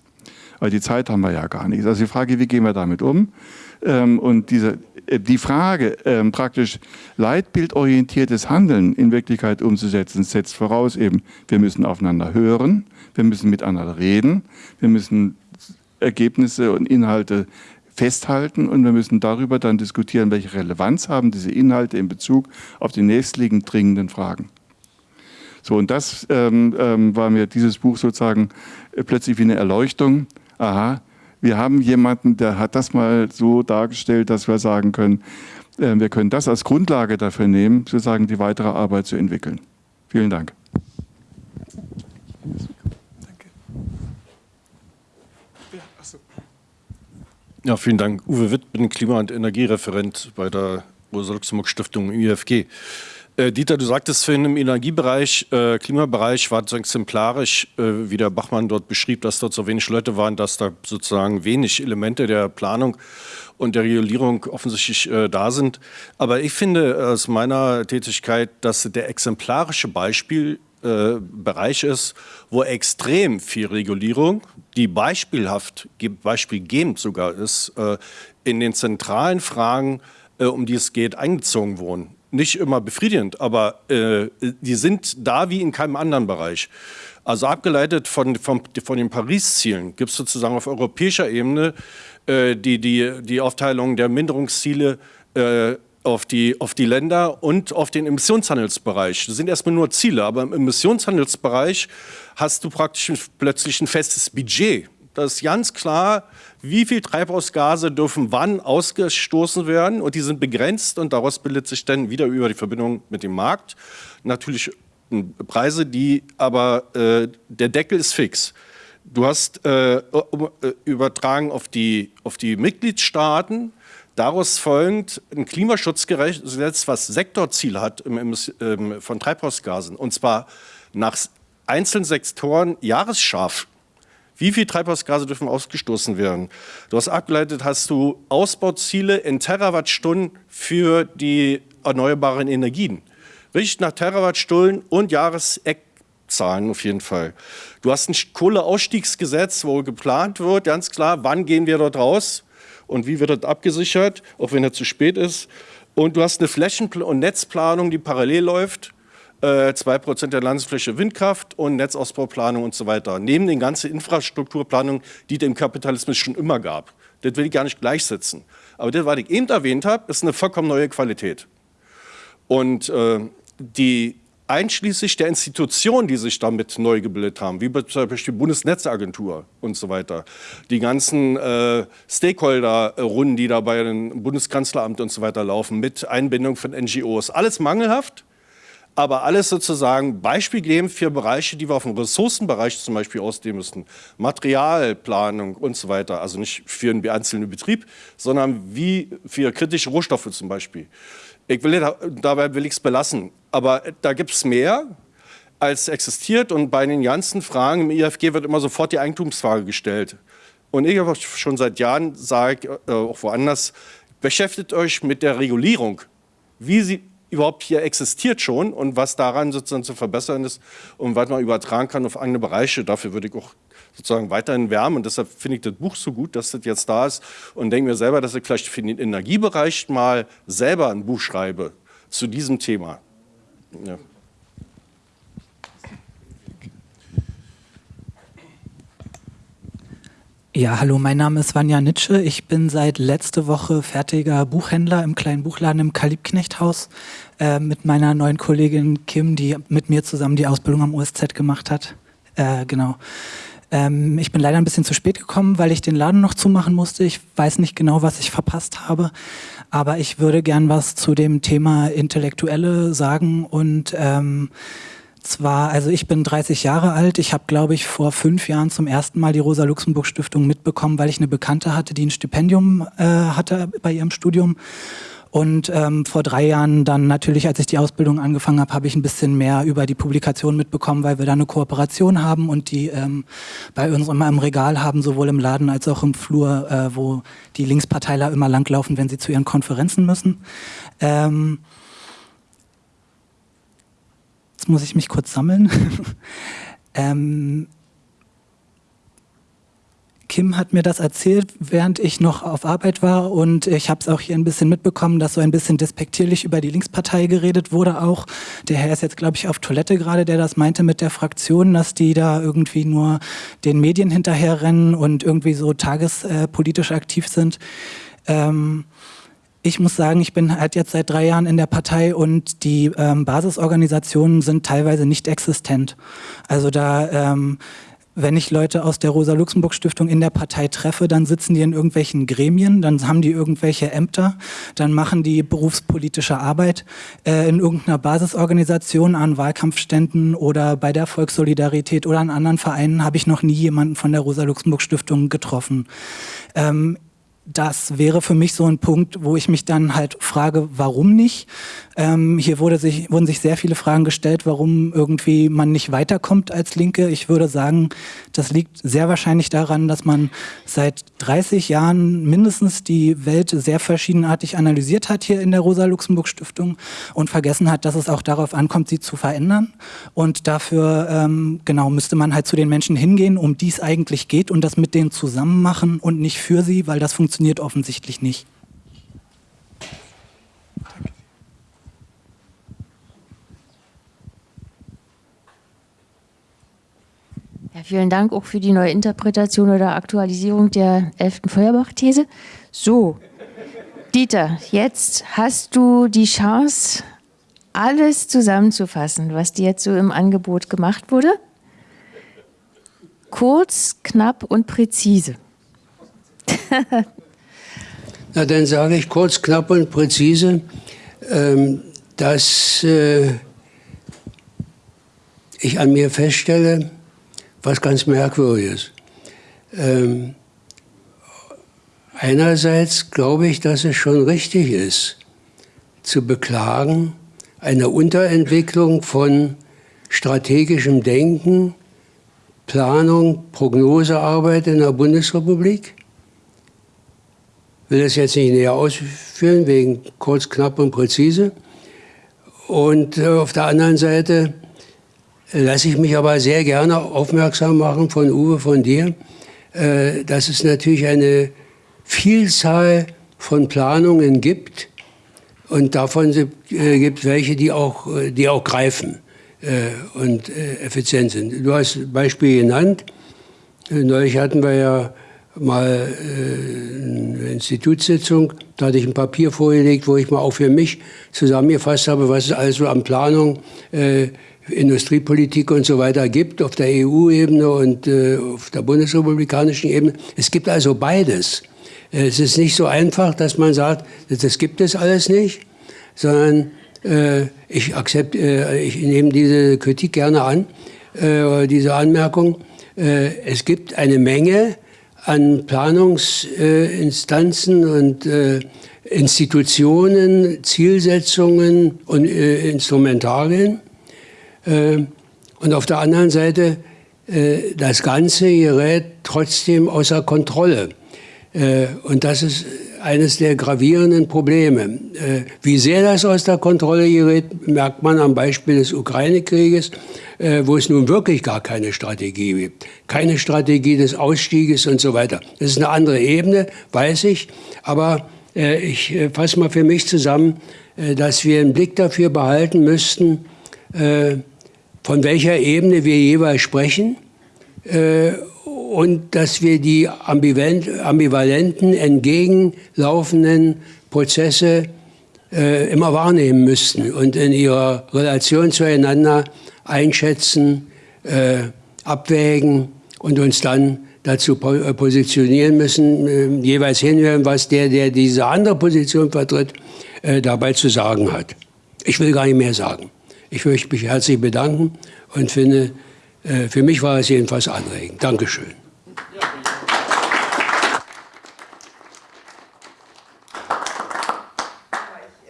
Aber die Zeit haben wir ja gar nicht. Also die Frage, wie gehen wir damit um? Ähm, und diese, die Frage, ähm, praktisch leitbildorientiertes Handeln in Wirklichkeit umzusetzen, setzt voraus eben, wir müssen aufeinander hören, wir müssen miteinander reden, wir müssen Ergebnisse und Inhalte festhalten und wir müssen darüber dann diskutieren, welche Relevanz haben diese Inhalte in Bezug auf die nächstliegend dringenden Fragen. So, und das ähm, ähm, war mir dieses Buch sozusagen äh, plötzlich wie eine Erleuchtung. Aha, wir haben jemanden, der hat das mal so dargestellt, dass wir sagen können, äh, wir können das als Grundlage dafür nehmen, sozusagen die weitere Arbeit zu entwickeln. Vielen Dank.
Ja, vielen Dank. Uwe Witt, bin Klima- und Energiereferent bei der Rosa-Luxemburg-Stiftung IFG. Äh, Dieter, du sagtest vorhin im Energiebereich, äh, Klimabereich war so exemplarisch, äh, wie der Bachmann dort beschrieb, dass dort so wenig Leute waren, dass da sozusagen wenig Elemente der Planung und der Regulierung offensichtlich äh, da sind. Aber ich finde aus meiner Tätigkeit, dass der exemplarische Beispielbereich äh, ist, wo extrem viel Regulierung, die beispielhaft, beispielgebend sogar ist, in den zentralen Fragen, um die es geht, eingezogen wurden nicht immer befriedigend, aber äh, die sind da wie in keinem anderen Bereich. Also abgeleitet von, von, von den Paris-Zielen gibt es sozusagen auf europäischer Ebene äh, die, die, die Aufteilung der Minderungsziele äh, auf, die, auf die Länder und auf den Emissionshandelsbereich. Das sind erstmal nur Ziele, aber im Emissionshandelsbereich hast du praktisch plötzlich ein festes Budget. Das ist ganz klar wie viel Treibhausgase dürfen wann ausgestoßen werden. Und die sind begrenzt und daraus bildet sich dann wieder über die Verbindung mit dem Markt natürlich Preise, die aber äh, der Deckel ist fix. Du hast äh, äh übertragen auf die, auf die Mitgliedstaaten, daraus folgend ein Klimaschutzgesetz, was Sektorziel hat im, im, ähm, von Treibhausgasen. Und zwar nach einzelnen Sektoren jahresscharf wie viel Treibhausgase dürfen ausgestoßen werden? Du hast abgeleitet, hast du Ausbauziele in Terawattstunden für die erneuerbaren Energien. Richtig nach Terawattstunden und Jahreseckzahlen auf jeden Fall. Du hast ein Kohleausstiegsgesetz, wo geplant wird, ganz klar, wann gehen wir dort raus und wie wird das abgesichert, auch wenn er zu spät ist. Und du hast eine Flächen- und Netzplanung, die parallel läuft äh, 2% der Landesfläche Windkraft und Netzausbauplanung und so weiter. Neben den ganzen Infrastrukturplanungen, die im Kapitalismus schon immer gab. Das will ich gar nicht gleichsetzen. Aber das, was ich eben erwähnt habe, ist eine vollkommen neue Qualität. Und äh, die einschließlich der Institutionen, die sich damit neu gebildet haben, wie zum Beispiel die Bundesnetzagentur und so weiter, die ganzen äh, Stakeholder-Runden, die da bei dem Bundeskanzleramt und so weiter laufen, mit Einbindung von NGOs, alles mangelhaft aber alles sozusagen beispielgebend für Bereiche, die wir auf dem Ressourcenbereich zum Beispiel ausdehnen müssten. Materialplanung und so weiter, also nicht für einen einzelnen Betrieb, sondern wie für kritische Rohstoffe zum Beispiel. Ich will, dabei will ich es belassen, aber da gibt es mehr, als existiert und bei den ganzen Fragen im IFG wird immer sofort die Eigentumsfrage gestellt. Und ich habe schon seit Jahren, sage äh, auch woanders, beschäftigt euch mit der Regulierung. Wie sie, überhaupt hier existiert schon und was daran sozusagen zu verbessern ist und was man übertragen kann auf andere Bereiche. Dafür würde ich auch sozusagen weiterhin wärmen und deshalb finde ich das Buch so gut, dass das jetzt da ist und denke mir selber, dass ich vielleicht für den Energiebereich mal selber ein Buch schreibe zu diesem Thema. Ja.
Ja, hallo, mein Name ist Vanja Nitsche. Ich bin seit letzte Woche fertiger Buchhändler im kleinen Buchladen im Kalibknechthaus äh, mit meiner neuen Kollegin Kim, die mit mir zusammen die Ausbildung am OSZ gemacht hat. Äh, genau. Ähm, ich bin leider ein bisschen zu spät gekommen, weil ich den Laden noch zumachen musste. Ich weiß nicht genau, was ich verpasst habe, aber ich würde gern was zu dem Thema Intellektuelle sagen und ähm, zwar, also ich bin 30 Jahre alt. Ich habe, glaube ich, vor fünf Jahren zum ersten Mal die Rosa-Luxemburg-Stiftung mitbekommen, weil ich eine Bekannte hatte, die ein Stipendium äh, hatte bei ihrem Studium. Und ähm, vor drei Jahren dann natürlich, als ich die Ausbildung angefangen habe, habe ich ein bisschen mehr über die Publikation mitbekommen, weil wir da eine Kooperation haben und die ähm, bei uns immer im Regal haben, sowohl im Laden als auch im Flur, äh, wo die Linksparteiler immer langlaufen, wenn sie zu ihren Konferenzen müssen. Ähm, jetzt muss ich mich kurz sammeln. ähm, Kim hat mir das erzählt, während ich noch auf Arbeit war und ich habe es auch hier ein bisschen mitbekommen, dass so ein bisschen despektierlich über die Linkspartei geredet wurde auch. Der Herr ist jetzt, glaube ich, auf Toilette gerade, der das meinte mit der Fraktion, dass die da irgendwie nur den Medien hinterherrennen und irgendwie so tagespolitisch aktiv sind. Ähm, ich muss sagen, ich bin halt jetzt seit drei Jahren in der Partei und die ähm, Basisorganisationen sind teilweise nicht existent. Also da ähm, wenn ich Leute aus der Rosa-Luxemburg-Stiftung in der Partei treffe, dann sitzen die in irgendwelchen Gremien, dann haben die irgendwelche Ämter, dann machen die berufspolitische Arbeit äh, in irgendeiner Basisorganisation an Wahlkampfständen oder bei der Volkssolidarität oder an anderen Vereinen habe ich noch nie jemanden von der Rosa-Luxemburg-Stiftung getroffen. Ähm, das wäre für mich so ein Punkt, wo ich mich dann halt frage, warum nicht? Ähm, hier wurde sich, wurden sich sehr viele Fragen gestellt, warum irgendwie man nicht weiterkommt als Linke. Ich würde sagen, das liegt sehr wahrscheinlich daran, dass man seit 30 Jahren mindestens die Welt sehr verschiedenartig analysiert hat hier in der Rosa-Luxemburg-Stiftung und vergessen hat, dass es auch darauf ankommt, sie zu verändern. Und dafür ähm, genau müsste man halt zu den Menschen hingehen, um die es eigentlich geht und das mit denen zusammen machen und nicht für sie, weil das funktioniert offensichtlich nicht.
Ja, vielen Dank auch für die neue Interpretation oder Aktualisierung der 11. Feuerbach-These. So, Dieter, jetzt hast du die Chance, alles zusammenzufassen, was dir jetzt so im Angebot gemacht wurde. Kurz, knapp und präzise.
Na, dann sage ich kurz, knapp und präzise, ähm, dass äh, ich an mir feststelle, was ganz Merkwürdiges. Ähm, einerseits glaube ich, dass es schon richtig ist, zu beklagen, eine Unterentwicklung von strategischem Denken, Planung, Prognosearbeit in der Bundesrepublik. Ich will das jetzt nicht näher ausführen, wegen kurz, knapp und präzise. Und äh, auf der anderen Seite lasse ich mich aber sehr gerne aufmerksam machen von Uwe, von dir, äh, dass es natürlich eine Vielzahl von Planungen gibt und davon äh, gibt welche, die auch, äh, die auch greifen und effizient sind. Du hast Beispiel genannt. Neulich hatten wir ja mal eine Institutssitzung, da hatte ich ein Papier vorgelegt, wo ich mal auch für mich zusammengefasst habe, was es also an Planung äh, Industriepolitik und so weiter gibt, auf der EU-Ebene und äh, auf der bundesrepublikanischen Ebene. Es gibt also beides. Es ist nicht so einfach, dass man sagt, das gibt es alles nicht, sondern äh, ich, akzept, äh, ich nehme diese Kritik gerne an, äh, diese Anmerkung. Äh, es gibt eine Menge an Planungsinstanzen und äh, Institutionen, Zielsetzungen und Instrumentarien und auf der anderen Seite, äh, das Ganze gerät trotzdem außer Kontrolle. Äh, und das ist eines der gravierenden Probleme. Wie sehr das aus der Kontrolle gerät, merkt man am Beispiel des Ukraine-Krieges, wo es nun wirklich gar keine Strategie gibt. Keine Strategie des Ausstieges und so weiter. Das ist eine andere Ebene, weiß ich. Aber ich fasse mal für mich zusammen, dass wir einen Blick dafür behalten müssten, von welcher Ebene wir jeweils sprechen äh, und dass wir die ambivalenten, entgegenlaufenden Prozesse äh, immer wahrnehmen müssten und in ihrer Relation zueinander einschätzen, äh, abwägen und uns dann dazu äh, positionieren müssen, äh, jeweils hinhören, was der, der diese andere Position vertritt, äh, dabei zu sagen hat. Ich will gar nicht mehr sagen. Ich möchte mich herzlich bedanken und finde, äh, für mich war es jedenfalls anregend. Dankeschön.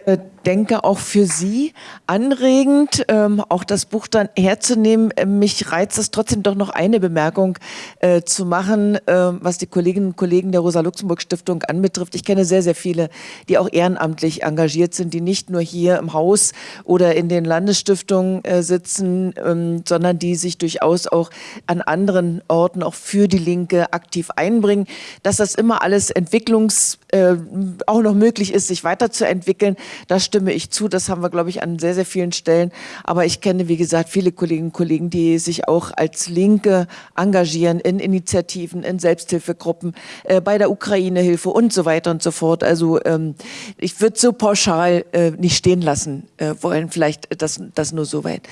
äh, denke auch für Sie anregend, ähm, auch das Buch dann herzunehmen. Äh, mich reizt es trotzdem doch noch eine Bemerkung äh, zu machen, äh, was die Kolleginnen und Kollegen der Rosa-Luxemburg-Stiftung anbetrifft. Ich kenne sehr, sehr viele, die auch ehrenamtlich engagiert sind, die nicht nur hier im Haus oder in den Landesstiftungen äh, sitzen, ähm, sondern die sich durchaus auch an anderen Orten auch für die Linke aktiv einbringen. Dass das immer alles entwicklungs äh, auch noch möglich ist, sich weiterzuentwickeln, da stimme ich zu. Das haben wir, glaube ich, an sehr, sehr vielen Stellen. Aber ich kenne, wie gesagt, viele Kolleginnen und Kollegen, die sich auch als Linke engagieren in Initiativen, in Selbsthilfegruppen, äh, bei der Ukraine-Hilfe und so weiter und so fort. Also ähm, ich würde so pauschal äh, nicht stehen lassen äh, wollen. Vielleicht das, das nur so weit.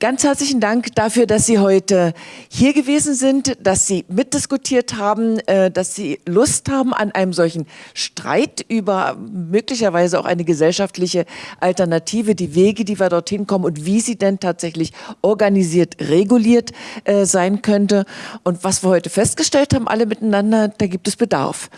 Ganz herzlichen Dank dafür, dass Sie heute hier gewesen sind, dass Sie mitdiskutiert haben, äh, dass Sie Lust haben an einem solchen Streit über möglicherweise auch eine gesellschaftliche Alternative, die Wege, die wir dorthin kommen und wie sie denn tatsächlich organisiert, reguliert äh, sein könnte. Und was wir heute festgestellt haben, alle miteinander, da gibt es Bedarf.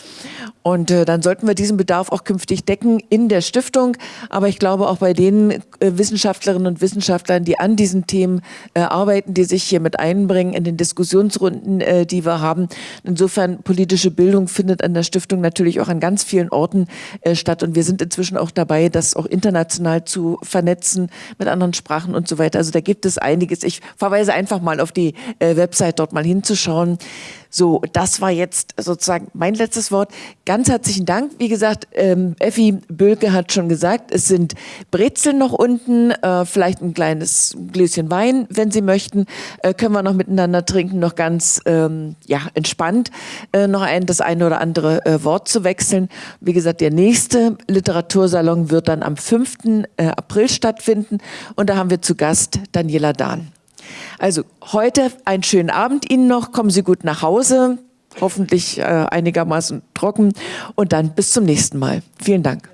Und äh, dann sollten wir diesen Bedarf auch künftig decken in der Stiftung. Aber ich glaube auch bei den Wissenschaftlerinnen und Wissenschaftlern, die an diesen Themen äh, arbeiten, die sich hier mit einbringen in den Diskussionsrunden, äh, die wir haben. Insofern politische Bildung findet an der Stiftung natürlich auch an ganz vielen Orten äh, statt und wir sind inzwischen auch dabei, das auch international zu vernetzen mit anderen Sprachen und so weiter. Also da gibt es einiges. Ich verweise einfach mal auf die äh, Website, dort mal hinzuschauen. So, das war jetzt sozusagen mein letztes Wort. Ganz herzlichen Dank. Wie gesagt, ähm, Effi Bölke hat schon gesagt, es sind Brezeln noch unten, äh, vielleicht ein kleines Gläschen Wein, wenn Sie möchten, äh, können wir noch miteinander trinken, noch ganz ähm, ja, entspannt äh, noch ein, das eine oder andere äh, Wort zu wechseln. Wie gesagt, der nächste Literatursalon wird dann am 5. Äh, April stattfinden und da haben wir zu Gast Daniela Dahn. Also heute einen schönen Abend Ihnen noch, kommen Sie gut nach Hause, hoffentlich äh, einigermaßen trocken und dann bis zum nächsten Mal. Vielen Dank.